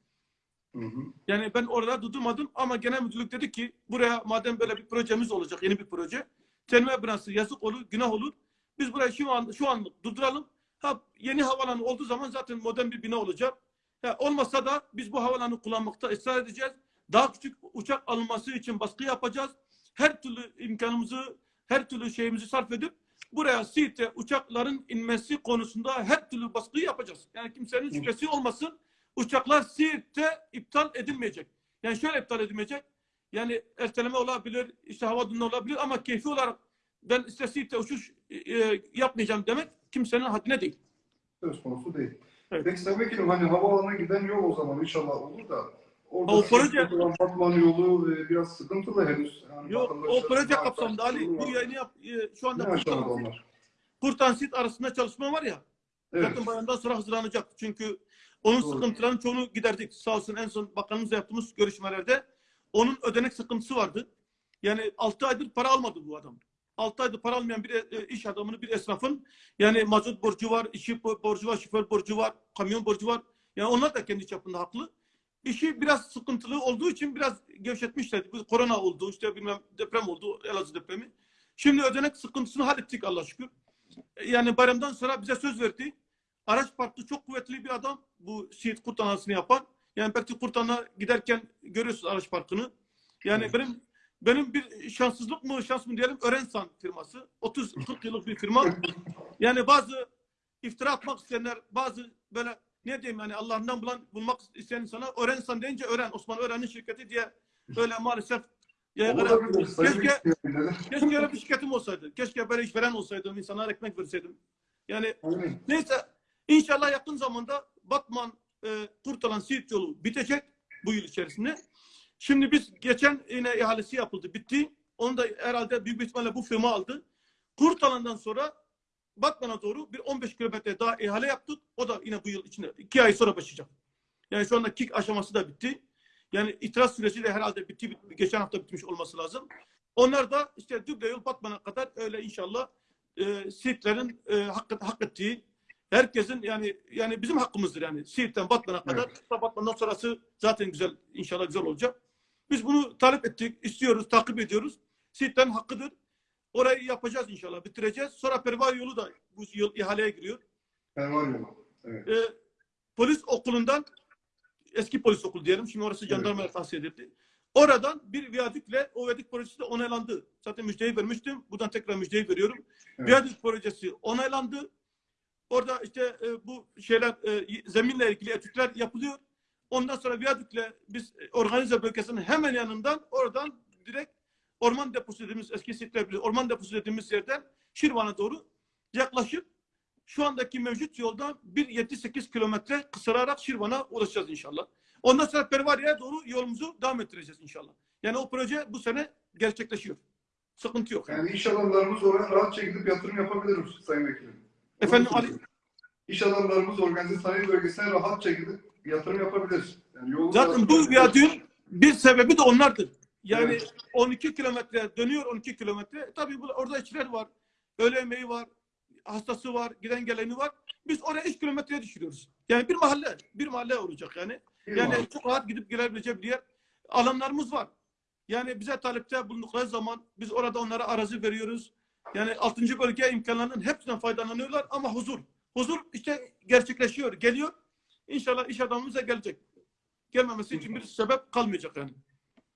S1: Hı.
S3: Yani ben orada durdurmadım ama genel müdürlük dedi ki buraya madem böyle bir projemiz olacak, yeni bir proje. Terminal binası yazık olur, günah olur. Biz burayı şu an şu anlık durduralım. Ha yeni havalanı olduğu zaman zaten modern bir bina olacak. Ha, olmasa da biz bu havalanı kullanmakta ısrar edeceğiz. Daha küçük uçak alınması için baskı yapacağız. Her türlü imkanımızı, her türlü şeyimizi sarf edip buraya Siirt'e uçakların inmesi konusunda her türlü baskıyı yapacağız. Yani kimsenin şüphesi olmasın. Uçaklar Siirt'te iptal edilmeyecek. Yani şöyle iptal edilmeyecek. Yani erteleme olabilir, işte hava olabilir ama keyfi olarak ben işte Siirt'te uçuş e, yapmayacağım demek kimsenin haddine değil.
S1: Söz konusu değil.
S3: Evet.
S1: Peki Sayın Vekilim hani havaalanına giden yol o zaman inşallah olur da orada
S3: O proje-
S1: Batman yolu e, biraz sıkıntılı henüz. Yani
S3: Yok o proje kapsamında Ali bu yayını yap, e, şu anda
S1: Ne aşamada
S3: Kurtan,
S1: onlar?
S3: Kurtan Sirt arasında çalışma var ya.
S1: Evet.
S3: Zaten bayandan sonra hazırlanacak. Çünkü onun
S1: Doğru.
S3: sıkıntılarının çoğunu giderdik. Sağ olsun en son bakanımızla yaptığımız görüşmelerde onun ödenek sıkıntısı vardı. Yani 6 aydır para almadı bu adam. 6 aydır para almayan bir e, iş adamını, bir esnafın yani mazot borcu var, işi bo- borcu var, şoför borcu var, kamyon borcu var. Yani onlar da kendi çapında haklı. İşi biraz sıkıntılı olduğu için biraz gevşetmişlerdi. Bu korona oldu, işte bilmem deprem oldu, Elazığ depremi. Şimdi ödenek sıkıntısını hallettik Allah şükür. Yani bayramdan sonra bize söz verdi. Araç parkı çok kuvvetli bir adam. Bu Siirt Kurtanası'nı yapan. Yani belki Kurtan'a giderken görüyorsunuz araç parkını. Yani
S1: Evet.
S3: benim benim bir şanssızlık mı şans mı diyelim Örensan firması. 30-40 yıllık bir firma. Yani bazı iftira atmak isteyenler bazı böyle ne diyeyim yani Allah'ından bulan, bulmak isteyen insana Örensan deyince Ören, Osman Ören'in şirketi diye böyle maalesef.
S1: Sayın
S3: Keşke, keşke öyle bir şirketim olsaydı. Keşke böyle işveren olsaydım, insanlara ekmek verseydim. Yani
S1: Aynen.
S3: Neyse inşallah yakın zamanda Batman e, Kurtalan Siirt yolu bitecek bu yıl içerisinde. Şimdi biz geçen yine ihalesi yapıldı bitti. Onu da herhalde büyük bir ihtimalle bu firma aldı. Kurtalan'dan sonra Batman'a doğru bir 15 kilometre daha ihale yaptık. O da yine bu yıl içinde iki ay sonra başlayacak. Yani şu anda kick aşaması da bitti. Yani itiraz süreci de herhalde bitti. bit- Geçen hafta bitmiş olması lazım. Onlar da işte Düble yol Batman'a kadar öyle inşallah e, Siirtlerin e, hak, hak ettiği herkesin yani yani bizim hakkımızdır yani Siirt'ten Batman'a kadar. Batman'dan sonrası zaten güzel inşallah güzel olacak. Biz bunu talep ettik, istiyoruz, takip ediyoruz. Siirtlerin hakkıdır. Orayı yapacağız inşallah, bitireceğiz. Sonra Pervari yolu da bu yıl ihaleye giriyor.
S1: Pervar yolu. Evet.
S3: E, polis okulundan eski polis okulu diyelim. Şimdi orası jandarmaya tahsis edildi. Oradan bir viyadükle o viyadük projesi de onaylandı. Zaten müjdeyi vermiştim. Buradan tekrar müjdeyi veriyorum.
S1: Evet.
S3: Viyadük projesi onaylandı. Orada işte e, bu şeyler e, zeminle ilgili etütler yapılıyor. Ondan sonra viyadükle biz e, organize bölgesinin hemen yanından oradan direkt orman deposu dediğimiz eski sitler orman deposu dediğimiz yerden Şirvan'a doğru yaklaşıp şu andaki mevcut yoldan 1.7-8 kilometre kısararak Şirvan'a ulaşacağız inşallah. Ondan sonra Pervariye'ye doğru yolumuzu devam ettireceğiz inşallah. Yani o proje bu sene gerçekleşiyor. Sıkıntı yok.
S1: Yani adamlarımız oraya rahatça gidip yatırım yapabilir Sayın Vekilim.
S3: Efendim Ali.
S1: İş adamlarımız organize sanayi bölgesine rahatça gidip yatırım yapabilir. Yani
S3: Zaten bu viyadüğün bir sebebi de onlardır. Yani
S1: Evet.
S3: 12 kilometre dönüyor 12 kilometre. Tabii bu, orada işçiler var. Öğle yemeği var. Hastası var. Giden geleni var. Biz oraya 3 kilometreye düşürüyoruz. Yani bir mahalle. Bir mahalle olacak yani. Yani çok rahat gidip gelebileceği bir yer. Alanlarımız var. Yani bize talepte bulundukları zaman biz orada onlara arazi veriyoruz. Yani 6. bölge imkanlarının hepsinden faydalanıyorlar ama huzur. Huzur işte gerçekleşiyor, geliyor. İnşallah iş adamımız da gelecek. Gelmemesi için bir sebep kalmayacak yani.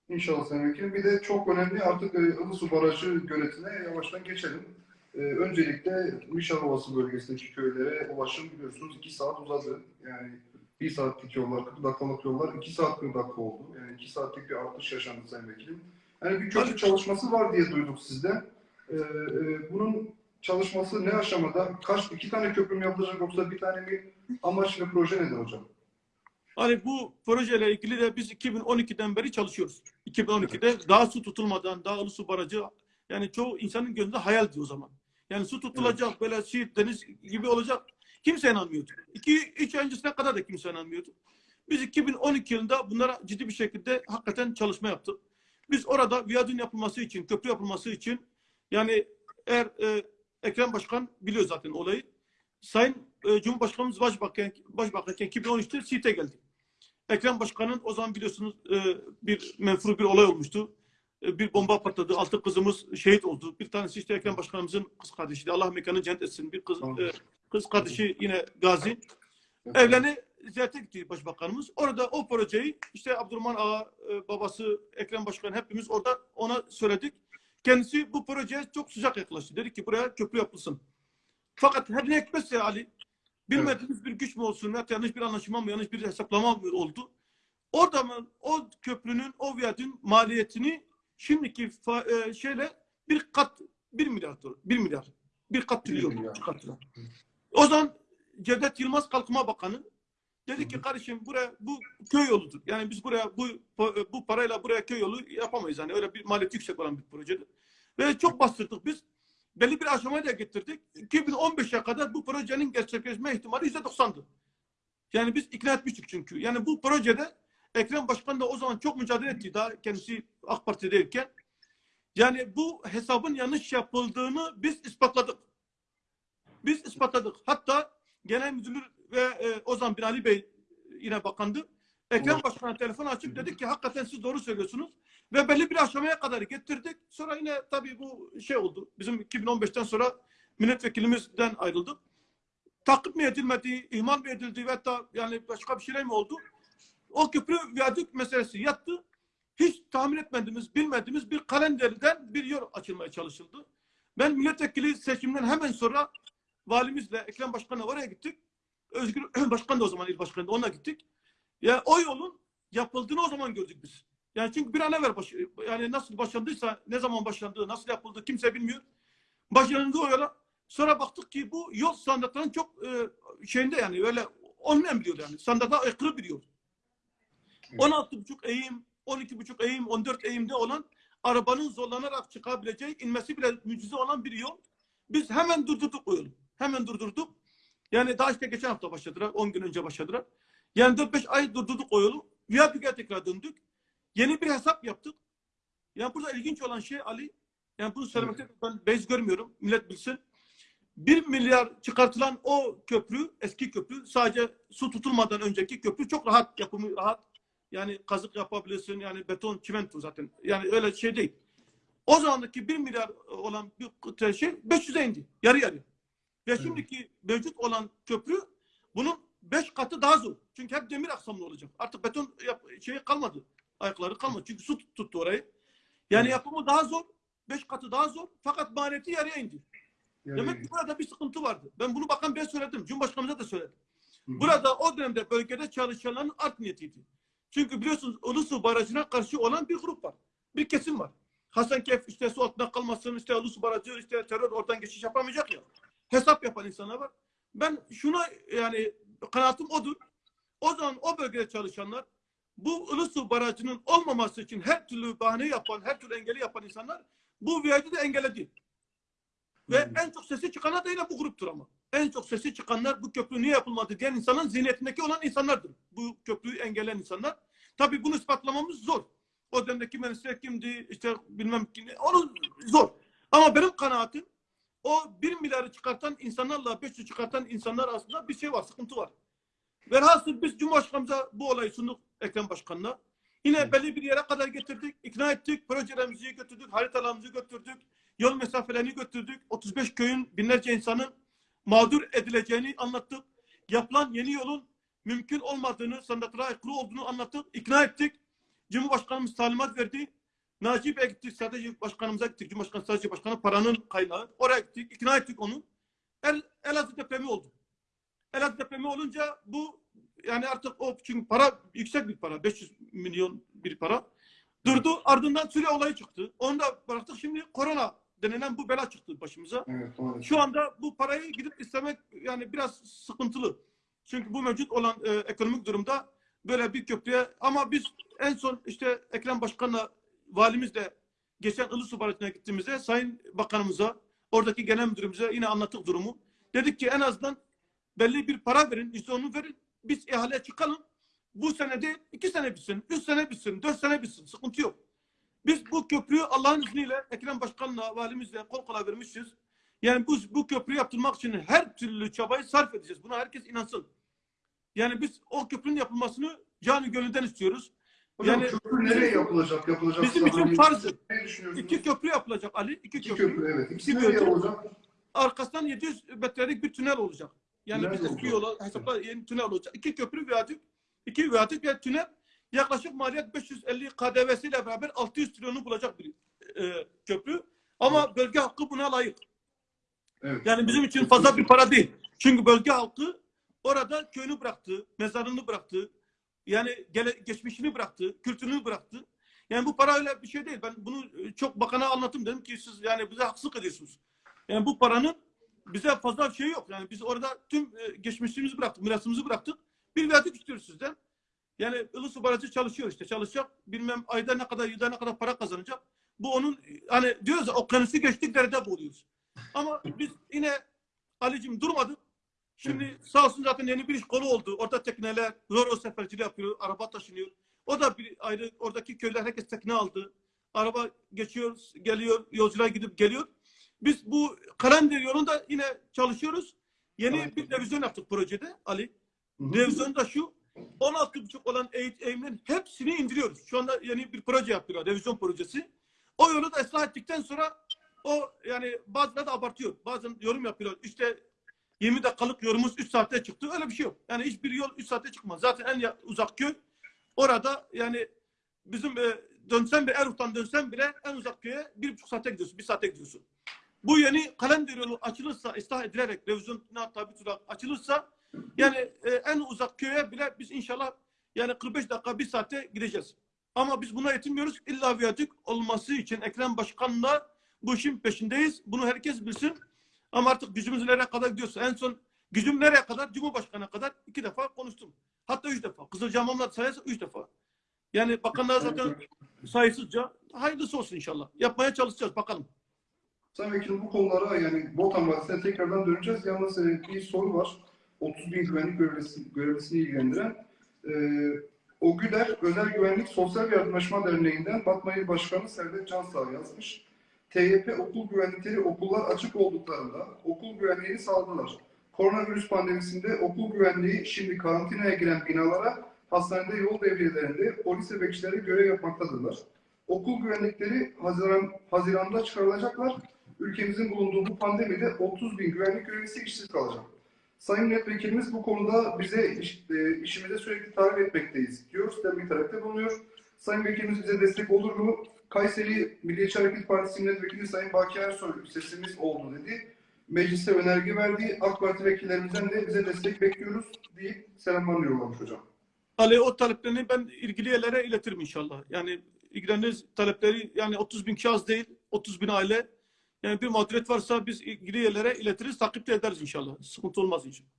S1: İnşallah Sayın Vekilim. Bir de çok önemli artık e, Ilısu Barajı göletine yavaştan geçelim. E, öncelikle Mişar Ovası bölgesindeki köylere ulaşım biliyorsunuz 2 saat uzadı. Yani 1 saatlik yollar, 40 dakikalık yollar 2 saat 40 dakika oldu. Yani 2 saatlik bir artış yaşandı Sayın Vekilim. Yani bir köprü çalışması var diye duyduk sizden. E, e, bunun çalışması ne aşamada? Kaç, iki tane köprü mü yapılacak yoksa bir tane mi? Amaç ve proje nedir hocam?
S3: Hani bu projeyle ilgili de biz 2012'den beri çalışıyoruz. 2012'de daha su tutulmadan, daha ulu su barajı yani çoğu insanın gözünde hayaldi o zaman. Yani su tutulacak böyle Siirt deniz gibi olacak. Kimse inanmıyordu. İki, üç ay öncesine kadar da kimse inanmıyordu. Biz 2012 yılında bunlara ciddi bir şekilde hakikaten çalışma yaptık. Biz orada viyadün yapılması için, köprü yapılması için yani eğer e, Ekrem Başkan biliyor zaten olayı. Sayın e, Cumhurbaşkanımız Başbakan, Başbakanken 2013'te Siirt'e geldi. Ekrem Başkan'ın o zaman biliyorsunuz e, bir menfur bir olay olmuştu. E, bir bomba patladı. Altı kızımız şehit oldu. Bir tanesi işte Ekrem Başkanımızın kız kardeşiydi. Allah mekanı cennet etsin. Bir kız,
S1: Tamam.
S3: e, kız kardeşi yine Gazi. Evlerini ziyarete gitti Başbakanımız. Orada o projeyi işte Abdurrahman Ağa, e, babası Ekrem Başkan hepimiz orada ona söyledik. Kendisi bu projeye çok sıcak yaklaştı. Dedi ki buraya köprü yapılsın. Fakat her ne hikmetse Ali bilmediğimiz bir güç mü olsun ya yanlış bir anlaşma mı yanlış bir hesaplama mı oldu? Orada mı o köprünün o viyadün maliyetini şimdiki e, şeyle bir kat bir milyar dolar, bir milyar bir kat trilyon. O zaman Cevdet Yılmaz Kalkınma Bakanı dedi ki kardeşim buraya bu köy yoludur. Yani biz buraya bu bu parayla buraya köy yolu yapamayız. Yani öyle bir maliyeti yüksek olan bir projedir. Ve çok bastırdık biz. Belli bir aşamaya da getirdik. 2015'e kadar bu projenin gerçekleşme ihtimali %90'dı. Yani biz ikna etmiştik çünkü. Yani bu projede Ekrem Başkan da o zaman çok mücadele etti daha kendisi AK Parti'deyken. Yani bu hesabın yanlış yapıldığını biz ispatladık. Biz ispatladık. Hatta Genel Müdür ve e, o zaman Binali Bey yine bakandı. Ekrem. Başkan'a telefon açıp dedik ki hakikaten siz doğru söylüyorsunuz. Ve belli bir aşamaya kadar getirdik. Sonra yine tabii bu şey oldu. Bizim 2015'ten sonra milletvekilimizden ayrıldık. takip mi edilmedi, ihmal mi edildi ve hatta yani başka bir şeyler mi oldu? O köprü viyadük meselesi yattı. Hiç tahmin etmediğimiz, bilmediğimiz bir kalenderden bir yol açılmaya çalışıldı. Ben milletvekili seçimden hemen sonra valimizle, Ekrem Başkan'la oraya gittik. Özgür Başkan da o zaman il başkanı da onunla gittik. Ya o yolun yapıldığını o zaman gördük biz. Yani çünkü bir an evvel baş, yani nasıl başlandıysa, ne zaman başlandığı, nasıl yapıldı kimse bilmiyor. Başlandı o yola. Sonra baktık ki bu yol standartlarının çok e, şeyinde yani öyle olmayan bir yol yani. Standarta aykırı bir yol.
S1: Evet.
S3: 16,5 eğim, 12,5 eğim, 14 eğimde olan arabanın zorlanarak çıkabileceği, inmesi bile mucize olan bir yol. Biz hemen durdurduk o yolu. Hemen durdurduk. Yani daha işte geçen hafta başladılar, 10 gün önce başladılar. Yani 4-5 ay durdurduk o yolu. Viyadük'e tekrar döndük. Yeni bir hesap yaptık. Yani burada ilginç olan şey Ali, yani bunu söylemekte ben bez görmüyorum, millet bilsin. 1 milyar çıkartılan o köprü, eski köprü, sadece su tutulmadan önceki köprü çok rahat, yapımı rahat. Yani kazık yapabilirsin, yani beton, çimento zaten. Yani öyle şey değil. O zamandaki 1 milyar olan bir şey 500'e indi. Yarı yarı. Ve şimdiki mevcut olan köprü bunun 5 katı daha zor. Çünkü hep demir aksamlı olacak. Artık beton yap, şeyi kalmadı. Ayakları kalmadı. Çünkü su tut- tuttu orayı. Yani
S1: Evet.
S3: yapımı daha zor. 5 katı daha zor. Fakat maliyeti yarıya indi.
S1: Yani,
S3: Demek ki burada bir sıkıntı vardı. Ben bunu bakan ben söyledim. Cumhurbaşkanımıza da söyledim.
S1: Hı hı.
S3: Burada o dönemde bölgede çalışanların art niyetiydi. Çünkü biliyorsunuz Ulusu Barajı'na karşı olan bir grup var. Bir kesim var. Hasankeyf işte su altında kalmasın, işte Ulusu Barajı, işte terör oradan geçiş yapamayacak ya. Hesap yapan insanlar var. Ben şuna yani kanaatim odur. O zaman o bölgede çalışanlar bu Ulusu Barajı'nın olmaması için her türlü bahane yapan, her türlü engeli yapan insanlar bu viyadü de engelledi. Ve
S1: hı.
S3: en çok sesi çıkanlar da yine bu gruptur ama. En çok sesi çıkanlar bu köprü niye yapılmadı diyen insanın zihniyetindeki olan insanlardır. Bu köprüyü engelleyen insanlar. Tabii bunu ispatlamamız zor. O dönemdeki mühendisler kimdi, işte bilmem kim, onu zor. Ama benim kanaatim o 1 milyarı çıkartan insanlarla 500 çıkartan insanlar arasında bir şey var, sıkıntı var. Velhasıl biz Cumhurbaşkanımıza bu olayı sunduk Ekrem Başkan'la. Yine belli bir yere kadar getirdik, ikna ettik, projelerimizi götürdük, haritalarımızı götürdük, yol mesafelerini götürdük. 35 köyün binlerce insanın mağdur edileceğini anlattık. Yapılan yeni yolun mümkün olmadığını, standartlara aykırı olduğunu anlattık, ikna ettik. Cumhurbaşkanımız talimat verdi. Naci Bey'e gittik, sadece başkanımıza gittik. Cumhurbaşkanı sadece başkanı paranın kaynağı. Oraya gittik, ikna ettik onu. El, Elazığ depremi oldu. Elazığ depremi olunca bu yani artık o çünkü para yüksek bir para. 500 milyon bir para. Durdu. Ardından Suriye olayı çıktı. Onu da bıraktık. Şimdi korona denilen bu bela çıktı başımıza.
S1: Evet.
S3: Şu anda bu parayı gidip istemek yani biraz sıkıntılı. Çünkü bu mevcut olan e, ekonomik durumda böyle bir köprüye ama biz en son işte Ekrem Başkan'la valimizle geçen Ilısu Barajı'na gittiğimizde Sayın Bakanımıza oradaki genel müdürümüze yine anlattık durumu. Dedik ki en azından belli bir para verin, işte onu verin. Biz ihaleye çıkalım. Bu sene değil, iki sene bitsin, üç sene bitsin, dört sene bitsin. Sıkıntı yok. Biz bu köprüyü Allah'ın izniyle Ekrem Başkan'la, valimizle kol kola vermişiz. Yani bu, bu köprü yaptırmak için her türlü çabayı sarf edeceğiz. Buna herkes inansın. Yani biz o köprünün yapılmasını canı gönülden istiyoruz.
S1: Hocam
S3: yani-
S1: köprü nereye yapılacak? Yapılacak.
S3: Bizim için farzı. İki köprü yapılacak Ali. iki,
S1: İki
S3: köprü.
S1: köprü, evet. İkisi
S3: İki köprü.
S1: olacak?
S3: Arkasından 700 metrelik bir tünel olacak. Yani
S1: Tünel
S3: biz eski yola hesapla yeni tünel olacak. İki köprü viyadük, iki viyadük ve tünel yaklaşık maliyet 550 KDV'siyle beraber 600 trilyonu bulacak bir e, köprü. Ama bölge halkı buna layık.
S1: Evet.
S3: Yani bizim için fazla bir para değil. Çünkü bölge halkı orada köyünü bıraktı, mezarını bıraktı. Yani gele, geçmişini bıraktı, kültürünü bıraktı. Yani bu para öyle bir şey değil. Ben bunu e, çok bakana anlattım. Dedim ki siz yani bize haksızlık ediyorsunuz. Yani bu paranın bize fazla bir şey yok. Yani biz orada tüm e, geçmişimizi bıraktık, mirasımızı bıraktık. Bir viyadük istiyoruz sizden. Yani Ilısu Barajı çalışıyor işte. Çalışacak. Bilmem ayda ne kadar, yılda ne kadar para kazanacak. Bu onun hani diyoruz ya okyanusu geçtik derede boğuluyoruz. Ama biz yine Ali'cim durmadık. Şimdi sağ olsun zaten yeni bir iş kolu oldu. Orada tekneler, Roro seferciliği yapıyor, araba taşınıyor. O da bir ayrı, oradaki köyler herkes tekne aldı. Araba geçiyor, geliyor, yolcular gidip geliyor. Biz bu Karandir yolunda yine çalışıyoruz. Yeni
S1: Evet.
S3: bir revizyon yaptık projede Ali. Revizyon da şu. 16,5 olan eğit- eğimlerin hepsini indiriyoruz. Şu anda yeni bir proje yapıyorlar. Revizyon projesi. O yolu da ıslah ettikten sonra o yani bazıları da abartıyor. Bazen yorum yapıyorlar. İşte 20 dakikalık yolumuz 3 saatte çıktı. Öyle bir şey yok. Yani hiçbir yol 3 saatte çıkmaz. Zaten en uzak köy orada yani bizim e, dönsen bile Eruf'tan dönsen bile en uzak köye bir buçuk saate gidiyorsun. Bir saate gidiyorsun. Bu yeni kalender yolu açılırsa, ıslah edilerek, revizyona tabi tutarak açılırsa yani e, en uzak köye bile biz inşallah yani 45 dakika bir saate gideceğiz. Ama biz buna yetinmiyoruz. İlla viyadük olması için Ekrem Başkan'la bu işin peşindeyiz. Bunu herkes bilsin. Ama artık gücümüz nereye kadar gidiyorsa en son gücüm nereye kadar? Cumhurbaşkanı'na kadar iki defa konuştum. Hatta üç defa. Kızılcahamamlar sayarsa üç defa. Yani bakanlar zaten sayısızca hayırlısı olsun inşallah. Yapmaya çalışacağız bakalım.
S1: Sayın Vekilim bu konulara yani Botan Vadisi'ne tekrardan döneceğiz. Yalnız e, bir soru var. 30 bin güvenlik görevlisi, görevlisini ilgilendiren. E, o Güler Özel Güvenlik Sosyal Yardımlaşma Derneği'nden Batma İl Başkanı Servet Cansağ yazmış. TYP okul güvenlikleri okullar açık olduklarında okul güvenliğini sağladılar. Koronavirüs pandemisinde okul güvenliği şimdi karantinaya giren binalara hastanede yol devriyelerinde polis ve bekçileri görev yapmaktadırlar. Okul güvenlikleri Haziran, Haziran'da çıkarılacaklar. Ülkemizin bulunduğu bu pandemide 30 bin güvenlik görevlisi işsiz kalacak. Sayın Milletvekilimiz bu konuda bize iş, e, işimize sürekli tarif etmekteyiz diyor. Sizden bir talepte bulunuyor. Sayın Vekilimiz bize destek olur mu? Kayseri Milliyetçi Hareket Partisi Milletvekili Sayın Baki Ersoy sesimiz oldu dedi. Meclise önerge verdi. AK Parti vekillerimizden de bize destek bekliyoruz deyip selamlarını yollamış hocam.
S3: Ali o taleplerini ben ilgili yerlere iletirim inşallah. Yani ilgileniriz talepleri yani 30 bin kişi az değil. 30 bin aile. Yani bir mağduriyet varsa biz ilgili yerlere iletiriz. Takip de ederiz inşallah. Sıkıntı olmaz inşallah.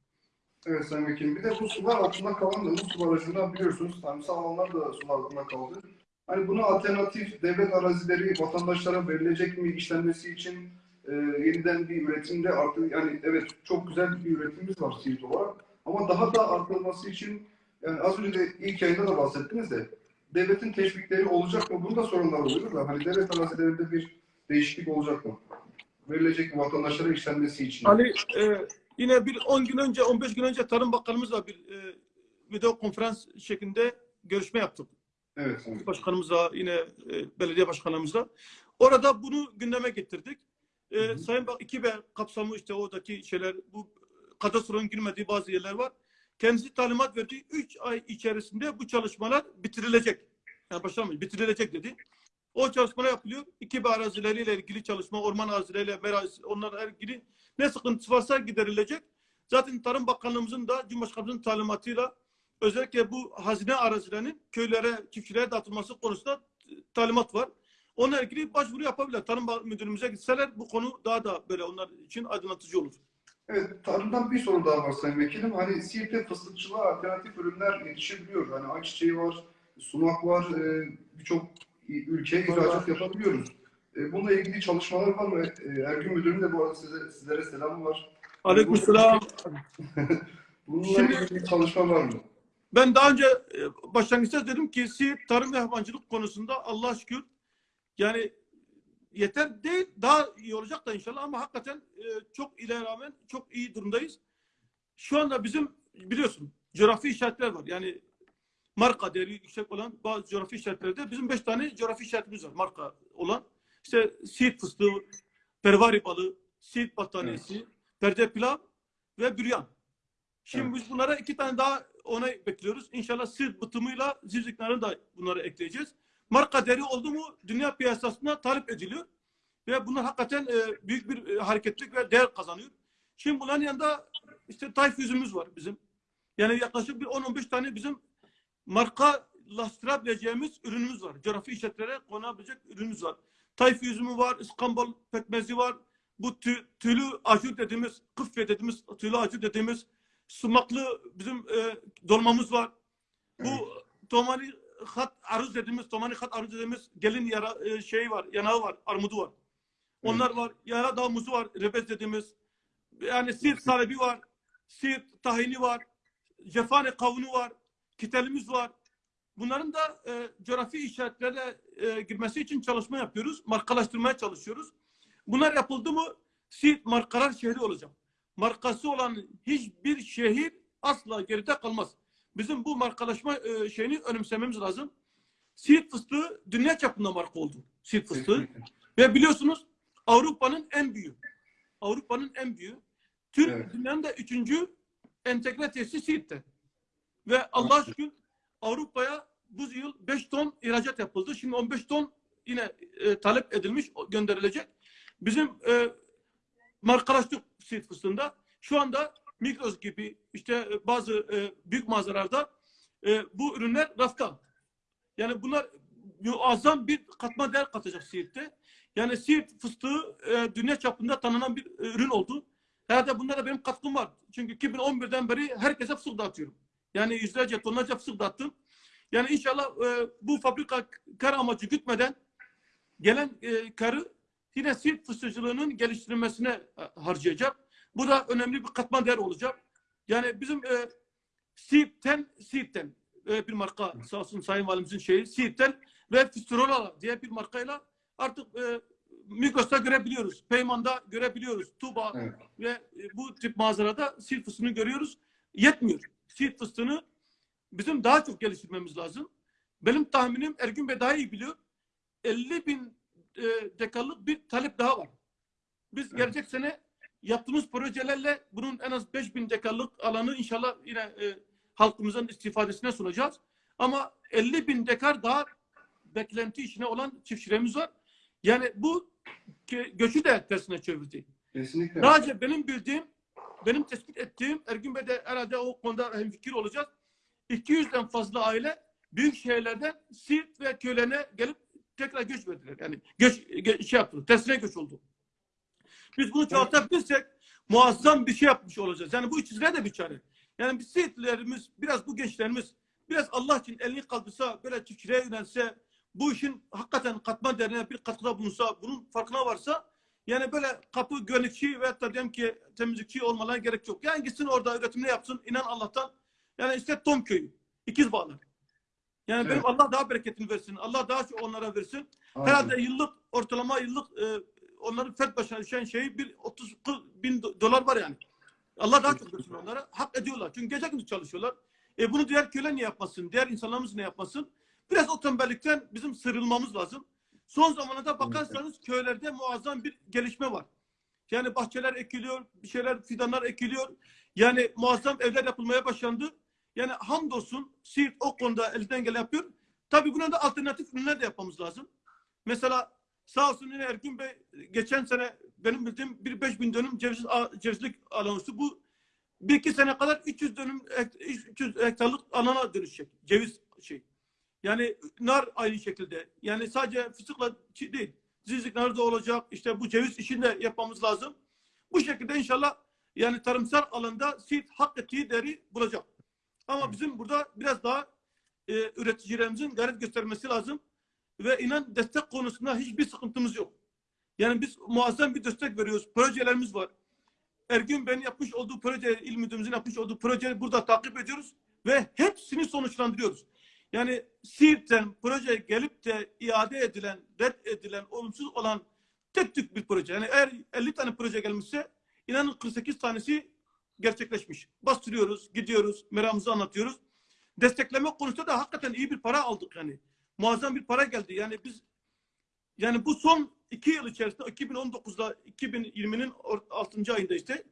S1: Evet Sayın Vekilim. Bir de bu sular altında kalan da bu su barajından biliyorsunuz tarımsal alanlar da sular altında kaldı. Hani buna alternatif devlet arazileri vatandaşlara verilecek mi işlenmesi için e, yeniden bir üretimde artık yani evet çok güzel bir üretimimiz var Siirt olarak ama daha da artırılması için yani az önce de ilk yayında da bahsettiniz de devletin teşvikleri olacak mı? Bunda sorunlar oluyor da hani devlet arazilerinde bir değişiklik olacak mı? Verilecek mi vatandaşlara işlenmesi için?
S3: Ali e, yine bir 10 gün önce 15 gün önce Tarım Bakanımızla bir e, video konferans şeklinde görüşme yaptık.
S1: Evet.
S3: Başkanımızla yine e, belediye başkanımızla. Orada bunu gündeme getirdik. E,
S1: Hı hı.
S3: Sayın Bak 2B kapsamı işte oradaki şeyler bu kadastronun girmediği bazı yerler var. Kendisi talimat verdi. 3 ay içerisinde bu çalışmalar bitirilecek. Yani başlamış bitirilecek dedi. O çalışmalar yapılıyor. 2B arazileriyle ilgili çalışma, orman arazileriyle, merazi, onlarla ilgili ne sıkıntısı varsa giderilecek. Zaten Tarım Bakanlığımızın da Cumhurbaşkanımızın talimatıyla özellikle bu hazine arazilerinin köylere, çiftçilere dağıtılması konusunda e, talimat var. Onunla ilgili başvuru yapabilirler. Tarım Müdürlüğümüze gitseler bu konu daha da böyle onlar için aydınlatıcı olur.
S1: Evet, tarımdan bir soru daha var Sayın Vekilim. Hani Siirt'te fıstıkçılığa alternatif ürünler yetişebiliyor. Hani ayçiçeği var, sumak var, e, birçok ülkeye ihracat yapabiliyoruz. E, bununla ilgili çalışmalar var mı? Ergün Müdürüm de bu arada size, sizlere selamı var.
S3: Aleykümselam.
S1: Bununla
S3: Şimdi-
S1: ilgili çalışma var mı?
S3: Ben daha önce e, başlangıçta dedim ki Siirt tarım ve hayvancılık konusunda Allah'a şükür yani yeter değil daha iyi olacak da inşallah ama hakikaten e, çok ile rağmen çok iyi durumdayız. Şu anda bizim biliyorsun coğrafi işaretler var. Yani marka değeri yüksek olan bazı coğrafi işaretlerde bizim beş tane coğrafi işaretimiz var marka olan. İşte Siirt fıstığı, pervari balı, Siirt battaniyesi, perde pilav ve büryan. Şimdi
S1: Evet.
S3: biz bunlara iki tane daha ona bekliyoruz. İnşallah Siirt bıtımıyla zivziklerini de bunları ekleyeceğiz. Marka değeri oldu mu dünya piyasasında talep ediliyor. Ve bunlar hakikaten e, büyük bir e, hareketlik ve değer kazanıyor. Şimdi bunların yanında işte tayf yüzümüz var bizim. Yani yaklaşık bir 10-15 tane bizim markalaştırabileceğimiz ürünümüz var. Coğrafi işaretlere konabilecek ürünümüz var. Tayf yüzümü var, İstanbul pekmezi var. Bu tü, tüylü acur dediğimiz, kıfye dediğimiz, tüylü acur dediğimiz sumaklı bizim e, dolmamız var. Bu tomani hat aruz dediğimiz, tomani hat aruz dediğimiz gelin yara, e, şeyi var, yanağı var, armudu var. Onlar var. Yara dağ muzu var, rebez dediğimiz. Yani siirt salebi var, siirt tahini var, cefane kavunu var, kitelimiz var. Bunların da e, coğrafi işaretlerle e, girmesi için çalışma yapıyoruz. Markalaştırmaya çalışıyoruz. Bunlar yapıldı mı Siirt markalar şehri olacak. Markası olan hiçbir şehir asla geride kalmaz. Bizim bu markalaşma e, şeyini önemsememiz lazım. Siirt fıstığı dünya çapında marka oldu. Siirt fıstığı. Ve biliyorsunuz Avrupa'nın en büyüğü. Avrupa'nın en büyüğü. Türk
S1: Evet.
S3: dünyanın da üçüncü entegre tesisi Siirt'te. Ve Allah'a şükür Avrupa'ya bu yıl 5 ton ihracat yapıldı. Şimdi 15 ton yine e, talep edilmiş, gönderilecek. Bizim e, markalaştık Siirt fıstığında. Şu anda Migros gibi işte e, bazı e, büyük mağazalarda e, bu ürünler rafta. Yani bunlar muazzam bir katma değer katacak Siirt'te. Yani Siirt fıstığı e, dünya çapında tanınan bir e, ürün oldu. Herhalde bunda da benim katkım var. Çünkü 2011'den beri herkese fıstık dağıtıyorum. Yani yüzlerce tonlarca fıstık dağıttım. Yani inşallah e, bu fabrika kar amacı gütmeden gelen e, karı yine Siirt fıstıkçılığının geliştirilmesine e, harcayacak. Bu da önemli bir katma değer olacak. Yani bizim e, Siirt'ten Siirt'ten e, bir marka sağ olsun Sayın Valimizin şeyi Siirt'ten ve Fisturola diye bir markayla artık e, Migros'ta görebiliyoruz. Peyman'da görebiliyoruz. Tuba
S1: Evet.
S3: ve e, bu tip mağazalarda Siirt fıstığını görüyoruz. Yetmiyor. Siirt fıstığını bizim daha çok geliştirmemiz lazım. Benim tahminim Ergün Bey daha iyi biliyor. 50 bin e, dekarlık bir talep daha var. Biz
S1: Evet.
S3: gelecek sene yaptığımız projelerle bunun en az 5 bin dekarlık alanı inşallah yine e, halkımızın istifadesine sunacağız. Ama 50 bin dekar daha beklenti içine olan çiftçilerimiz var. Yani bu gö- göçü de tersine çevirdi.
S1: Kesinlikle.
S3: Sadece benim bildiğim, benim tespit ettiğim, Ergün Bey de herhalde o konuda hemfikir olacak. 200'den fazla aile büyük şehirlerden Siirt ve köylerine gelip tekrar göç verdiler. Yani göç, gö- şey yaptılar, tersine göç oldu. Biz bunu çoğaltabilirsek muazzam bir şey yapmış olacağız. Yani bu işçilere de bir çare. Yani biz Siirtlilerimiz, biraz bu gençlerimiz biraz Allah için elini kaldırsa, böyle çiftçiliğe yönelse, bu işin hakikaten katma değerine bir katkıda bulunsa, bunun farkına varsa yani böyle kapı güvenlikçi ve hatta diyelim ki temizlikçi olmalarına gerek yok. Yani gitsin orada üretimini yapsın. inan Allah'tan. Yani işte Tom köyü. ikiz bağlar. Yani benim
S1: Evet.
S3: Allah daha bereketini versin. Allah daha çok onlara versin.
S1: Aynen.
S3: Herhalde yıllık ortalama yıllık e, onların fert başına düşen şeyi bir 30 40 bin do- dolar var yani. Allah daha çok versin onlara. Hak ediyorlar. Çünkü gece gündüz çalışıyorlar. E bunu diğer köyler niye yapmasın? Diğer insanlarımız ne yapmasın? Biraz o tembellikten bizim sıyrılmamız lazım. Son zamanlarda bakarsanız köylerde muazzam bir gelişme var. Yani bahçeler ekiliyor, bir şeyler fidanlar ekiliyor. Yani muazzam evler yapılmaya başlandı. Yani hamdolsun Siirt o konuda elinden gelen yapıyor. Tabii buna da alternatif ürünler de yapmamız lazım. Mesela sağ olsun yine Ergün Bey geçen sene benim bildiğim bir 5000 dönüm ceviz, cevizlik alanı bu bir iki sene kadar 300 dönüm hekt- 300 hektarlık alana dönüşecek. Ceviz şey. Yani nar aynı şekilde. Yani sadece fıstıkla değil. Zizlik nar da olacak. İşte bu ceviz işini de yapmamız lazım. Bu şekilde inşallah yani tarımsal alanda Siirt hak ettiği değeri bulacak. Ama bizim burada biraz daha e, üreticilerimizin gayret göstermesi lazım. Ve inan destek konusunda hiçbir sıkıntımız yok. Yani biz muazzam bir destek veriyoruz. Projelerimiz var. Ergün Bey'in yapmış olduğu proje, il müdürümüzün yapmış olduğu projeyi burada takip ediyoruz ve hepsini sonuçlandırıyoruz. Yani Siirt'ten proje gelip de iade edilen, red edilen, olumsuz olan tek tük bir proje. Yani eğer 50 tane proje gelmişse inanın 48 tanesi gerçekleşmiş. Bastırıyoruz, gidiyoruz, meramımızı anlatıyoruz. Destekleme konusunda da hakikaten iyi bir para aldık yani. Muazzam bir para geldi. Yani biz yani bu son iki yıl içerisinde 2019'da 2020'nin 6. ayında işte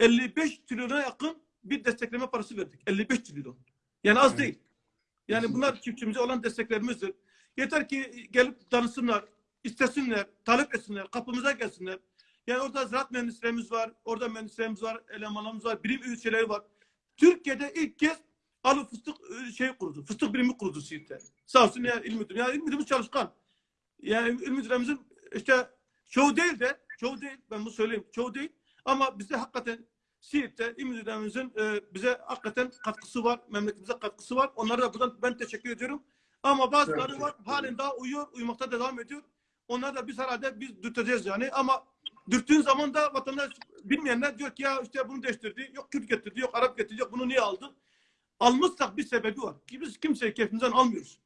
S3: 55 trilyona yakın bir destekleme parası verdik. 55 trilyon. Yani az
S1: Evet.
S3: değil. Yani bunlar çiftçimize olan desteklerimizdir. Yeter ki gelip danışsınlar, istesinler, talep etsinler, kapımıza gelsinler. Yani orada ziraat mühendislerimiz var, orada mühendislerimiz var, elemanlarımız var, bilim ülkeleri var. Türkiye'de ilk kez alı fıstık e, şey kurdu. Fıstık birimi kurdu Siirt'te. Sağ olsun ya il müdürü. Yani il müdürümüz çalışkan. Yani il müdürümüzün işte çoğu değil de çoğu değil ben bunu söyleyeyim çoğu değil ama bize hakikaten Siirt'te il müdürümüzün e, bize hakikaten katkısı var. Memleketimize katkısı var. Onlara da buradan ben teşekkür ediyorum. Ama bazıları
S1: Evet.
S3: var halen daha uyuyor, uyumakta devam ediyor. Onları da biz herhalde biz dürteceğiz yani ama dürttüğün zaman da vatandaş bilmeyenler diyor ki ya işte bunu değiştirdi, yok Kürt getirdi, yok Arap getirdi, yok bunu niye aldı? Almışsak bir sebebi var. Ki biz kimseyi keyfimizden almıyoruz.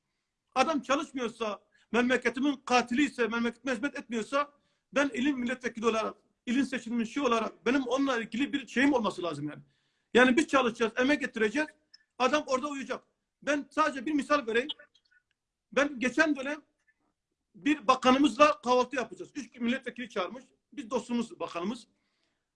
S3: Adam çalışmıyorsa, memleketimin katili ise, memleketime hizmet etmiyorsa ben ilin milletvekili olarak, ilin seçilmişi olarak benim onunla ilgili bir şeyim olması lazım yani. Yani biz çalışacağız, emek getireceğiz. Adam orada uyuyacak. Ben sadece bir misal vereyim. Ben geçen dönem bir bakanımızla kahvaltı yapacağız. Üç milletvekili çağırmış. Biz dostumuz bakanımız.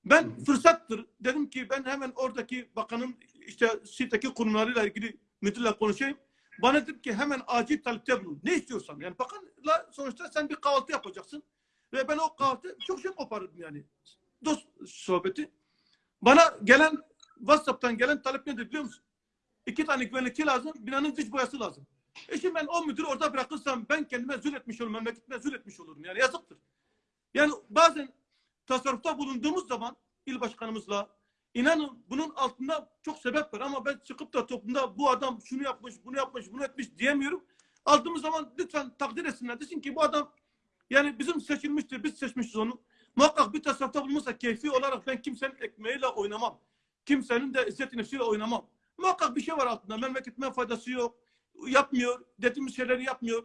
S3: Ben fırsattır. Dedim ki ben hemen oradaki bakanın işte siteki kurumlarıyla ilgili müdürle konuşayım. Bana dedi ki hemen acil talepte bulun. Ne istiyorsan. Yani bakanla sonuçta sen bir kahvaltı yapacaksın. Ve ben o kahvaltı çok şey koparırdım yani. Dost sohbeti. Bana gelen WhatsApp'tan gelen talep nedir biliyor musun? İki tane güvenlikçi lazım. Binanın dış boyası lazım. E şimdi ben o müdürü orada bırakırsam ben kendime etmiş olurum. Memleketime etmiş olurum. Yani yazıktır. Yani bazen tasarrufta bulunduğumuz zaman il başkanımızla inanın bunun altında çok sebep var ama ben çıkıp da toplumda bu adam şunu yapmış, bunu yapmış, bunu etmiş diyemiyorum. Aldığımız zaman lütfen takdir etsinler. Desin ki bu adam yani bizim seçilmiştir, biz seçmişiz onu. Muhakkak bir tasarrufta bulunursa keyfi olarak ben kimsenin ekmeğiyle oynamam. Kimsenin de izzet nefsiyle oynamam. Muhakkak bir şey var altında. Memleketime faydası yok. Yapmıyor. Dediğimiz şeyleri yapmıyor.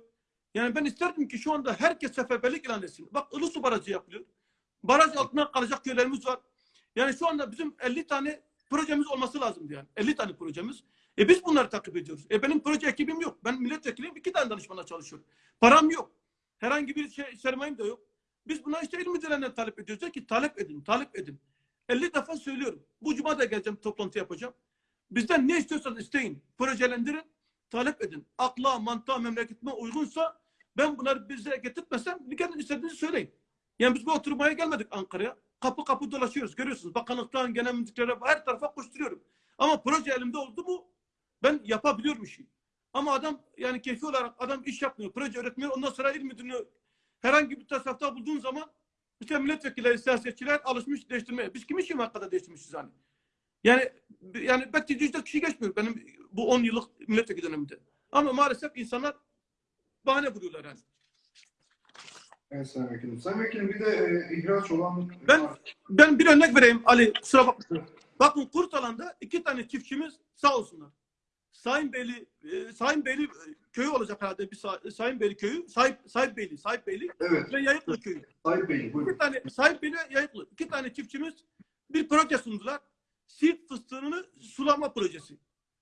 S3: Yani ben isterdim ki şu anda herkes seferberlik ilan etsin. Bak Ilısu Barajı yapılıyor. Baraj altına kalacak köylerimiz var. Yani şu anda bizim 50 tane projemiz olması lazımdı yani. 50 tane projemiz. E biz bunları takip ediyoruz. E benim proje ekibim yok. Ben milletvekiliyim. iki tane danışmanla çalışıyorum. Param yok. Herhangi bir şey, sermayem de yok. Biz buna işte il müdürlerinden talep ediyoruz. Diyor ki talep edin, talep edin. 50 defa söylüyorum. Bu cuma da geleceğim, toplantı yapacağım. Bizden ne istiyorsanız isteyin. Projelendirin, talep edin. Akla, mantığa, memleketime uygunsa ben bunları bize getirtmesem bir kere istediğinizi söyleyin. Yani biz bu oturmaya gelmedik Ankara'ya. Kapı kapı dolaşıyoruz. Görüyorsunuz. Bakanlıktan, genel müdürlere her tarafa koşturuyorum. Ama proje elimde oldu mu ben yapabiliyorum işi. Ama adam yani keyfi olarak adam iş yapmıyor, proje üretmiyor. Ondan sonra il müdürünü herhangi bir tasarrufta bulduğun zaman işte milletvekilleri, siyasetçiler alışmış değiştirmeye. Biz kimi şimdi hakikaten değiştirmişiz hani? Yani yani belki yüzde kişi geçmiyor benim bu 10 yıllık milletvekili döneminde. Ama maalesef insanlar bahane buluyorlar yani.
S1: Evet Sayın Vekilim. Sayın Vekilim bir de e, ihraç olan...
S3: Ben- Ben bir örnek vereyim Ali kusura bakma. Bakın Kurtalan'da iki tane çiftçimiz sağ olsunlar. Sayın Beyli, e, Sayın Beyli e, köyü olacak herhalde bir Sa- Sayın Beyli köyü, Sahip, Sahip Beyli, Sahip Beyli
S1: Evet,
S3: ve Yayıklı köyü.
S1: Sayın Bey buyurun.
S3: İki tane Sahip Beyli ve Yayıklı. İki tane çiftçimiz bir proje sundular. Siirt fıstığını sulama projesi.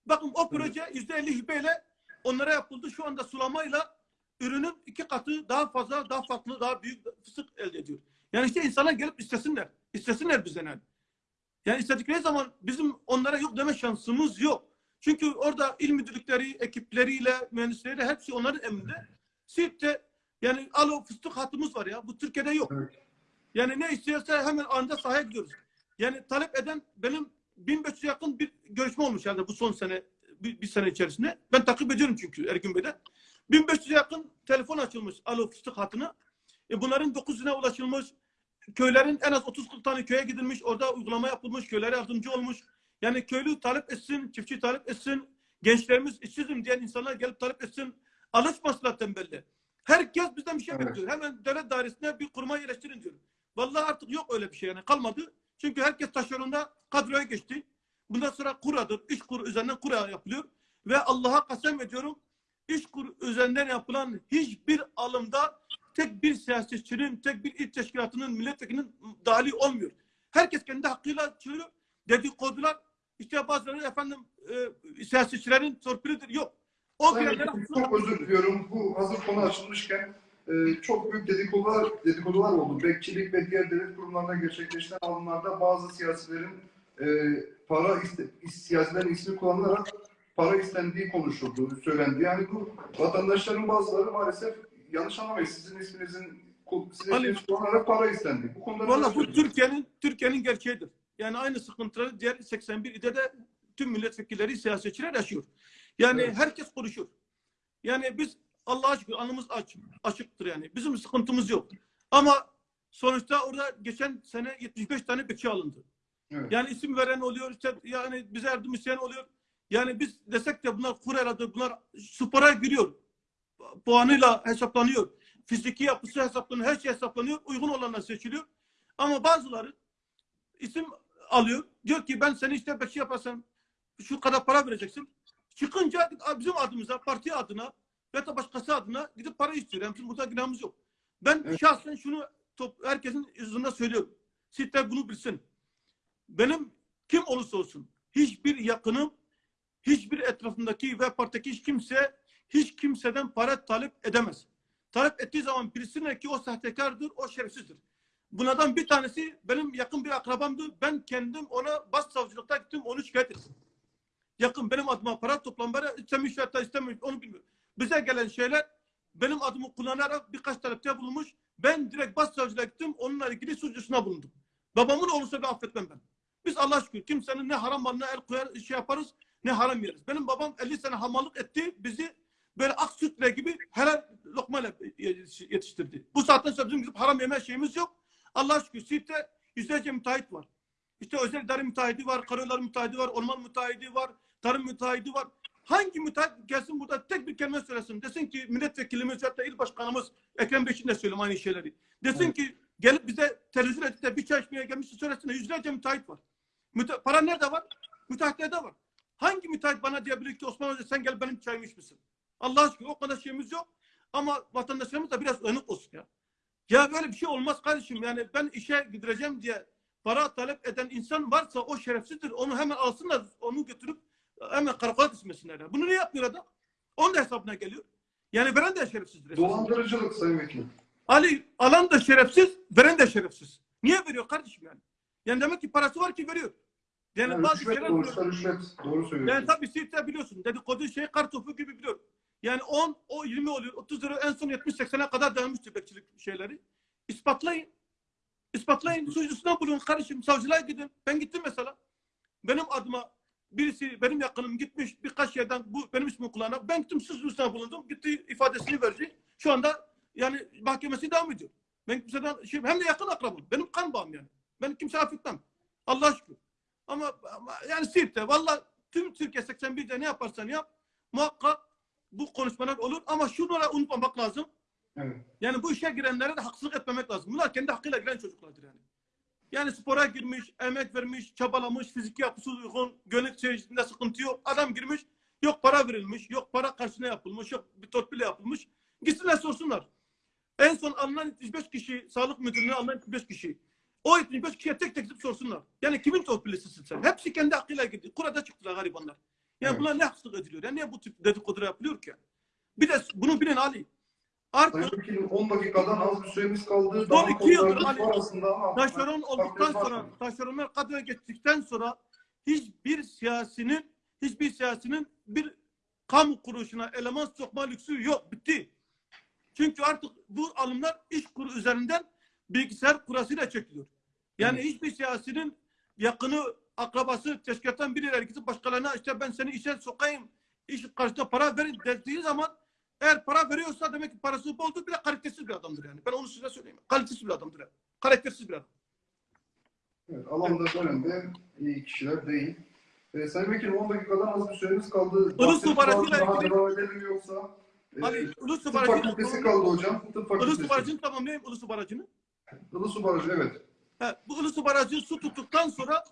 S3: Bakın o proje yüzde elli hibeyle onlara yapıldı. Şu anda sulamayla ürünün iki katı daha fazla, daha farklı, daha büyük fıstık elde ediyor. Yani işte insanlar gelip istesinler. İstesinler bizden yani. Yani istedikleri zaman bizim onlara yok deme şansımız yok. Çünkü orada il müdürlükleri, ekipleriyle, mühendisleriyle hepsi onların emrinde. Siirt'te yani alo fıstık hatımız var ya. Bu Türkiye'de yok. Yani ne istiyorsa hemen anında sahaya gidiyoruz. Yani talep eden benim 1500 yakın bir görüşme olmuş yani bu son sene bir, bir sene içerisinde. Ben takip ediyorum çünkü Ergün Bey'den. 1500 yakın telefon açılmış alo fıstık hatına. E bunların 900'üne ulaşılmış. Köylerin en az 30-40 tane köye gidilmiş. Orada uygulama yapılmış. Köylere yardımcı olmuş. Yani köylü talep etsin, çiftçi talep etsin. Gençlerimiz işsizim diyen insanlar gelip talep etsin. Alışmasınlar tembelli. Herkes bizden bir şey
S1: Evet.
S3: bekliyor. Hemen devlet dairesine bir kuruma yerleştirin diyor. Vallahi artık yok öyle bir şey yani kalmadı. Çünkü herkes taşeronda kadroya geçti. Bundan sonra kuradır. İş kur üzerinden kura yapılıyor. Ve Allah'a kasem ediyorum. İş kur üzerinden yapılan hiçbir alımda tek bir siyasetçinin, tek bir il teşkilatının, milletvekilinin dahili olmuyor. Herkes kendi hakkıyla çıkıyor. Dedikodular işte bazıları efendim e, siyasetçilerin torpilidir. Yok. O
S1: Vekilim, çok özür diliyorum. Bu hazır konu açılmışken e, çok büyük dedikodular, dedikodular oldu. Bekçilik ve diğer devlet kurumlarına gerçekleşen alımlarda bazı siyasilerin e, para iste, siyasilerin ismi kullanılarak para istendiği konuşuldu, söylendi. Yani bu vatandaşların bazıları maalesef yanlış anlamayın. Sizin isminizin sizin
S3: Ali-
S1: isminiz kullanarak para istendi. Bu konuda
S3: Valla bu? Türkiye'nin Türkiye'nin gerçeğidir. Yani aynı sıkıntıları diğer 81 ilde de tüm milletvekilleri, siyasetçiler yaşıyor. Yani
S1: Evet.
S3: herkes konuşuyor. Yani biz Allah'a şükür alnımız aç, açıktır yani. Bizim sıkıntımız yok. Ama sonuçta orada geçen sene 75 tane bekçi alındı.
S1: Evet.
S3: Yani isim veren oluyor, işte yani bize yardım isteyen oluyor. Yani biz desek de bunlar kureladır, bunlar spora giriyor. Puanıyla hesaplanıyor. Fiziki yapısı hesaplanıyor, her şey hesaplanıyor. Uygun olanlar seçiliyor. Ama bazıları isim alıyor. Diyor ki ben seni işte bekçi yaparsam şu kadar para vereceksin. Çıkınca bizim adımıza, parti adına ya da başkası adına gidip para istiyor. Yani burada günahımız yok. Ben
S1: Evet.
S3: şahsen şunu top, herkesin yüzünde söylüyorum. Sitler bunu bilsin. Benim kim olursa olsun hiçbir yakınım, hiçbir etrafındaki ve partideki hiç kimse hiç kimseden para talep edemez. Talep ettiği zaman birisine ki o sahtekardır, o şerefsizdir. Bunlardan bir tanesi benim yakın bir akrabamdı. Ben kendim ona başsavcılıkta gittim onu şikayet ettim. Yakın benim adıma para toplamları istemiş ya da istemiş onu bilmiyorum. Bize gelen şeyler benim adımı kullanarak birkaç talepte bulunmuş. Ben direkt başsavcılığa gittim. Onunla ilgili suçlusuna bulundum. Babamın olursa bir affetmem ben. Biz Allah şükür kimsenin ne haram malına el koyar şey yaparız ne haram yeriz. Benim babam 50 sene hamallık etti. Bizi böyle ak sütle gibi helal lokmayla yetiştirdi. Bu saatten sonra bizim haram yeme şeyimiz yok. Allah şükür Siirt'te yüzlerce müteahhit var. İşte özel idare müteahhidi var, karayolları müteahhidi var, orman müteahhidi var, tarım müteahhidi var. Hangi müteahhit gelsin burada tek bir kelime söylesin. Desin ki milletvekilimiz hatta il başkanımız Ekrem Bey için de söylüyorum aynı şeyleri. Desin
S1: Evet.
S3: ki gelip bize televizyon edip de bir çay içmeye gelmişse söylesin. Yüzlerce müteahhit var. Müte para nerede var? Müteahhitlerde var. Hangi müteahhit bana diyebilir ki Osman Hoca sen gel benim çayımı içmişsin? Allah aşkına o kadar şeyimiz yok. Ama vatandaşlarımız da biraz uyanık olsun ya. Ya böyle bir şey olmaz kardeşim. Yani ben işe gideceğim diye para talep eden insan varsa o şerefsizdir. Onu hemen alsınlar, onu götürüp hemen karakola düşmesinler. Bunu niye yapmıyor adam? Onun da hesabına geliyor. Yani veren de şerefsizdir.
S1: Dolandırıcılık Sayın Vekilim.
S3: Ali alan da şerefsiz, veren de şerefsiz. Niye veriyor kardeşim yani? Yani demek ki parası var ki veriyor. Yani,
S1: Yani
S3: bazı
S1: rüşvet
S3: şeyler
S1: doğrusu rüşvet. Doğru söylüyorsun.
S3: yani tabii Siirt'te biliyorsun dedikodu şey kar topu gibi biliyorum. Yani 10, o 20 oluyor. 30 lira en son 70-80'e kadar dayanmıştı bekçilik şeyleri. İspatlayın. İspatlayın. Suçlusuna bulun kardeşim. Savcılığa gidin. Ben gittim mesela. Benim adıma birisi benim yakınım gitmiş birkaç yerden bu benim ismimi kullanan ben gittim suçlusuna bulundum. Gitti ifadesini verdi. Şu anda yani mahkemesi devam ediyor. Ben kimseden şey, hem de yakın akrabam. Benim kan bağım yani. Ben kimse affetmem. Allah şükür. Ama, ama yani Siirt'te valla tüm Türkiye 81'de ne yaparsan yap muhakkak bu konuşmalar olur ama şunları unutmamak lazım.
S1: Evet.
S3: Yani bu işe girenlere de haksızlık etmemek lazım. Bunlar kendi hakkıyla giren çocuklardır yani. Yani spora girmiş, emek vermiş, çabalamış, fiziki yapısı uygun, gönül içerisinde sıkıntı yok. Adam girmiş, yok para verilmiş, yok para karşına yapılmış, yok bir torpille yapılmış. Gitsinler sorsunlar. En son alınan 75 kişi, sağlık müdürlüğüne alınan 75 kişi. O 75 kişiye tek tek gidip sorsunlar. Yani kimin torpillisisin sen? Hepsi kendi hakkıyla girdi. Kurada çıktılar garibanlar. Yani
S1: Evet.
S3: bunlar ne haksızlık ediliyor? Yani niye bu tip dedikodu yapılıyor ki? Bir de bunu bilin Ali. Artık
S1: Sayın Vekilim 10 dakikadan az bir süremiz kaldı.
S3: Son
S1: Daha
S3: iki yıldır Ali- taşeron olduktan sonra, taşeronlar kadroya geçtikten sonra hiçbir siyasinin, hiçbir siyasinin bir kamu kuruluşuna eleman sokma lüksü yok. Bitti. Çünkü artık bu alımlar iş kuru üzerinden bilgisayar kurasıyla çekiliyor. Yani
S1: Evet.
S3: hiçbir siyasinin yakını, akrabası, teşkilattan birileri gidip başkalarına işte ben seni işe sokayım, iş karşısında para verin dediği zaman eğer para veriyorsa demek ki parası boldur bir de kalitesiz bir adamdır yani. Ben onu size söyleyeyim. Kalitesiz bir adamdır yani. Karaktersiz bir adam.
S1: Evet, alanda dönemde iyi kişiler değil. Ee, Sayın Vekilim 10 dakikadan az bir süremiz kaldı.
S3: Ilısu barajıyla
S1: Daha
S3: ilgili-
S1: devam edelim yoksa? Ee,
S3: Ali Ilısu
S1: tıp
S3: Barajı'nı
S1: fakültesi kaldı hocam. Tıp fakültesi.
S3: Ilısu Barajı'nı tamamlayayım Ilısu Barajı'nı.
S1: Ilısu Barajı evet.
S3: He, bu Ilısu Barajı su tuttuktan sonra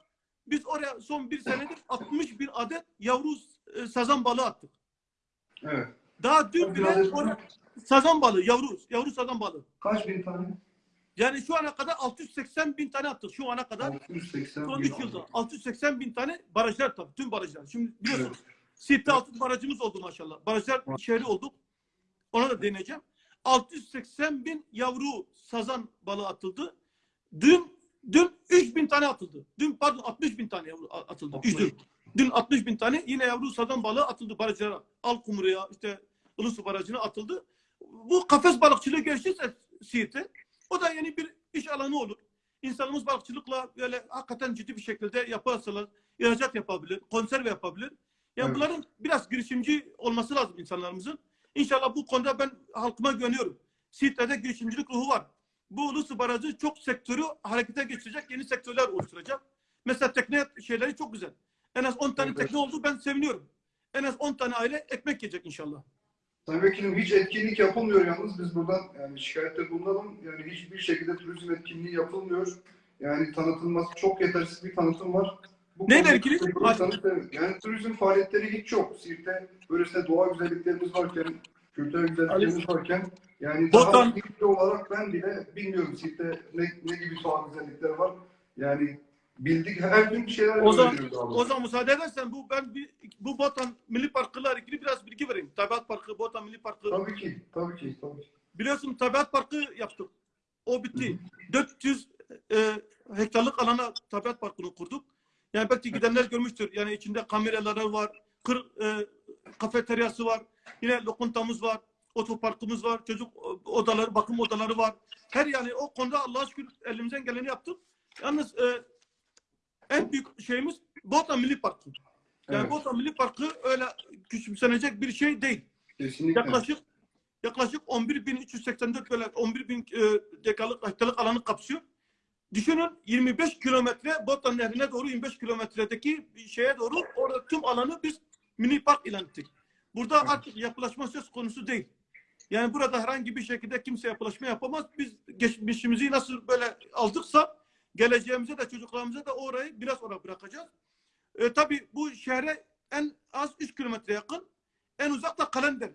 S3: biz oraya son bir senedir 60 bin adet yavru e, sazan balığı attık.
S1: Evet.
S3: Daha dün bile oraya sazan balığı, yavru, yavru sazan balığı.
S1: Kaç bin tane?
S3: Yani şu ana kadar 680 bin tane attık şu ana kadar.
S1: 680
S3: Son
S1: bin.
S3: 3 yılda 680 bin tane barajlar tabii tüm barajlar. Şimdi biliyorsunuz
S1: Evet.
S3: Siirt'te altı barajımız oldu maşallah. Barajlar şehri olduk. Ona da deneyeceğim. 680 bin yavru sazan balığı atıldı. Dün dün 3 bin tane atıldı. Dün pardon 60 bin tane yavru atıldı. Üç dün. Dün 60 bin tane yine yavru sazan balığı atıldı barajlara. Alkumru'ya işte Ilısu Barajı'na atıldı. Bu kafes balıkçılığı gelişirse Siirt'e o da yeni bir iş alanı olur. İnsanımız balıkçılıkla böyle hakikaten ciddi bir şekilde yaparsalar ihracat yapabilir, konserve yapabilir. Yani
S1: Evet.
S3: bunların biraz girişimci olması lazım insanlarımızın. İnşallah bu konuda ben halkıma güveniyorum. Siirt'te de girişimcilik ruhu var. Bu Ulusu Barajı çok sektörü harekete geçirecek, yeni sektörler oluşturacak. Mesela tekne şeyleri çok güzel. En az 10 tane tekne oldu ben seviniyorum. En az 10 tane aile ekmek yiyecek inşallah.
S1: Sayın Vekilim hiç etkinlik yapılmıyor yalnız. Biz buradan yani şikayette bulunalım. Yani hiçbir şekilde turizm etkinliği yapılmıyor. Yani tanıtılması çok yetersiz bir tanıtım var. Bu bir tanıt- evet. Yani turizm faaliyetleri hiç yok. Siirt'te böylesine doğa güzelliklerimiz varken, kültürel güzelliklerimiz varken yani
S3: Botan-
S1: daha olarak ben bile bilmiyorum Siirt'te ne, ne gibi doğa güzellikler var. Yani bildik her gün bir şeyler
S3: O zaman, o zaman müsaade edersen bu ben bir, bu Botan Milli Parkı'yla ilgili biraz bilgi vereyim. Tabiat Parkı, Botan Milli Parkı.
S1: Tabii ki, tabii ki, tabii ki.
S3: Biliyorsun Tabiat Parkı yaptık. O bitti. 400 e, hektarlık alana tabiat parkını kurduk. Yani belki gidenler görmüştür. Yani içinde kameraları var, kır, e, kafeteryası var, yine lokuntamız var, otoparkımız var, çocuk odaları, bakım odaları var. Her yani o konuda Allah'a şükür elimizden geleni yaptık. Yalnız e, en büyük şeyimiz Bota Milli Parkı. Yani
S1: Evet.
S3: Bota Milli Parkı öyle küçümsenecek bir şey değil.
S1: Kesinlikle.
S3: Yaklaşık yaklaşık 11.384 böyle 11.000 e, dekalık hektarlık alanı kapsıyor. Düşünün 25 kilometre Botan Nehri'ne doğru 25 kilometredeki şeye doğru orada tüm alanı biz mini park ilan ettik. Burada
S1: Evet.
S3: artık yapılaşma söz konusu değil. Yani burada herhangi bir şekilde kimse yapılaşma yapamaz. Biz geçmişimizi nasıl böyle aldıksa geleceğimize de çocuklarımıza da orayı biraz oraya bırakacağız. E, tabii bu şehre en az 3 kilometre yakın en uzak da Kalender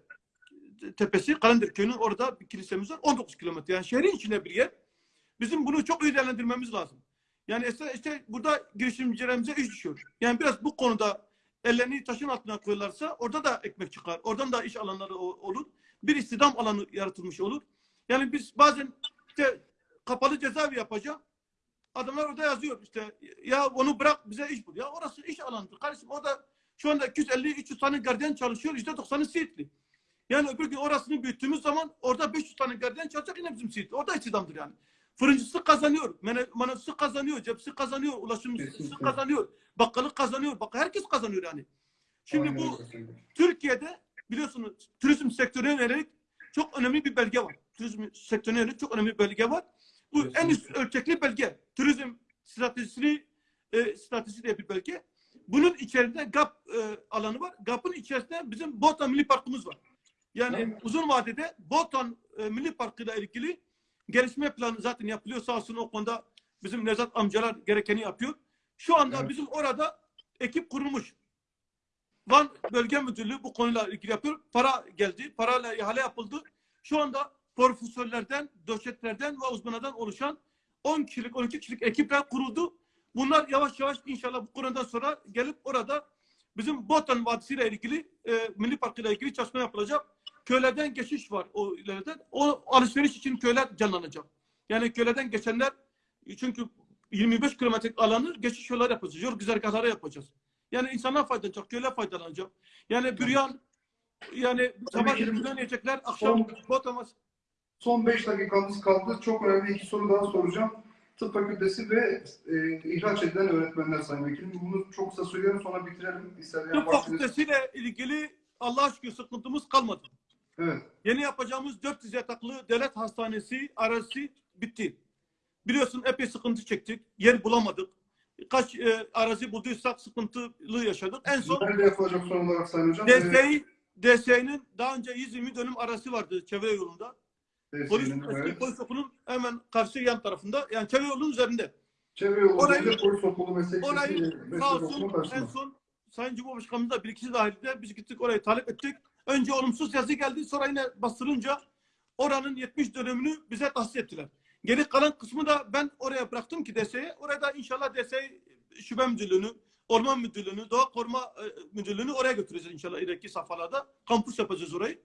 S3: tepesi. Kalender köyünün orada bir kilisemiz var. 19 kilometre. Yani şehrin içinde bir yer. Bizim bunu çok iyi değerlendirmemiz lazım. Yani işte, işte burada girişimcilerimize iş düşüyor. Yani biraz bu konuda ellerini taşın altına koyarlarsa orada da ekmek çıkar. Oradan da iş alanları olur. Bir istihdam alanı yaratılmış olur. Yani biz bazen işte kapalı cezaevi yapacağım. Adamlar orada yazıyor işte ya onu bırak bize iş bul. Ya orası iş alanıdır. Kardeşim orada şu anda 250-300 tane gardiyan çalışıyor. %90'ı Siirtli. Yani öbür gün orasını büyüttüğümüz zaman orada 500 tane gardiyan çalışacak yine bizim Siirtli. Orada istihdamdır yani. Fırıncısı kazanıyor, manavcısı kazanıyor, cepsi kazanıyor, ulaşımcısı
S1: Kesinlikle.
S3: kazanıyor, bakkalı kazanıyor. Bak herkes kazanıyor yani. Şimdi
S1: Aynen
S3: bu. Türkiye'de biliyorsunuz turizm sektörüne yönelik çok önemli bir belge var. Turizm sektörüne yönelik çok önemli bir belge var. Bu en üst ölçekli belge. Turizm stratejisini e, stratejisi diye bir belge. Bunun içerisinde GAP e, alanı var. GAP'ın içerisinde bizim Botan Milli Parkımız var. Yani
S1: Evet.
S3: uzun vadede Botan e, Milli Parkı ile ilgili gelişme planı zaten yapılıyor. Sağ olsun o konuda bizim Nezat amcalar gerekeni yapıyor. Şu anda
S1: Evet.
S3: bizim orada ekip kurulmuş. Van Bölge Müdürlüğü bu konuyla ilgili yapıyor. Para geldi. Parayla ihale yapıldı. Şu anda profesörlerden, doçentlerden ve uzmanlardan oluşan 10 kişilik, 12 kişilik ekipler kuruldu. Bunlar yavaş yavaş inşallah bu konudan sonra gelip orada bizim Botan Vadisi ile ilgili, e, Milli Parkı ile ilgili çalışma yapılacak. Köylerden geçiş var o ileriden. O alışveriş için köyler canlanacak. Yani köylerden geçenler çünkü 25 kilometrelik alanı geçiş yolları yapacağız. Yol güzergahları yapacağız. Yani insanlar faydalanacak, köyler faydalanacak. Yani büryan, yani sabah büryan yiyecekler, akşam botamaz.
S1: Son 5 dakikamız kaldı. Çok önemli iki soru daha soracağım. Tıp fakültesi ve e, ihraç edilen öğretmenler sayın vekilim. Bunu çok kısa söyleyelim sonra bitirelim. İsteyen
S3: Tıp fakültesiyle ilgili Allah'a şükür sıkıntımız kalmadı.
S1: Evet.
S3: Yeni yapacağımız 400 yataklı devlet hastanesi arası bitti. Biliyorsun epey sıkıntı çektik. Yer bulamadık. Kaç e, arazi bulduysak sıkıntılı yaşadık. En son
S1: Nerede yapılacak son olarak sayın hocam?
S3: DSİ, DSİ'nin daha önce 120 dönüm arası vardı çevre yolunda.
S1: Evet,
S3: Polis,
S1: evet.
S3: polis okulunun hemen karşı yan tarafında. Yani çevre yolunun üzerinde.
S1: Çevre yolu
S3: Orayı-
S1: polis okulu meslek
S3: Orayı sağ olsun en son Sayın Cumhurbaşkanımız da bir ikisi dahilinde biz gittik orayı talep ettik. Önce olumsuz yazı geldi sonra yine bastırınca oranın 70 dönümünü bize tahsis ettiler. Geri kalan kısmı da ben oraya bıraktım ki DSE'ye. Orada inşallah DSE şube müdürlüğünü, orman müdürlüğünü, doğa koruma e, müdürlüğünü oraya götüreceğiz inşallah ileriki safhalarda. Kampüs yapacağız orayı.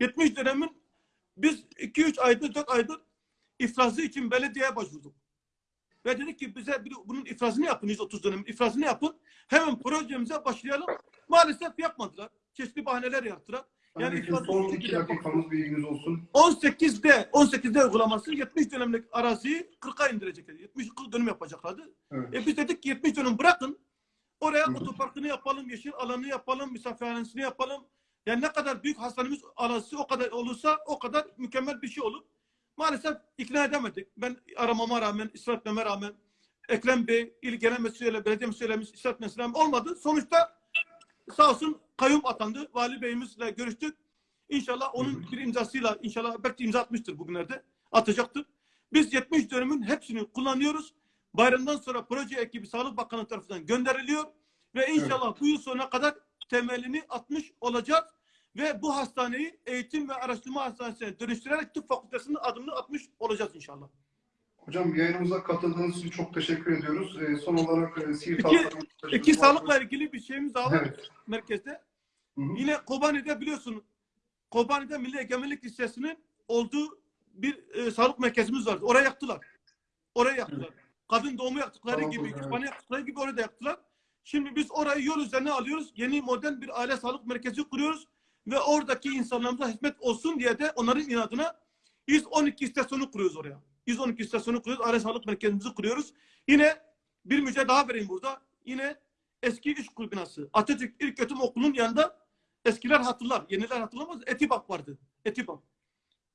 S3: 70 dönemin biz 2-3 aydır, 4 aydır ifrazı için belediyeye başvurduk. Ve dedik ki bize bunun ifrazını yapın 130 dönemin ifrazını yapın. Hemen projemize başlayalım. Maalesef yapmadılar. Çeşitli bahaneler yaptılar.
S1: Yani
S3: Yani
S1: son iki dakikamız bir ilginiz olsun.
S3: 18'de 18'de uygulaması 70 dönemlik araziyi 40'a indirecekler. 70 40 dönüm yapacaklardı.
S1: Evet.
S3: E biz dedik ki 70 dönüm bırakın. Oraya
S1: Hı
S3: otoparkını yapalım, yeşil alanı yapalım, misafirhanesini yapalım. Yani ne kadar büyük hastanemiz arası o kadar olursa o kadar mükemmel bir şey olur. Maalesef ikna edemedik. Ben aramama rağmen, ısrar etmeme rağmen Ekrem Bey, il genel mesleğiyle, belediye mesleğiyle ısrar etmesine olmadı. Sonuçta sağ olsun kayyum atandı. Vali Bey'imizle görüştük. İnşallah onun bir imzasıyla inşallah belki imza atmıştır bugünlerde. Atacaktır. Biz 70 dönümün hepsini kullanıyoruz. Bayramdan sonra proje ekibi Sağlık Bakanı tarafından gönderiliyor ve inşallah bu yıl sonuna kadar temelini atmış olacağız ve bu hastaneyi eğitim ve araştırma hastanesine dönüştürerek tıp fakültesinin adımını atmış olacağız inşallah.
S1: Hocam yayınımıza katıldığınız için çok teşekkür ediyoruz. Ee, son olarak e, Siirt Halkı-
S3: İki sağlıkla ilgili bir şeyimiz var
S1: Evet.
S3: merkezde.
S1: Hı hı.
S3: Yine Kobani'de biliyorsun Kobani'de Milli Egemenlik Lisesi'nin olduğu bir e, sağlık merkezimiz vardı. Oraya yaktılar. Oraya yaktılar. Kadın doğumu yaktıkları
S1: Tamam,
S3: gibi,
S1: evet.
S3: kütüphane yaktıkları gibi orada yaktılar. Şimdi biz orayı yol üzerine alıyoruz. Yeni modern bir aile sağlık merkezi kuruyoruz. Ve oradaki insanlarımıza hizmet olsun diye de onların inadına 112 istasyonu kuruyoruz oraya. 112 istasyonu kuruyoruz. Aile sağlık merkezimizi kuruyoruz. Yine bir müjde daha vereyim burada. Yine eski iş kurulu binası. Atatürk İlköğretim Okulu'nun yanında eskiler hatırlar. Yeniler hatırlamaz. Etibak vardı. Etibak.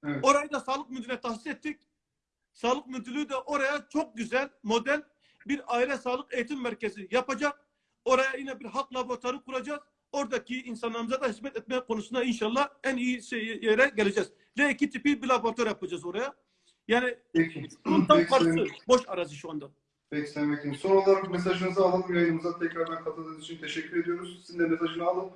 S1: Evet.
S3: Orayı da sağlık müdürüne tahsis ettik. Sağlık müdürlüğü de oraya çok güzel, modern bir aile sağlık eğitim merkezi yapacak. Oraya yine bir halk laboratuvarı kuracağız. Oradaki insanlarımıza da hizmet etme konusunda inşallah en iyi şey, yere geleceğiz. L2 tipi bir laboratuvar yapacağız oraya. Yani karşısı.
S1: Sayın-
S3: Boş arazi şu anda.
S1: Peki Sayın Vekilim. Son olarak mesajınızı alalım. Yayınımıza tekrardan katıldığınız için teşekkür ediyoruz. Sizin de mesajını alıp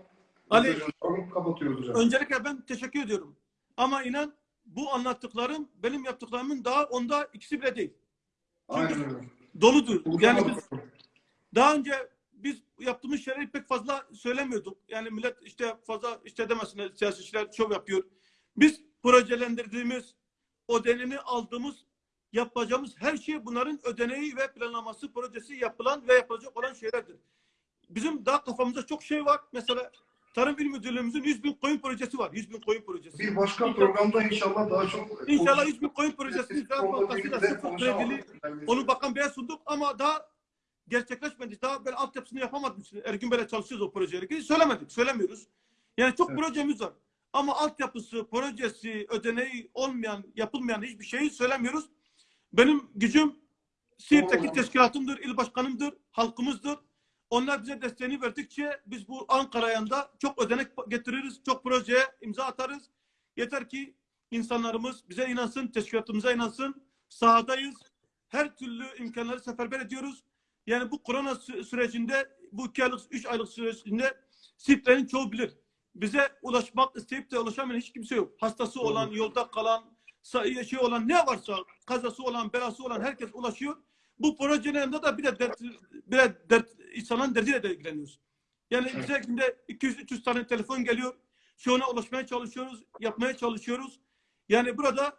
S3: Ali-
S1: alıp kapatıyoruz hocam.
S3: Öncelikle ben teşekkür ediyorum. Ama inan bu anlattıklarım benim yaptıklarımın daha onda ikisi bile değil.
S1: Aynen öyle.
S3: Doludur. Yani biz. Daha önce biz yaptığımız şeyleri pek fazla söylemiyorduk. Yani millet işte fazla işte demesinler siyasetçiler şov yapıyor. Biz projelendirdiğimiz, ödeneğini aldığımız, yapacağımız her şey bunların ödeneği ve planlaması projesi yapılan ve yapılacak olan şeylerdir. Bizim daha kafamızda çok şey var. Mesela Tarım İl Müdürlüğümüzün 100 bin koyun projesi var. 100 bin koyun projesi.
S1: Bir başka programda inşallah daha çok
S3: İnşallah 100 bin koyun
S1: konuda
S3: fazlasıyla
S1: bilgiler
S3: sıfır kredili onu Bakan Bey'e sunduk ama daha gerçekleşmedi. Daha böyle altyapısını yapamadık. Ergün Bey'le çalışıyoruz o projeyle ilgili. Söylemedik, söylemiyoruz. Yani çok
S1: Evet.
S3: projemiz var. Ama altyapısı, projesi, ödeneği olmayan, yapılmayan hiçbir şeyi söylemiyoruz. Benim gücüm Siirt'teki teşkilatımdır, il başkanımdır, halkımızdır. Onlar bize desteğini verdikçe biz bu Ankara yanında çok ödenek getiririz, çok projeye imza atarız. Yeter ki insanlarımız bize inansın, teşkilatımıza inansın. Sahadayız. Her türlü imkanları seferber ediyoruz. Yani bu korona sü- sürecinde, bu iki aylık, üç aylık sürecinde Siirtlerin çoğu bilir. Bize ulaşmak isteyip de ulaşamayan hiç kimse yok. Hastası olan, yolda kalan, şey olan ne varsa, kazası olan, belası olan herkes ulaşıyor. Bu projenin yanında da bir de dert, bir de dert, insanların derdiyle de ilgileniyoruz. Yani
S1: Evet.
S3: bize günde 200-300 tane telefon geliyor. Çoğuna ulaşmaya çalışıyoruz, yapmaya çalışıyoruz. Yani burada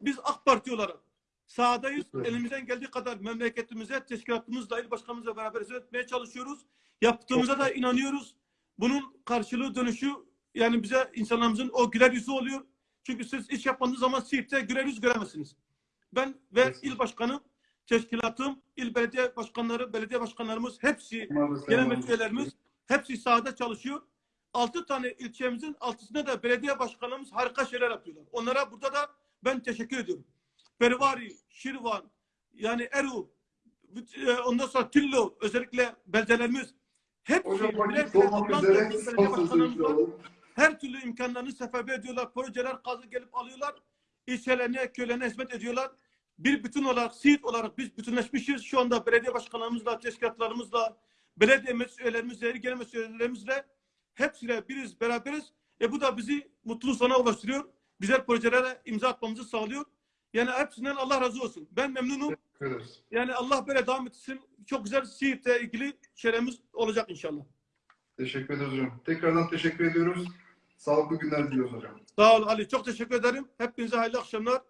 S3: biz AK Parti olarak sahadayız.
S1: Evet.
S3: Elimizden geldiği kadar memleketimize, teşkilatımızla, il başkanımızla beraber hizmet etmeye çalışıyoruz. Yaptığımıza da inanıyoruz. Bunun karşılığı dönüşü yani bize insanlarımızın o güler yüzü oluyor. Çünkü siz iş yapmadığınız zaman Siirt'te güler yüz göremezsiniz. Ben ve
S1: Kesinlikle.
S3: il başkanım, teşkilatım, il belediye başkanları, belediye başkanlarımız hepsi genel
S1: sayın
S3: müdür üyelerimiz hepsi sahada çalışıyor. Altı tane ilçemizin altısında da belediye başkanlarımız harika şeyler yapıyorlar. Onlara burada da ben teşekkür ediyorum. Perivari, Şirvan, yani Eru, e, ondan sonra Tillo, özellikle beldelerimiz hepsi
S1: Hocam vakit
S3: toplam
S1: üzere son.
S3: Her türlü imkanlarını seferber ediyorlar. Projeler kazı gelip alıyorlar. İlçelerine, köylerine hizmet ediyorlar. Bir bütün olarak, Siirt olarak biz bütünleşmişiz. Şu anda belediye başkanlarımızla, teşkilatlarımızla, belediye meclis üyelerimizle, il genel meclis üyelerimizle hepsiyle biriz, beraberiz. E bu da bizi mutlu sona ulaştırıyor. Güzel projelere imza atmamızı sağlıyor. Yani hepsinden Allah razı olsun. Ben memnunum.
S1: Ederiz.
S3: Yani Allah böyle devam etsin. Çok güzel Siirt'le ilgili şeylerimiz olacak inşallah.
S1: Teşekkür ederiz hocam. Tekrardan teşekkür ediyoruz. Sağlıklı günler diliyoruz hocam.
S3: Sağ ol Ali. Çok teşekkür ederim. Hepinize hayırlı akşamlar.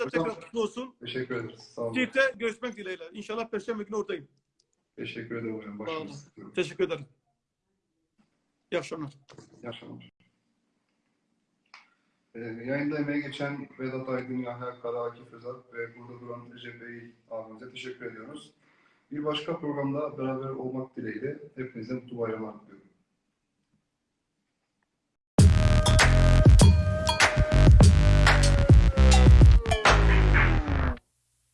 S3: Da
S1: Hocam.
S3: tekrar kutlu olsun.
S1: Teşekkür ederiz. Sağ olun.
S3: Siirt'te görüşmek dileğiyle. İnşallah Perşembe günü oradayım.
S1: Teşekkür ederim hocam.
S3: Olun.
S1: İyi
S3: Teşekkür ederim. İyi akşamlar.
S1: akşamlar. Ee, yayında emeğe geçen Vedat Aydın, Yahya Kara, Akif Özat ve burada duran Recep Bey abimize teşekkür ediyoruz. Bir başka programda beraber olmak dileğiyle hepinize mutlu bayramlar diliyorum.